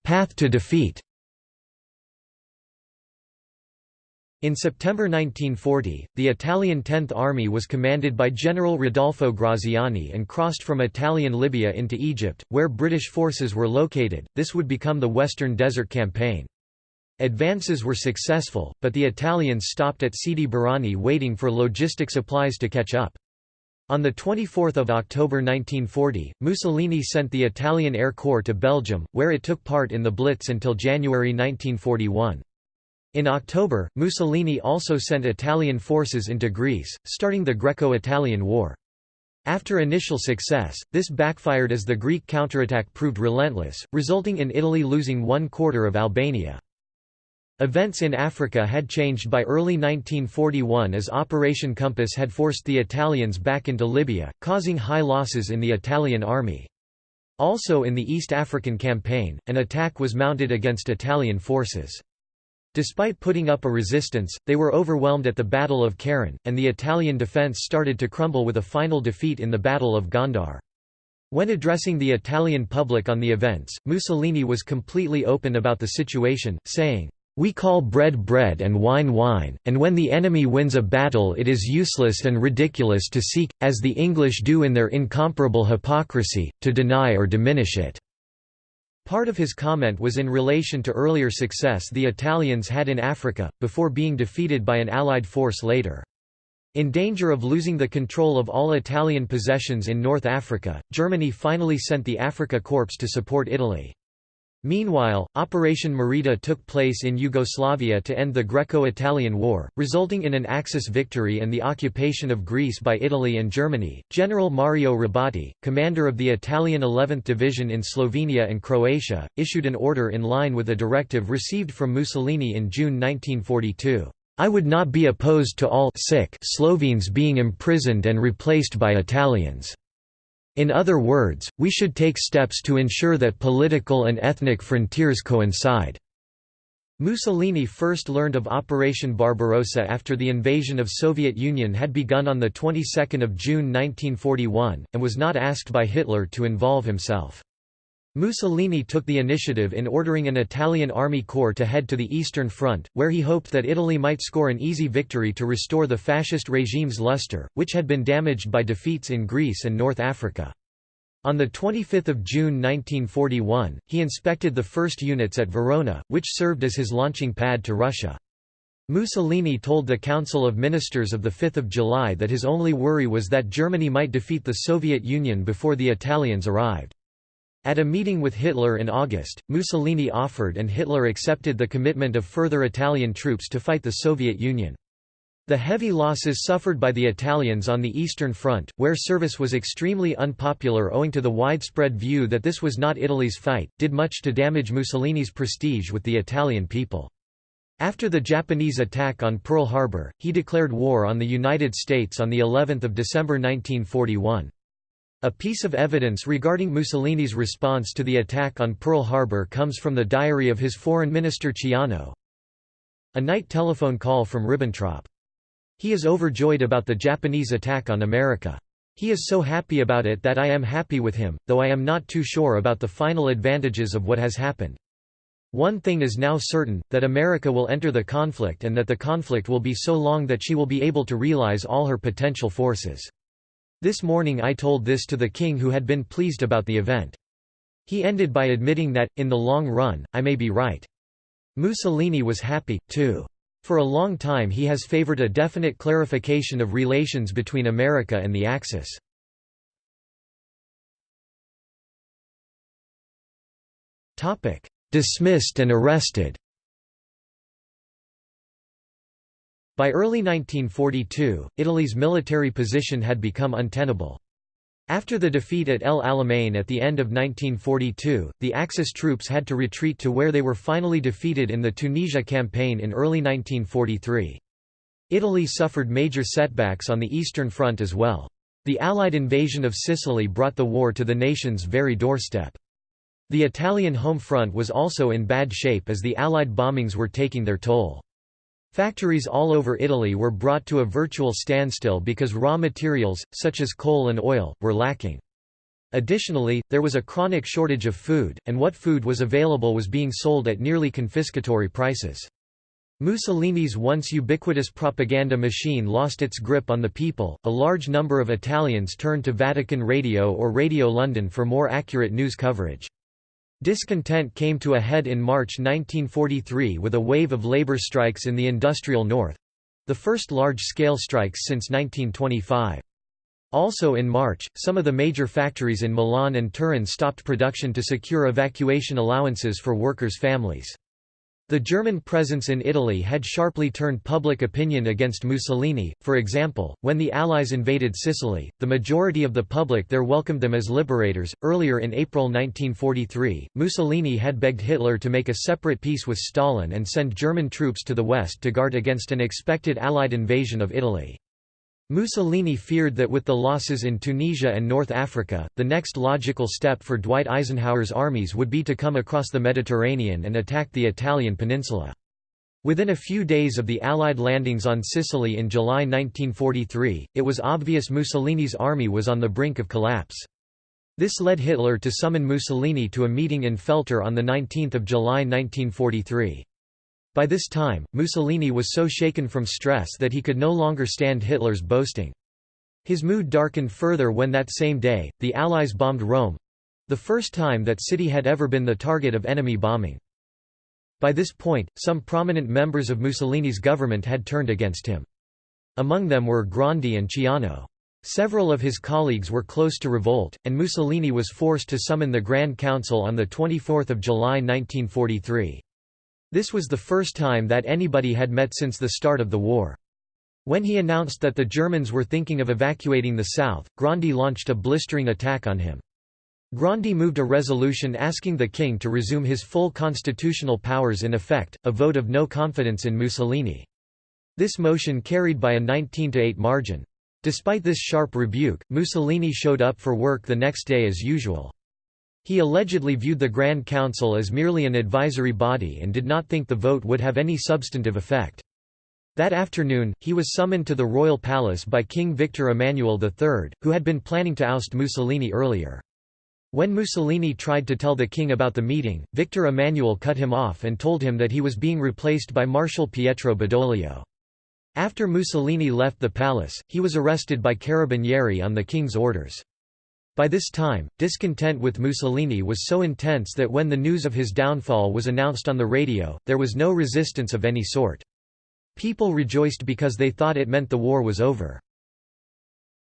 Path to defeat In September 1940, the Italian Tenth Army was commanded by General Rodolfo Graziani and crossed from Italian Libya into Egypt, where British forces were located. This would become the Western Desert Campaign. Advances were successful, but the Italians stopped at Sidi Barrani waiting for logistic supplies to catch up. On 24 October 1940, Mussolini sent the Italian Air Corps to Belgium, where it took part in the Blitz until January 1941. In October, Mussolini also sent Italian forces into Greece, starting the Greco-Italian War. After initial success, this backfired as the Greek counterattack proved relentless, resulting in Italy losing one quarter of Albania. Events in Africa had changed by early 1941 as Operation Compass had forced the Italians back into Libya, causing high losses in the Italian army. Also in the East African Campaign, an attack was mounted against Italian forces. Despite putting up a resistance, they were overwhelmed at the Battle of Keren, and the Italian defence started to crumble with a final defeat in the Battle of Gondar. When addressing the Italian public on the events, Mussolini was completely open about the situation, saying, "...we call bread bread and wine wine, and when the enemy wins a battle it is useless and ridiculous to seek, as the English do in their incomparable hypocrisy, to deny or diminish it." Part of his comment was in relation to earlier success the Italians had in Africa, before being defeated by an Allied force later. In danger of losing the control of all Italian possessions in North Africa, Germany finally sent the Afrika Korps to support Italy. Meanwhile, Operation Marita took place in Yugoslavia to end the Greco-Italian War, resulting in an Axis victory and the occupation of Greece by Italy and Germany. General Mario Robotti, commander of the Italian 11th Division in Slovenia and Croatia, issued an order in line with a directive received from Mussolini in June 1942. I would not be opposed to all sick Slovenes being imprisoned and replaced by Italians. In other words, we should take steps to ensure that political and ethnic frontiers coincide. Mussolini first learned of Operation Barbarossa after the invasion of Soviet Union had begun on the 22nd of June 1941 and was not asked by Hitler to involve himself. Mussolini took the initiative in ordering an Italian army corps to head to the Eastern Front, where he hoped that Italy might score an easy victory to restore the fascist regime's luster, which had been damaged by defeats in Greece and North Africa. On 25 June 1941, he inspected the first units at Verona, which served as his launching pad to Russia. Mussolini told the Council of Ministers of 5 July that his only worry was that Germany might defeat the Soviet Union before the Italians arrived. At a meeting with Hitler in August, Mussolini offered and Hitler accepted the commitment of further Italian troops to fight the Soviet Union. The heavy losses suffered by the Italians on the Eastern Front, where service was extremely unpopular owing to the widespread view that this was not Italy's fight, did much to damage Mussolini's prestige with the Italian people. After the Japanese attack on Pearl Harbor, he declared war on the United States on of December 1941. A piece of evidence regarding Mussolini's response to the attack on Pearl Harbor comes from the diary of his foreign minister Ciano. A night telephone call from Ribbentrop. He is overjoyed about the Japanese attack on America. He is so happy about it that I am happy with him, though I am not too sure about the final advantages of what has happened. One thing is now certain, that America will enter the conflict and that the conflict will be so long that she will be able to realize all her potential forces. This morning I told this to the king who had been pleased about the event. He ended by admitting that, in the long run, I may be right. Mussolini was happy, too. For a long time he has favored a definite clarification of relations between America and the Axis. Dismissed and arrested By early 1942, Italy's military position had become untenable. After the defeat at El Alamein at the end of 1942, the Axis troops had to retreat to where they were finally defeated in the Tunisia campaign in early 1943. Italy suffered major setbacks on the Eastern Front as well. The Allied invasion of Sicily brought the war to the nation's very doorstep. The Italian home front was also in bad shape as the Allied bombings were taking their toll. Factories all over Italy were brought to a virtual standstill because raw materials, such as coal and oil, were lacking. Additionally, there was a chronic shortage of food, and what food was available was being sold at nearly confiscatory prices. Mussolini's once ubiquitous propaganda machine lost its grip on the people. A large number of Italians turned to Vatican Radio or Radio London for more accurate news coverage. Discontent came to a head in March 1943 with a wave of labor strikes in the industrial north—the first large-scale strikes since 1925. Also in March, some of the major factories in Milan and Turin stopped production to secure evacuation allowances for workers' families. The German presence in Italy had sharply turned public opinion against Mussolini, for example, when the Allies invaded Sicily, the majority of the public there welcomed them as liberators. Earlier in April 1943, Mussolini had begged Hitler to make a separate peace with Stalin and send German troops to the west to guard against an expected Allied invasion of Italy. Mussolini feared that with the losses in Tunisia and North Africa, the next logical step for Dwight Eisenhower's armies would be to come across the Mediterranean and attack the Italian peninsula. Within a few days of the Allied landings on Sicily in July 1943, it was obvious Mussolini's army was on the brink of collapse. This led Hitler to summon Mussolini to a meeting in Feltre on 19 July 1943. By this time, Mussolini was so shaken from stress that he could no longer stand Hitler's boasting. His mood darkened further when that same day, the Allies bombed Rome—the first time that city had ever been the target of enemy bombing. By this point, some prominent members of Mussolini's government had turned against him. Among them were Grandi and Ciano. Several of his colleagues were close to revolt, and Mussolini was forced to summon the Grand Council on 24 July 1943. This was the first time that anybody had met since the start of the war. When he announced that the Germans were thinking of evacuating the south, Grandi launched a blistering attack on him. Grandi moved a resolution asking the king to resume his full constitutional powers in effect, a vote of no confidence in Mussolini. This motion carried by a 19–8 margin. Despite this sharp rebuke, Mussolini showed up for work the next day as usual. He allegedly viewed the Grand Council as merely an advisory body and did not think the vote would have any substantive effect. That afternoon, he was summoned to the royal palace by King Victor Emmanuel III, who had been planning to oust Mussolini earlier. When Mussolini tried to tell the king about the meeting, Victor Emmanuel cut him off and told him that he was being replaced by Marshal Pietro Badoglio. After Mussolini left the palace, he was arrested by Carabinieri on the king's orders. By this time, discontent with Mussolini was so intense that when the news of his downfall was announced on the radio, there was no resistance of any sort. People rejoiced because they thought it meant the war was over.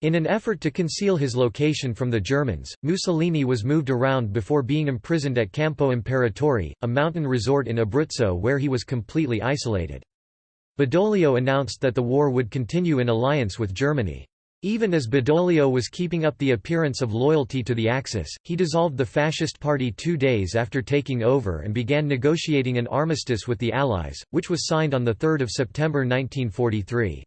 In an effort to conceal his location from the Germans, Mussolini was moved around before being imprisoned at Campo Imperatore, a mountain resort in Abruzzo where he was completely isolated. Badoglio announced that the war would continue in alliance with Germany. Even as Badoglio was keeping up the appearance of loyalty to the Axis, he dissolved the Fascist Party two days after taking over and began negotiating an armistice with the Allies, which was signed on 3 September 1943.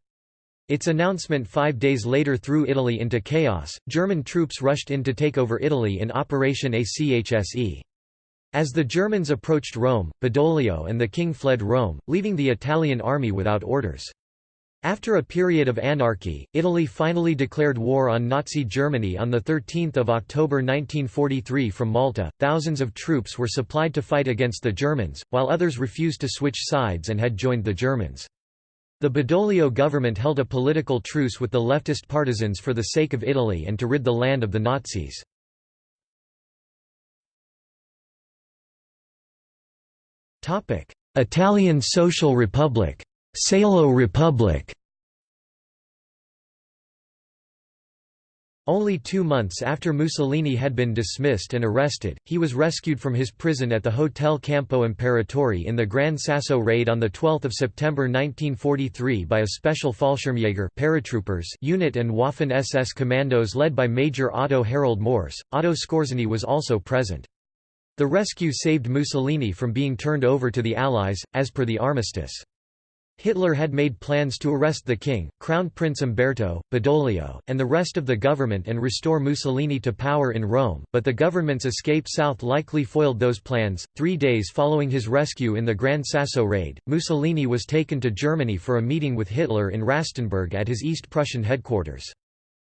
Its announcement five days later threw Italy into chaos, German troops rushed in to take over Italy in Operation ACHSE. As the Germans approached Rome, Badoglio and the king fled Rome, leaving the Italian army without orders. After a period of anarchy, Italy finally declared war on Nazi Germany on 13 October 1943 from Malta. Thousands of troops were supplied to fight against the Germans, while others refused to switch sides and had joined the Germans. The Badoglio government held a political truce with the leftist partisans for the sake of Italy and to rid the land of the Nazis. Italian Social Republic Salo Republic Only two months after Mussolini had been dismissed and arrested, he was rescued from his prison at the Hotel Campo Imperatore in the Gran Sasso raid on 12 September 1943 by a special Fallschirmjäger paratroopers unit and Waffen-SS commandos led by Major Otto Harald Mors. Otto Skorzeny was also present. The rescue saved Mussolini from being turned over to the Allies, as per the armistice. Hitler had made plans to arrest the king, Crown Prince Umberto, Badoglio, and the rest of the government and restore Mussolini to power in Rome, but the government's escape south likely foiled those plans. Three days following his rescue in the Gran Sasso raid, Mussolini was taken to Germany for a meeting with Hitler in Rastenburg at his East Prussian headquarters.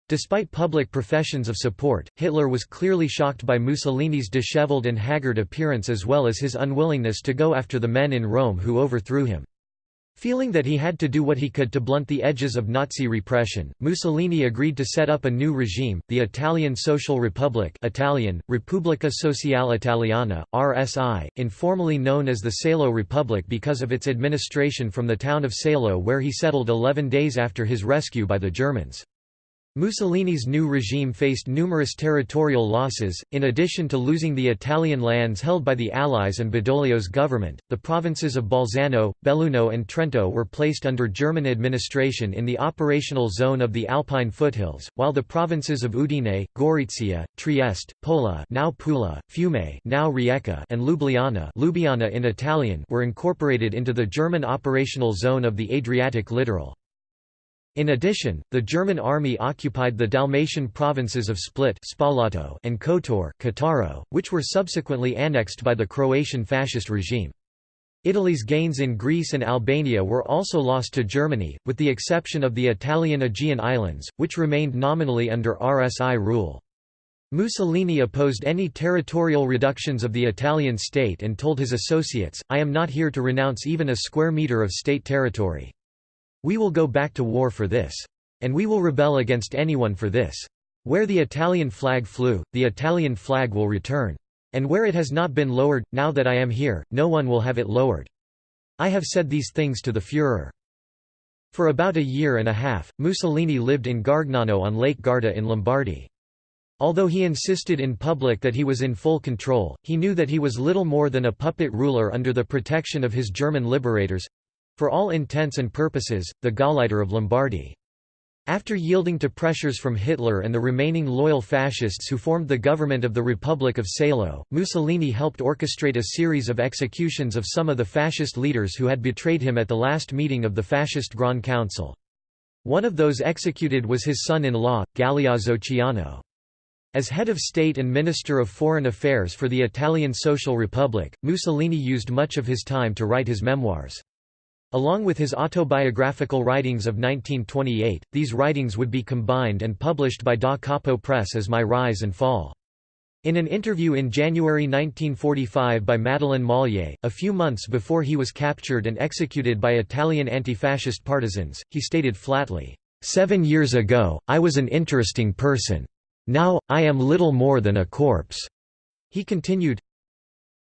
Despite public professions of support, Hitler was clearly shocked by Mussolini's disheveled and haggard appearance as well as his unwillingness to go after the men in Rome who overthrew him. Feeling that he had to do what he could to blunt the edges of Nazi repression, Mussolini agreed to set up a new regime, the Italian Social Republic Italian, Repubblica Sociale Italiana, RSI, informally known as the Salo Republic because of its administration from the town of Salo where he settled 11 days after his rescue by the Germans. Mussolini's new regime faced numerous territorial losses, in addition to losing the Italian lands held by the Allies and Badoglio's government. The provinces of Bolzano, Belluno, and Trento were placed under German administration in the operational zone of the Alpine foothills, while the provinces of Udine, Gorizia, Trieste, Pola, now Pula, Fiume, now Rijeka, and Ljubljana, Lubiana in Italian, were incorporated into the German operational zone of the Adriatic littoral. In addition, the German army occupied the Dalmatian provinces of Split and Kotor which were subsequently annexed by the Croatian fascist regime. Italy's gains in Greece and Albania were also lost to Germany, with the exception of the Italian Aegean Islands, which remained nominally under RSI rule. Mussolini opposed any territorial reductions of the Italian state and told his associates, I am not here to renounce even a square metre of state territory. We will go back to war for this. And we will rebel against anyone for this. Where the Italian flag flew, the Italian flag will return. And where it has not been lowered, now that I am here, no one will have it lowered. I have said these things to the Führer. For about a year and a half, Mussolini lived in Gargnano on Lake Garda in Lombardy. Although he insisted in public that he was in full control, he knew that he was little more than a puppet ruler under the protection of his German liberators—for all intents and purposes, the Gauleiter of Lombardy. After yielding to pressures from Hitler and the remaining loyal fascists who formed the government of the Republic of Salo, Mussolini helped orchestrate a series of executions of some of the fascist leaders who had betrayed him at the last meeting of the fascist Grand Council. One of those executed was his son-in-law, Galeazzo Ciano. As head of state and Minister of Foreign Affairs for the Italian Social Republic, Mussolini used much of his time to write his memoirs. Along with his autobiographical writings of 1928, these writings would be combined and published by Da Capo Press as My Rise and Fall. In an interview in January 1945 by Madeleine Mollier, a few months before he was captured and executed by Italian anti-fascist partisans, he stated flatly, Seven years ago, I was an interesting person. Now, I am little more than a corpse." He continued,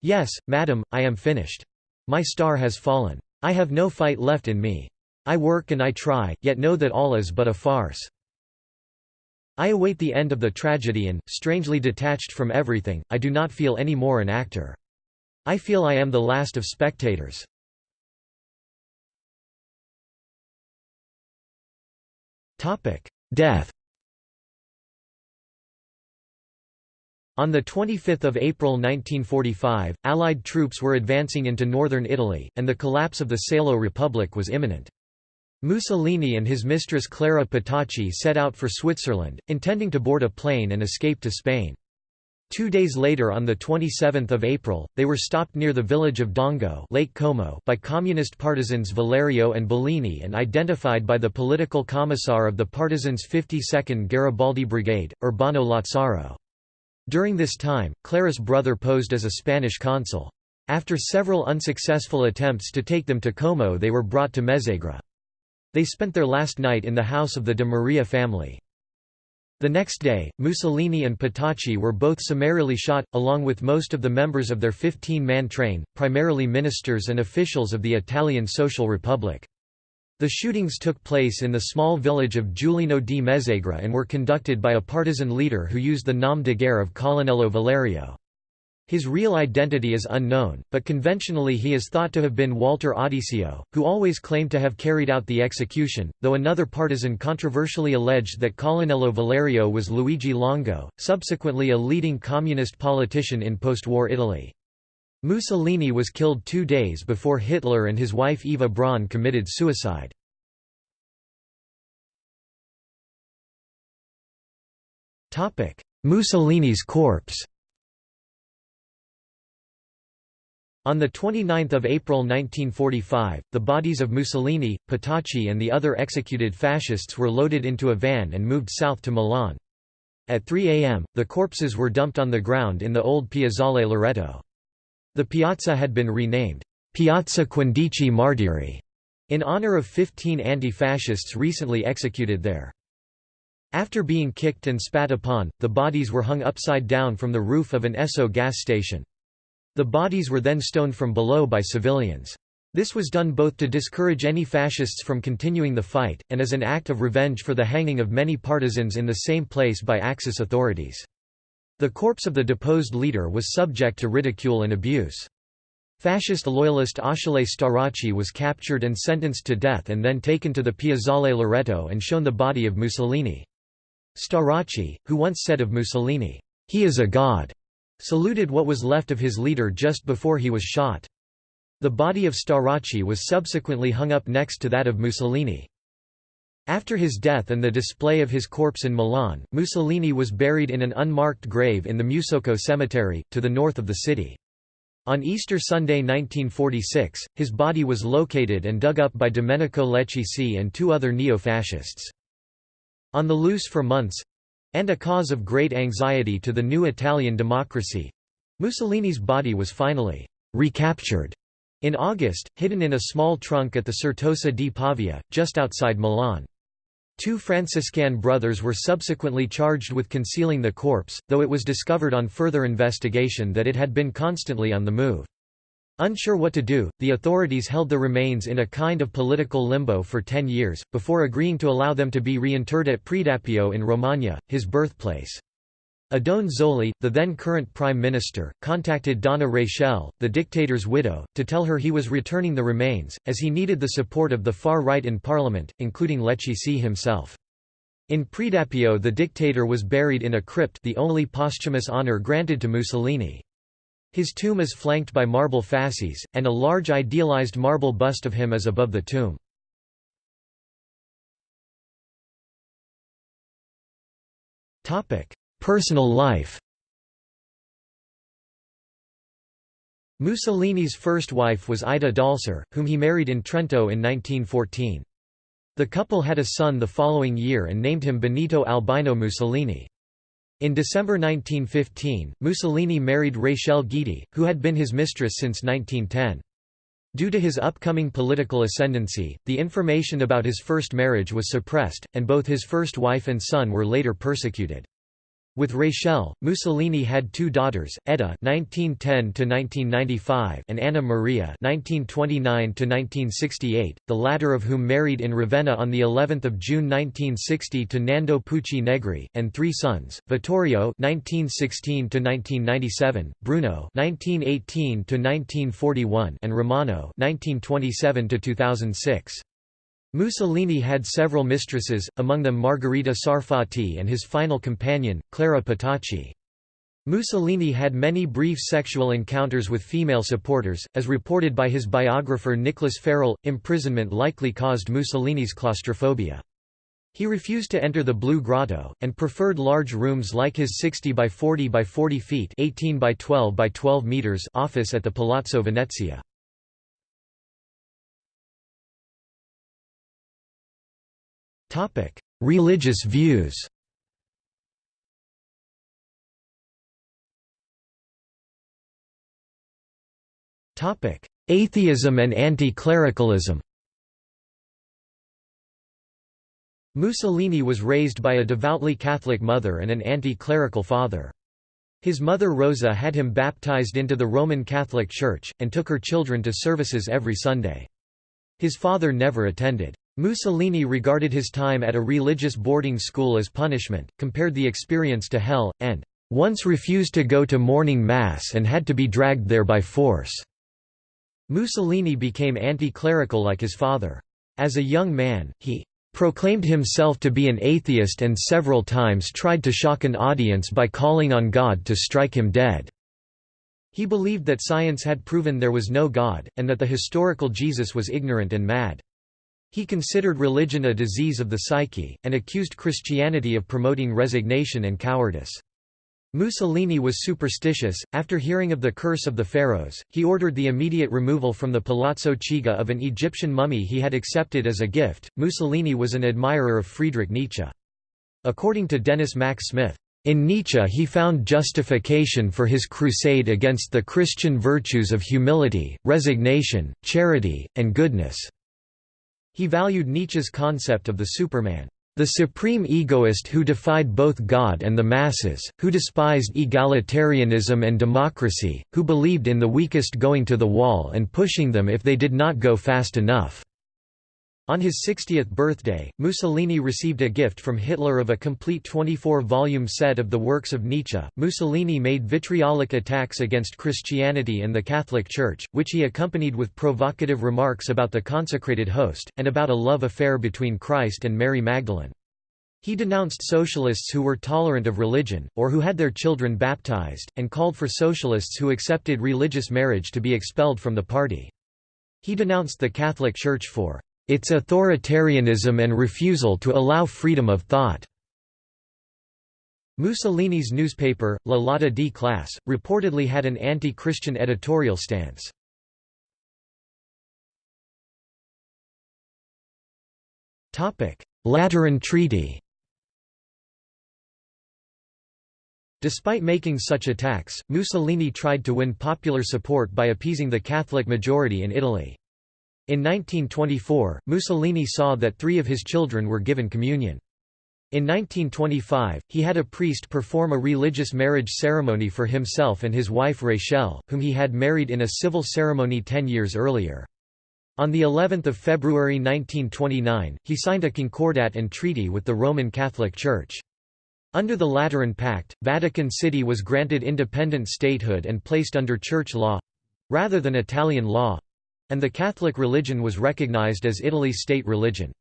Yes, madam, I am finished. My star has fallen. I have no fight left in me. I work and I try, yet know that all is but a farce. I await the end of the tragedy and, strangely detached from everything, I do not feel any more an actor. I feel I am the last of spectators. Death On 25 April 1945, Allied troops were advancing into northern Italy, and the collapse of the Salo Republic was imminent. Mussolini and his mistress Clara Petacci set out for Switzerland, intending to board a plane and escape to Spain. Two days later on 27 April, they were stopped near the village of Dongo Lake Como by communist partisans Valerio and Bellini and identified by the political commissar of the partisans' 52nd Garibaldi Brigade, Urbano Lazzaro. During this time, Clara's brother posed as a Spanish consul. After several unsuccessful attempts to take them to Como they were brought to Mezzegra. They spent their last night in the house of the de Maria family. The next day, Mussolini and Petacci were both summarily shot, along with most of the members of their 15-man train, primarily ministers and officials of the Italian Social Republic. The shootings took place in the small village of Giulino di Mezzegra and were conducted by a partisan leader who used the nom de guerre of Colonnello Valerio. His real identity is unknown, but conventionally he is thought to have been Walter Audisio, who always claimed to have carried out the execution, though another partisan controversially alleged that Colonnello Valerio was Luigi Longo, subsequently a leading communist politician in post-war Italy. Mussolini was killed two days before Hitler and his wife Eva Braun committed suicide. Mussolini's corpse On 29 April 1945, the bodies of Mussolini, Petacci and the other executed fascists were loaded into a van and moved south to Milan. At 3 am, the corpses were dumped on the ground in the old Piazzale Loreto. The piazza had been renamed, Piazza Quindici Martiri, in honor of 15 anti-fascists recently executed there. After being kicked and spat upon, the bodies were hung upside down from the roof of an Esso gas station. The bodies were then stoned from below by civilians. This was done both to discourage any fascists from continuing the fight, and as an act of revenge for the hanging of many partisans in the same place by Axis authorities. The corpse of the deposed leader was subject to ridicule and abuse. Fascist loyalist Achille Starace was captured and sentenced to death and then taken to the Piazzale Loreto and shown the body of Mussolini. Starace, who once said of Mussolini, "'He is a god'", saluted what was left of his leader just before he was shot. The body of Starace was subsequently hung up next to that of Mussolini. After his death and the display of his corpse in Milan, Mussolini was buried in an unmarked grave in the Musocco cemetery, to the north of the city. On Easter Sunday 1946, his body was located and dug up by Domenico Leccisi and two other neo-fascists. On the loose for months—and a cause of great anxiety to the new Italian democracy—Mussolini's body was finally «recaptured» in August, hidden in a small trunk at the Certosa di Pavia, just outside Milan. Two Franciscan brothers were subsequently charged with concealing the corpse, though it was discovered on further investigation that it had been constantly on the move. Unsure what to do, the authorities held the remains in a kind of political limbo for ten years, before agreeing to allow them to be reinterred at Predappio in Romagna, his birthplace. Oddone Zoli, the then current prime minister, contacted Donna Rachel, the dictator's widow, to tell her he was returning the remains, as he needed the support of the far right in parliament, including Leccisi himself. In Predappio the dictator was buried in a crypt the only posthumous honour granted to Mussolini. His tomb is flanked by marble fasces, and a large idealized marble bust of him is above the tomb. Personal life Mussolini's first wife was Ida Dalser, whom he married in Trento in 1914. The couple had a son the following year and named him Benito Albino Mussolini. In December 1915, Mussolini married Rachel Guidi, who had been his mistress since 1910. Due to his upcoming political ascendancy, the information about his first marriage was suppressed, and both his first wife and son were later persecuted. With Rachel, Mussolini had two daughters, Edda (1910–1995) and Anna Maria (1929–1968), the latter of whom married in Ravenna on the 11th of June 1960 to Nando Pucci Negri, and three sons: Vittorio (1916–1997), Bruno (1918–1941), and Romano (1927–2006). Mussolini had several mistresses, among them Margherita Sarfatti and his final companion, Clara Petacci. Mussolini had many brief sexual encounters with female supporters, as reported by his biographer Nicholas Farrell. Imprisonment likely caused Mussolini's claustrophobia. He refused to enter the Blue Grotto, and preferred large rooms like his 60 by 40 by 40 feet 18 by 12 by 12 meters office at the Palazzo Venezia. Religious views Topic: Atheism and anti-clericalism Mussolini was raised by a devoutly Catholic mother and an anti-clerical father. His mother Rosa had him baptized into the Roman Catholic Church, and took her children to services every Sunday. His father never attended. Mussolini regarded his time at a religious boarding school as punishment, compared the experience to hell, and once refused to go to morning mass and had to be dragged there by force. Mussolini became anti-clerical like his father. As a young man, he proclaimed himself to be an atheist and several times tried to shock an audience by calling on God to strike him dead. He believed that science had proven there was no God, and that the historical Jesus was ignorant and mad. He considered religion a disease of the psyche, and accused Christianity of promoting resignation and cowardice. Mussolini was superstitious. After hearing of the curse of the pharaohs, he ordered the immediate removal from the Palazzo Chigi of an Egyptian mummy he had accepted as a gift. Mussolini was an admirer of Friedrich Nietzsche. According to Denis Mack Smith, in Nietzsche he found justification for his crusade against the Christian virtues of humility, resignation, charity, and goodness. He valued Nietzsche's concept of the Superman, the supreme egoist who defied both God and the masses, who despised egalitarianism and democracy, who believed in the weakest going to the wall and pushing them if they did not go fast enough. On his 60th birthday, Mussolini received a gift from Hitler of a complete 24-volume set of the works of Nietzsche. Mussolini made vitriolic attacks against Christianity and the Catholic Church, which he accompanied with provocative remarks about the consecrated host, and about a love affair between Christ and Mary Magdalene. He denounced socialists who were tolerant of religion, or who had their children baptized, and called for socialists who accepted religious marriage to be expelled from the party. He denounced the Catholic Church for its authoritarianism and refusal to allow freedom of thought. Mussolini's newspaper, La Lotta di Classe, reportedly had an anti-Christian editorial stance. Lateran Treaty Despite making such attacks, Mussolini tried to win popular support by appeasing the Catholic majority in Italy. In 1924, Mussolini saw that three of his children were given communion. In 1925, he had a priest perform a religious marriage ceremony for himself and his wife Rachel, whom he had married in a civil ceremony ten years earlier. On the 11th of February 1929, he signed a concordat and treaty with the Roman Catholic Church. Under the Lateran Pact, Vatican City was granted independent statehood and placed under church law—rather than Italian law—and the Catholic religion was recognized as Italy's state religion.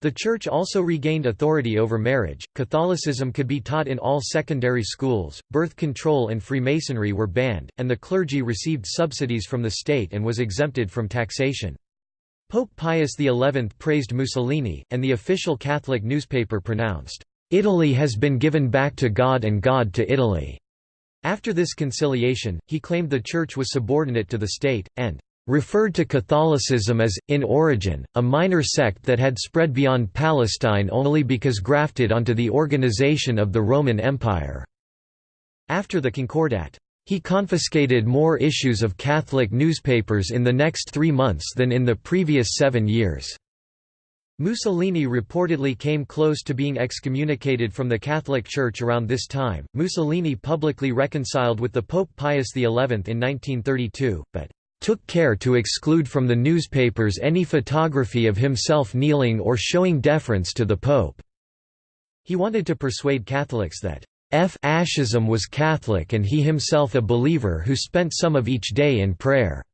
The Church also regained authority over marriage, Catholicism could be taught in all secondary schools, birth control and Freemasonry were banned, and the clergy received subsidies from the state and was exempted from taxation. Pope Pius XI praised Mussolini, and the official Catholic newspaper pronounced, "'Italy has been given back to God and God to Italy'". After this conciliation, he claimed the Church was subordinate to the state, and referred to Catholicism as, in origin, a minor sect that had spread beyond Palestine only because grafted onto the organization of the Roman Empire." After the Concordat. He confiscated more issues of Catholic newspapers in the next three months than in the previous seven years. Mussolini reportedly came close to being excommunicated from the Catholic Church around this time. Mussolini publicly reconciled with the Pope Pius XI in 1932, but took care to exclude from the newspapers any photography of himself kneeling or showing deference to the Pope. He wanted to persuade Catholics that Fascism was Catholic and he himself a believer who spent some of each day in prayer.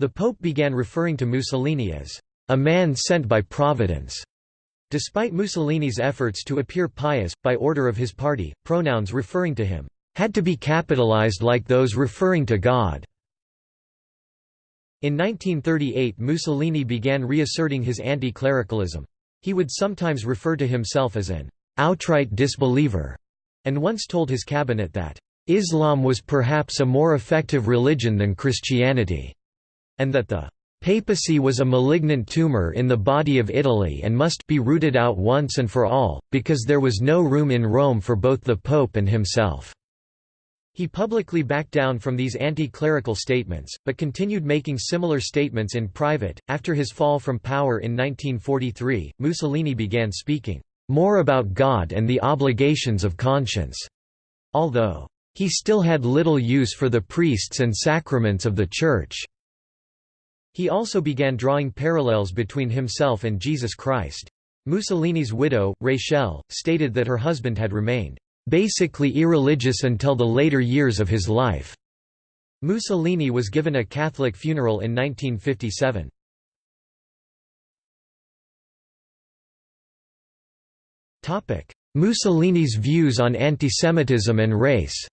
The Pope began referring to Mussolini as a man sent by Providence. Despite Mussolini's efforts to appear pious, by order of his party, pronouns referring to him had to be capitalized like those referring to God. In 1938 Mussolini began reasserting his anti-clericalism. He would sometimes refer to himself as an outright disbeliever, and once told his cabinet that Islam was perhaps a more effective religion than Christianity, and that the papacy was a malignant tumor in the body of Italy and must be rooted out once and for all, because there was no room in Rome for both the pope and himself. He publicly backed down from these anti-clerical statements, but continued making similar statements in private. After his fall from power in 1943, Mussolini began speaking more about God and the obligations of conscience, although he still had little use for the priests and sacraments of the Church. He also began drawing parallels between himself and Jesus Christ. Mussolini's widow, Rachel, stated that her husband had remained basically irreligious until the later years of his life. Mussolini was given a Catholic funeral in 1957. Topic: Mussolini's views on antisemitism and race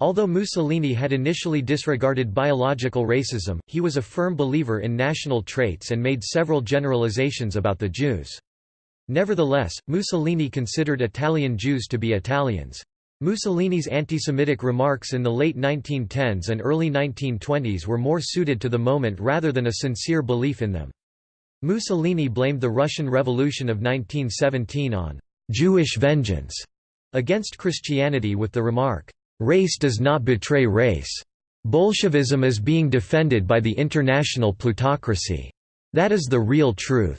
Although Mussolini had initially disregarded biological racism, he was a firm believer in national traits and made several generalizations about the Jews. Nevertheless, Mussolini considered Italian Jews to be Italians. Mussolini's anti-Semitic remarks in the late 1910s and early 1920s were more suited to the moment rather than a sincere belief in them. Mussolini blamed the Russian Revolution of 1917 on «Jewish vengeance» against Christianity with the remark, «Race does not betray race. Bolshevism is being defended by the international plutocracy. That is the real truth.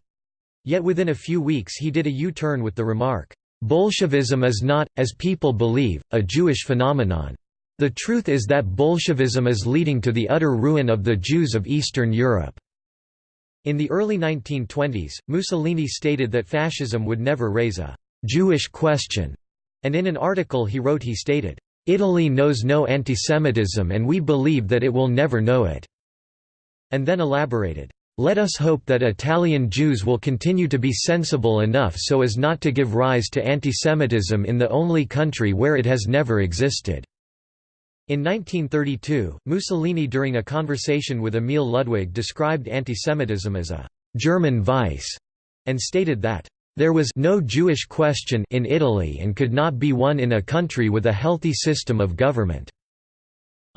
Yet within a few weeks he did a U-turn with the remark, "'Bolshevism is not, as people believe, a Jewish phenomenon. The truth is that Bolshevism is leading to the utter ruin of the Jews of Eastern Europe." In the early 1920s, Mussolini stated that fascism would never raise a «Jewish question», and in an article he wrote he stated, "'Italy knows no antisemitism and we believe that it will never know it'", and then elaborated, let us hope that Italian Jews will continue to be sensible enough so as not to give rise to antisemitism in the only country where it has never existed." In 1932, Mussolini during a conversation with Emil Ludwig described antisemitism as a «German vice» and stated that there was no Jewish question in Italy and could not be one in a country with a healthy system of government.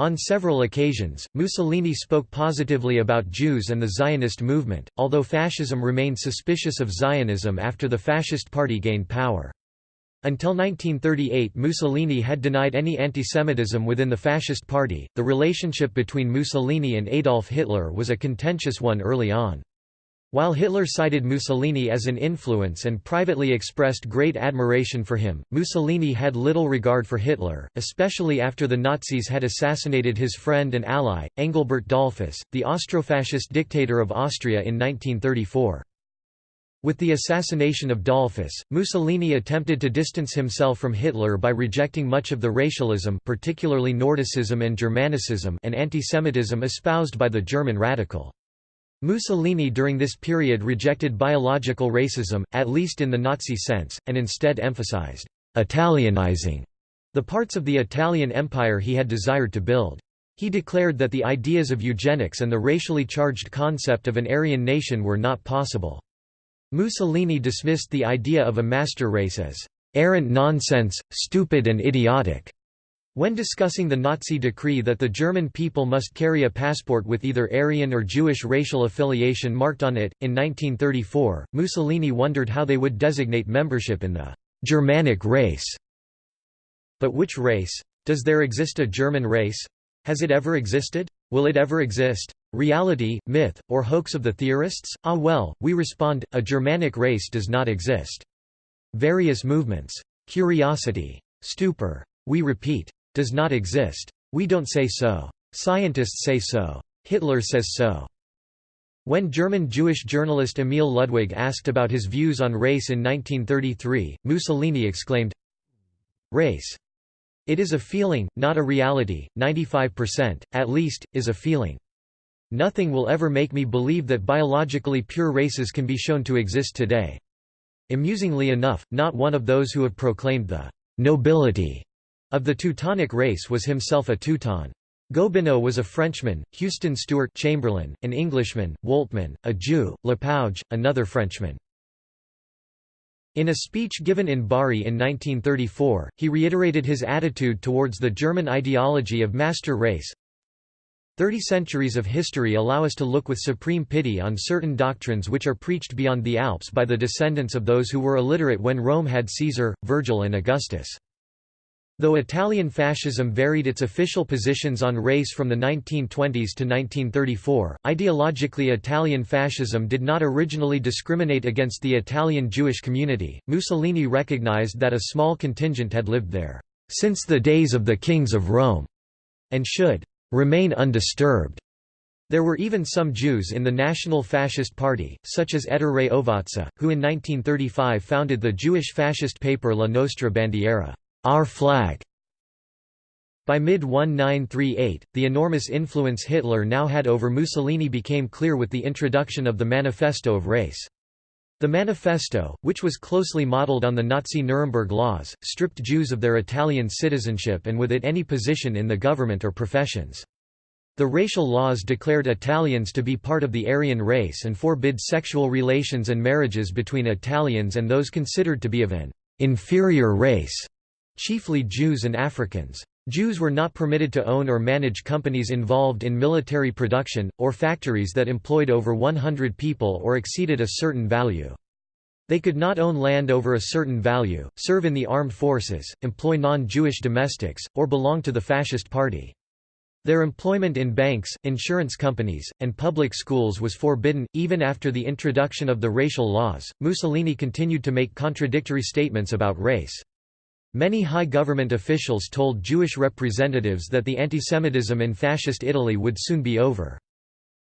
On several occasions, Mussolini spoke positively about Jews and the Zionist movement, although fascism remained suspicious of Zionism after the Fascist Party gained power. Until 1938 Mussolini had denied any antisemitism within the Fascist Party. The relationship between Mussolini and Adolf Hitler was a contentious one early on. While Hitler cited Mussolini as an influence and privately expressed great admiration for him, Mussolini had little regard for Hitler, especially after the Nazis had assassinated his friend and ally, Engelbert Dollfuss, the Austrofascist dictator of Austria in 1934. With the assassination of Dollfuss, Mussolini attempted to distance himself from Hitler by rejecting much of the racialism particularly Nordicism and Germanicism and antisemitism espoused by the German radical. Mussolini during this period rejected biological racism, at least in the Nazi sense, and instead emphasized «Italianizing» the parts of the Italian Empire he had desired to build. He declared that the ideas of eugenics and the racially charged concept of an Aryan nation were not possible. Mussolini dismissed the idea of a master race as «errant nonsense, stupid and idiotic», when discussing the Nazi decree that the German people must carry a passport with either Aryan or Jewish racial affiliation marked on it, in 1934, Mussolini wondered how they would designate membership in the «Germanic race». But which race? Does there exist a German race? Has it ever existed? Will it ever exist? Reality, myth, or hoax of the theorists? Ah well, we respond, a Germanic race does not exist. Various movements. Curiosity. Stupor. We repeat does not exist. We don't say so. Scientists say so. Hitler says so. When German Jewish journalist Emil Ludwig asked about his views on race in 1933, Mussolini exclaimed, Race. It is a feeling, not a reality, 95%, at least, is a feeling. Nothing will ever make me believe that biologically pure races can be shown to exist today. Amusingly enough, not one of those who have proclaimed the nobility of the Teutonic race was himself a Teuton. Gobineau was a Frenchman, Houston Stewart Chamberlain, an Englishman, Woltmann, a Jew, Lapouge, another Frenchman. In a speech given in Bari in 1934, he reiterated his attitude towards the German ideology of master race. Thirty centuries of history allow us to look with supreme pity on certain doctrines which are preached beyond the Alps by the descendants of those who were illiterate when Rome had Caesar, Virgil and Augustus. Though Italian fascism varied its official positions on race from the 1920s to 1934, ideologically Italian fascism did not originally discriminate against the Italian Jewish community. Mussolini recognized that a small contingent had lived there since the days of the kings of Rome and should remain undisturbed. There were even some Jews in the National Fascist Party, such as Ettore Ovazza, who in 1935 founded the Jewish fascist paper La Nostra Bandiera. Our flag. By mid-1938, the enormous influence Hitler now had over Mussolini became clear with the introduction of the Manifesto of Race. The Manifesto, which was closely modeled on the Nazi Nuremberg laws, stripped Jews of their Italian citizenship and with it any position in the government or professions. The racial laws declared Italians to be part of the Aryan race and forbid sexual relations and marriages between Italians and those considered to be of an inferior race chiefly Jews and Africans. Jews were not permitted to own or manage companies involved in military production, or factories that employed over 100 people or exceeded a certain value. They could not own land over a certain value, serve in the armed forces, employ non-Jewish domestics, or belong to the fascist party. Their employment in banks, insurance companies, and public schools was forbidden. Even after the introduction of the racial laws, Mussolini continued to make contradictory statements about race. Many high government officials told Jewish representatives that the antisemitism in Fascist Italy would soon be over.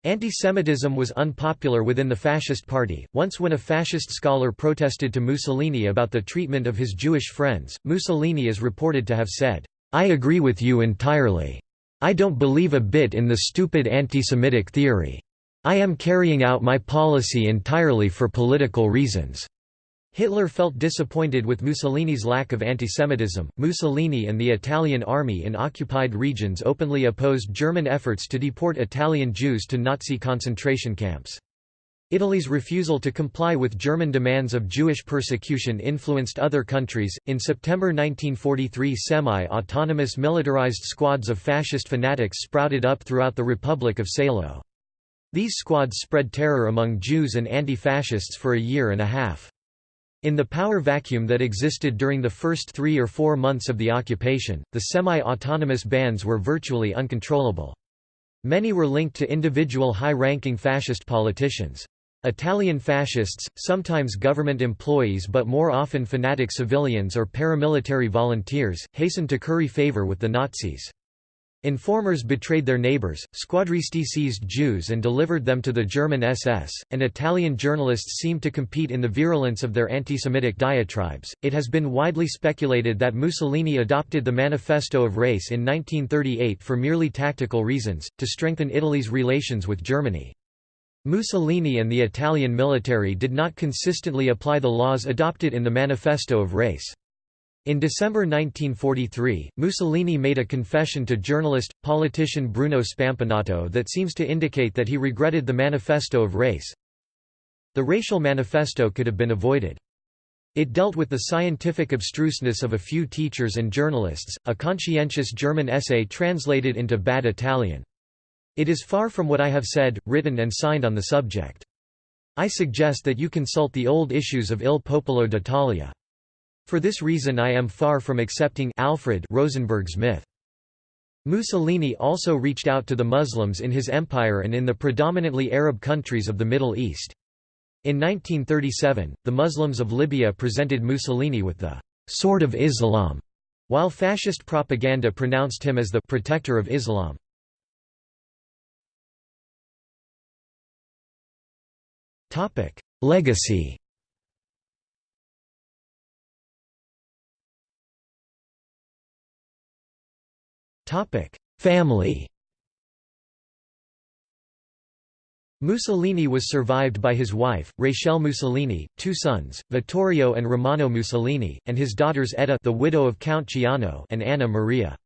Antisemitism was unpopular within the Fascist Party. Once, when a fascist scholar protested to Mussolini about the treatment of his Jewish friends, Mussolini is reported to have said, I agree with you entirely. I don't believe a bit in the stupid anti-Semitic theory. I am carrying out my policy entirely for political reasons. Hitler felt disappointed with Mussolini's lack of antisemitism. Mussolini and the Italian army in occupied regions openly opposed German efforts to deport Italian Jews to Nazi concentration camps. Italy's refusal to comply with German demands of Jewish persecution influenced other countries. In September 1943, semi autonomous militarized squads of fascist fanatics sprouted up throughout the Republic of Salo. These squads spread terror among Jews and anti fascists for a year and a half. In the power vacuum that existed during the first three or four months of the occupation, the semi-autonomous bands were virtually uncontrollable. Many were linked to individual high-ranking fascist politicians. Italian fascists, sometimes government employees but more often fanatic civilians or paramilitary volunteers, hastened to curry favor with the Nazis. Informers betrayed their neighbors, squadristi seized Jews and delivered them to the German SS, and Italian journalists seemed to compete in the virulence of their anti-Semitic diatribes. It has been widely speculated that Mussolini adopted the Manifesto of Race in 1938 for merely tactical reasons, to strengthen Italy's relations with Germany. Mussolini and the Italian military did not consistently apply the laws adopted in the Manifesto of Race. In December 1943, Mussolini made a confession to journalist, politician Bruno Spampanato that seems to indicate that he regretted the Manifesto of Race. The racial manifesto could have been avoided. It dealt with the scientific abstruseness of a few teachers and journalists, a conscientious German essay translated into bad Italian. It is far from what I have said, written and signed on the subject. I suggest that you consult the old issues of Il Popolo d'Italia. For this reason I am far from accepting Alfred Rosenberg's myth. Mussolini also reached out to the Muslims in his empire and in the predominantly Arab countries of the Middle East. In 1937, the Muslims of Libya presented Mussolini with the «sword of Islam», while fascist propaganda pronounced him as the «protector of Islam». Legacy Family Mussolini was survived by his wife, Rachel Mussolini, two sons, Vittorio and Romano Mussolini, and his daughters Edda the widow of Count Ciano and Anna Maria.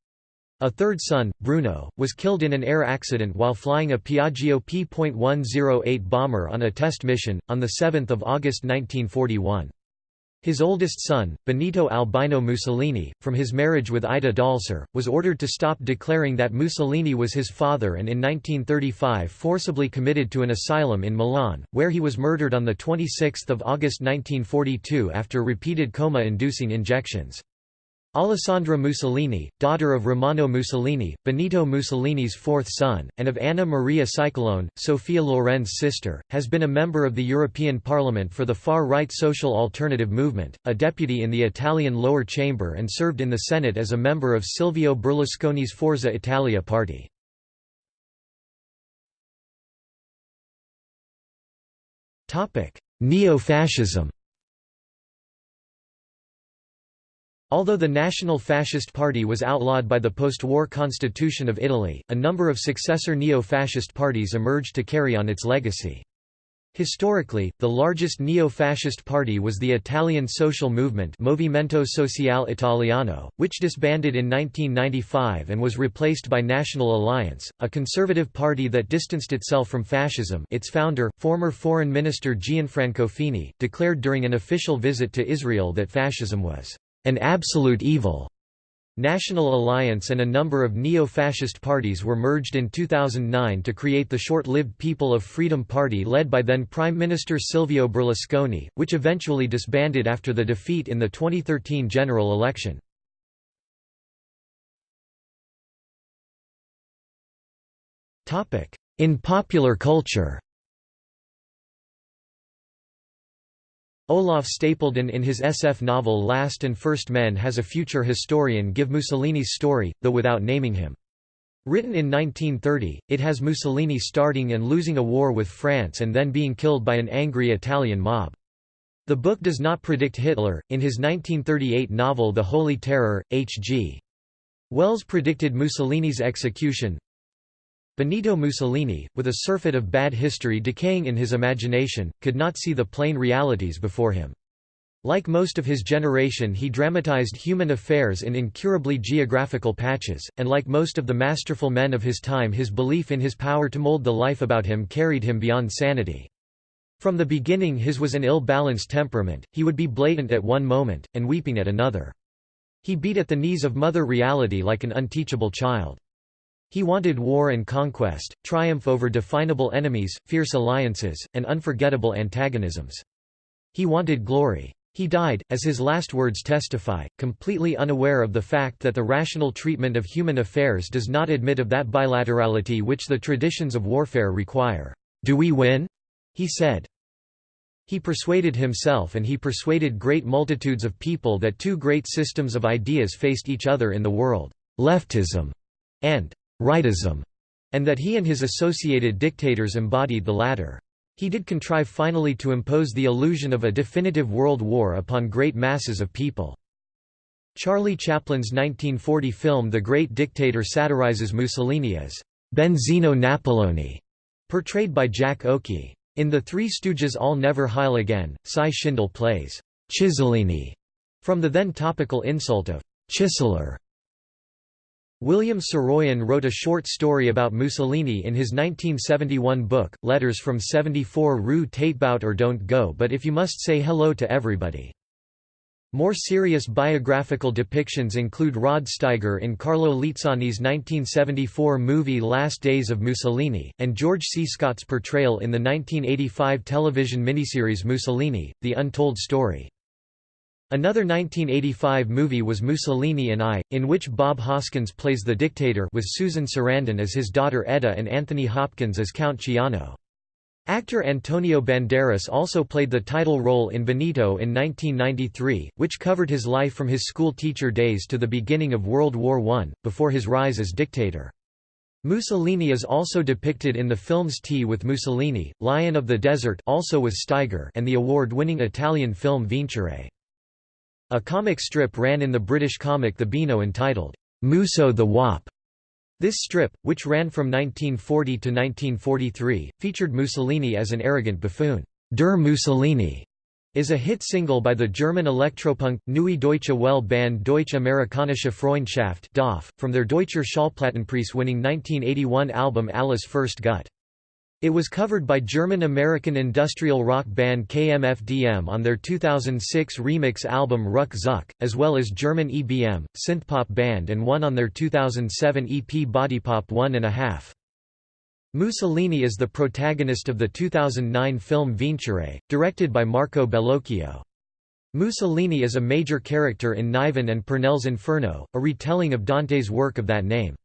A third son, Bruno, was killed in an air accident while flying a Piaggio P.108 bomber on a test mission, on 7 August 1941. His oldest son, Benito Albino Mussolini, from his marriage with Ida Dalser, was ordered to stop declaring that Mussolini was his father and in 1935 forcibly committed to an asylum in Milan, where he was murdered on 26 August 1942 after repeated coma-inducing injections. Alessandra Mussolini, daughter of Romano Mussolini, Benito Mussolini's fourth son, and of Anna Maria Scicolone, Sophia Loren's sister, has been a member of the European Parliament for the far-right social alternative movement, a deputy in the Italian lower chamber and served in the Senate as a member of Silvio Berlusconi's Forza Italia party. Neo-fascism Although the National Fascist Party was outlawed by the post-war constitution of Italy, a number of successor neo-fascist parties emerged to carry on its legacy. Historically, the largest neo-fascist party was the Italian social movement Movimento Sociale Italiano, which disbanded in 1995 and was replaced by National Alliance, a conservative party that distanced itself from fascism its founder, former Foreign Minister Gianfranco Fini, declared during an official visit to Israel that fascism was an absolute evil. National Alliance and a number of neo-fascist parties were merged in 2009 to create the short-lived People of Freedom Party led by then Prime Minister Silvio Berlusconi, which eventually disbanded after the defeat in the 2013 general election. In popular culture Olaf Stapledon in his SF novel Last and First Men has a future historian give Mussolini's story, though without naming him. Written in 1930, it has Mussolini starting and losing a war with France and then being killed by an angry Italian mob. The book does not predict Hitler. In his 1938 novel The Holy Terror, H.G. Wells predicted Mussolini's execution, Benito Mussolini, with a surfeit of bad history decaying in his imagination, could not see the plain realities before him. Like most of his generation he dramatized human affairs in incurably geographical patches, and like most of the masterful men of his time his belief in his power to mold the life about him carried him beyond sanity. From the beginning his was an ill-balanced temperament, he would be blatant at one moment, and weeping at another. He beat at the knees of mother reality like an unteachable child. He wanted war and conquest, triumph over definable enemies, fierce alliances, and unforgettable antagonisms. He wanted glory. He died, as his last words testify, completely unaware of the fact that the rational treatment of human affairs does not admit of that bilaterality which the traditions of warfare require. Do we win? he said. He persuaded himself and he persuaded great multitudes of people that two great systems of ideas faced each other in the world, leftism and rightism, and that he and his associated dictators embodied the latter. He did contrive finally to impose the illusion of a definitive world war upon great masses of people. Charlie Chaplin's 1940 film The Great Dictator satirizes Mussolini as Benzino Napoloni, portrayed by Jack Oakie. In The Three Stooges I'll Never Heil Again, Cy Schindel plays Chisolini from the then topical insult of Chiseler. William Saroyan wrote a short story about Mussolini in his 1971 book, Letters from 74 Rue Taitbout or Don't Go But If You Must Say Hello to Everybody. More serious biographical depictions include Rod Steiger in Carlo Lizzani's 1974 movie Last Days of Mussolini, and George C. Scott's portrayal in the 1985 television miniseries Mussolini, The Untold Story. Another 1985 movie was Mussolini and I, in which Bob Hoskins plays the dictator with Susan Sarandon as his daughter Edda and Anthony Hopkins as Count Ciano. Actor Antonio Banderas also played the title role in Benito in 1993, which covered his life from his school teacher days to the beginning of World War I, before his rise as dictator. Mussolini is also depicted in the films Tea with Mussolini, Lion of the Desert also with Steiger and the award-winning Italian film Vincere. A comic strip ran in the British comic The Beano entitled, Musso the Wop. This strip, which ran from 1940 to 1943, featured Mussolini as an arrogant buffoon. Der Mussolini is a hit single by the German electropunk, Neue Deutsche Welle band Deutsche Amerikanische Freundschaft from their Deutscher Schallplattenpreis winning 1981 album Alles ist Gut. It was covered by German-American industrial rock band KMFDM on their 2006 remix album Ruck Zuck, as well as German EBM, synthpop band And One on their 2007 EP Bodypop One and a Half. Mussolini is the protagonist of the 2009 film Vincere, directed by Marco Bellocchio. Mussolini is a major character in Niven and Pournelle's Inferno, a retelling of Dante's work of that name.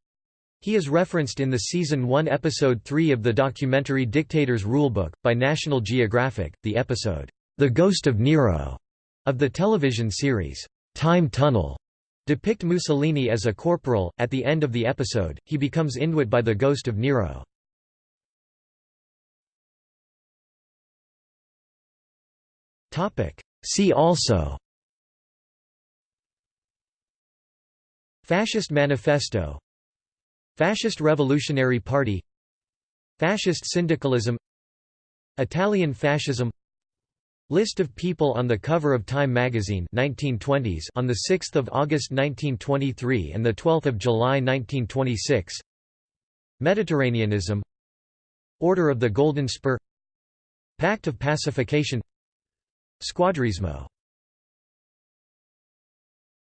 He is referenced in the Season 1 Episode 3 of the documentary Dictator's Rulebook, by National Geographic, the episode, The Ghost of Nero, of the television series, Time Tunnel, depict Mussolini as a corporal. At the end of the episode, he becomes Inuit by the ghost of Nero. See also Fascist Manifesto Fascist Revolutionary Party Fascist syndicalism Italian fascism List of people on the cover of Time magazine 1920s on the 6th of August 1923 and the 12th of July 1926 Mediterraneanism Order of the Golden Spur Pact of Pacification Squadrismo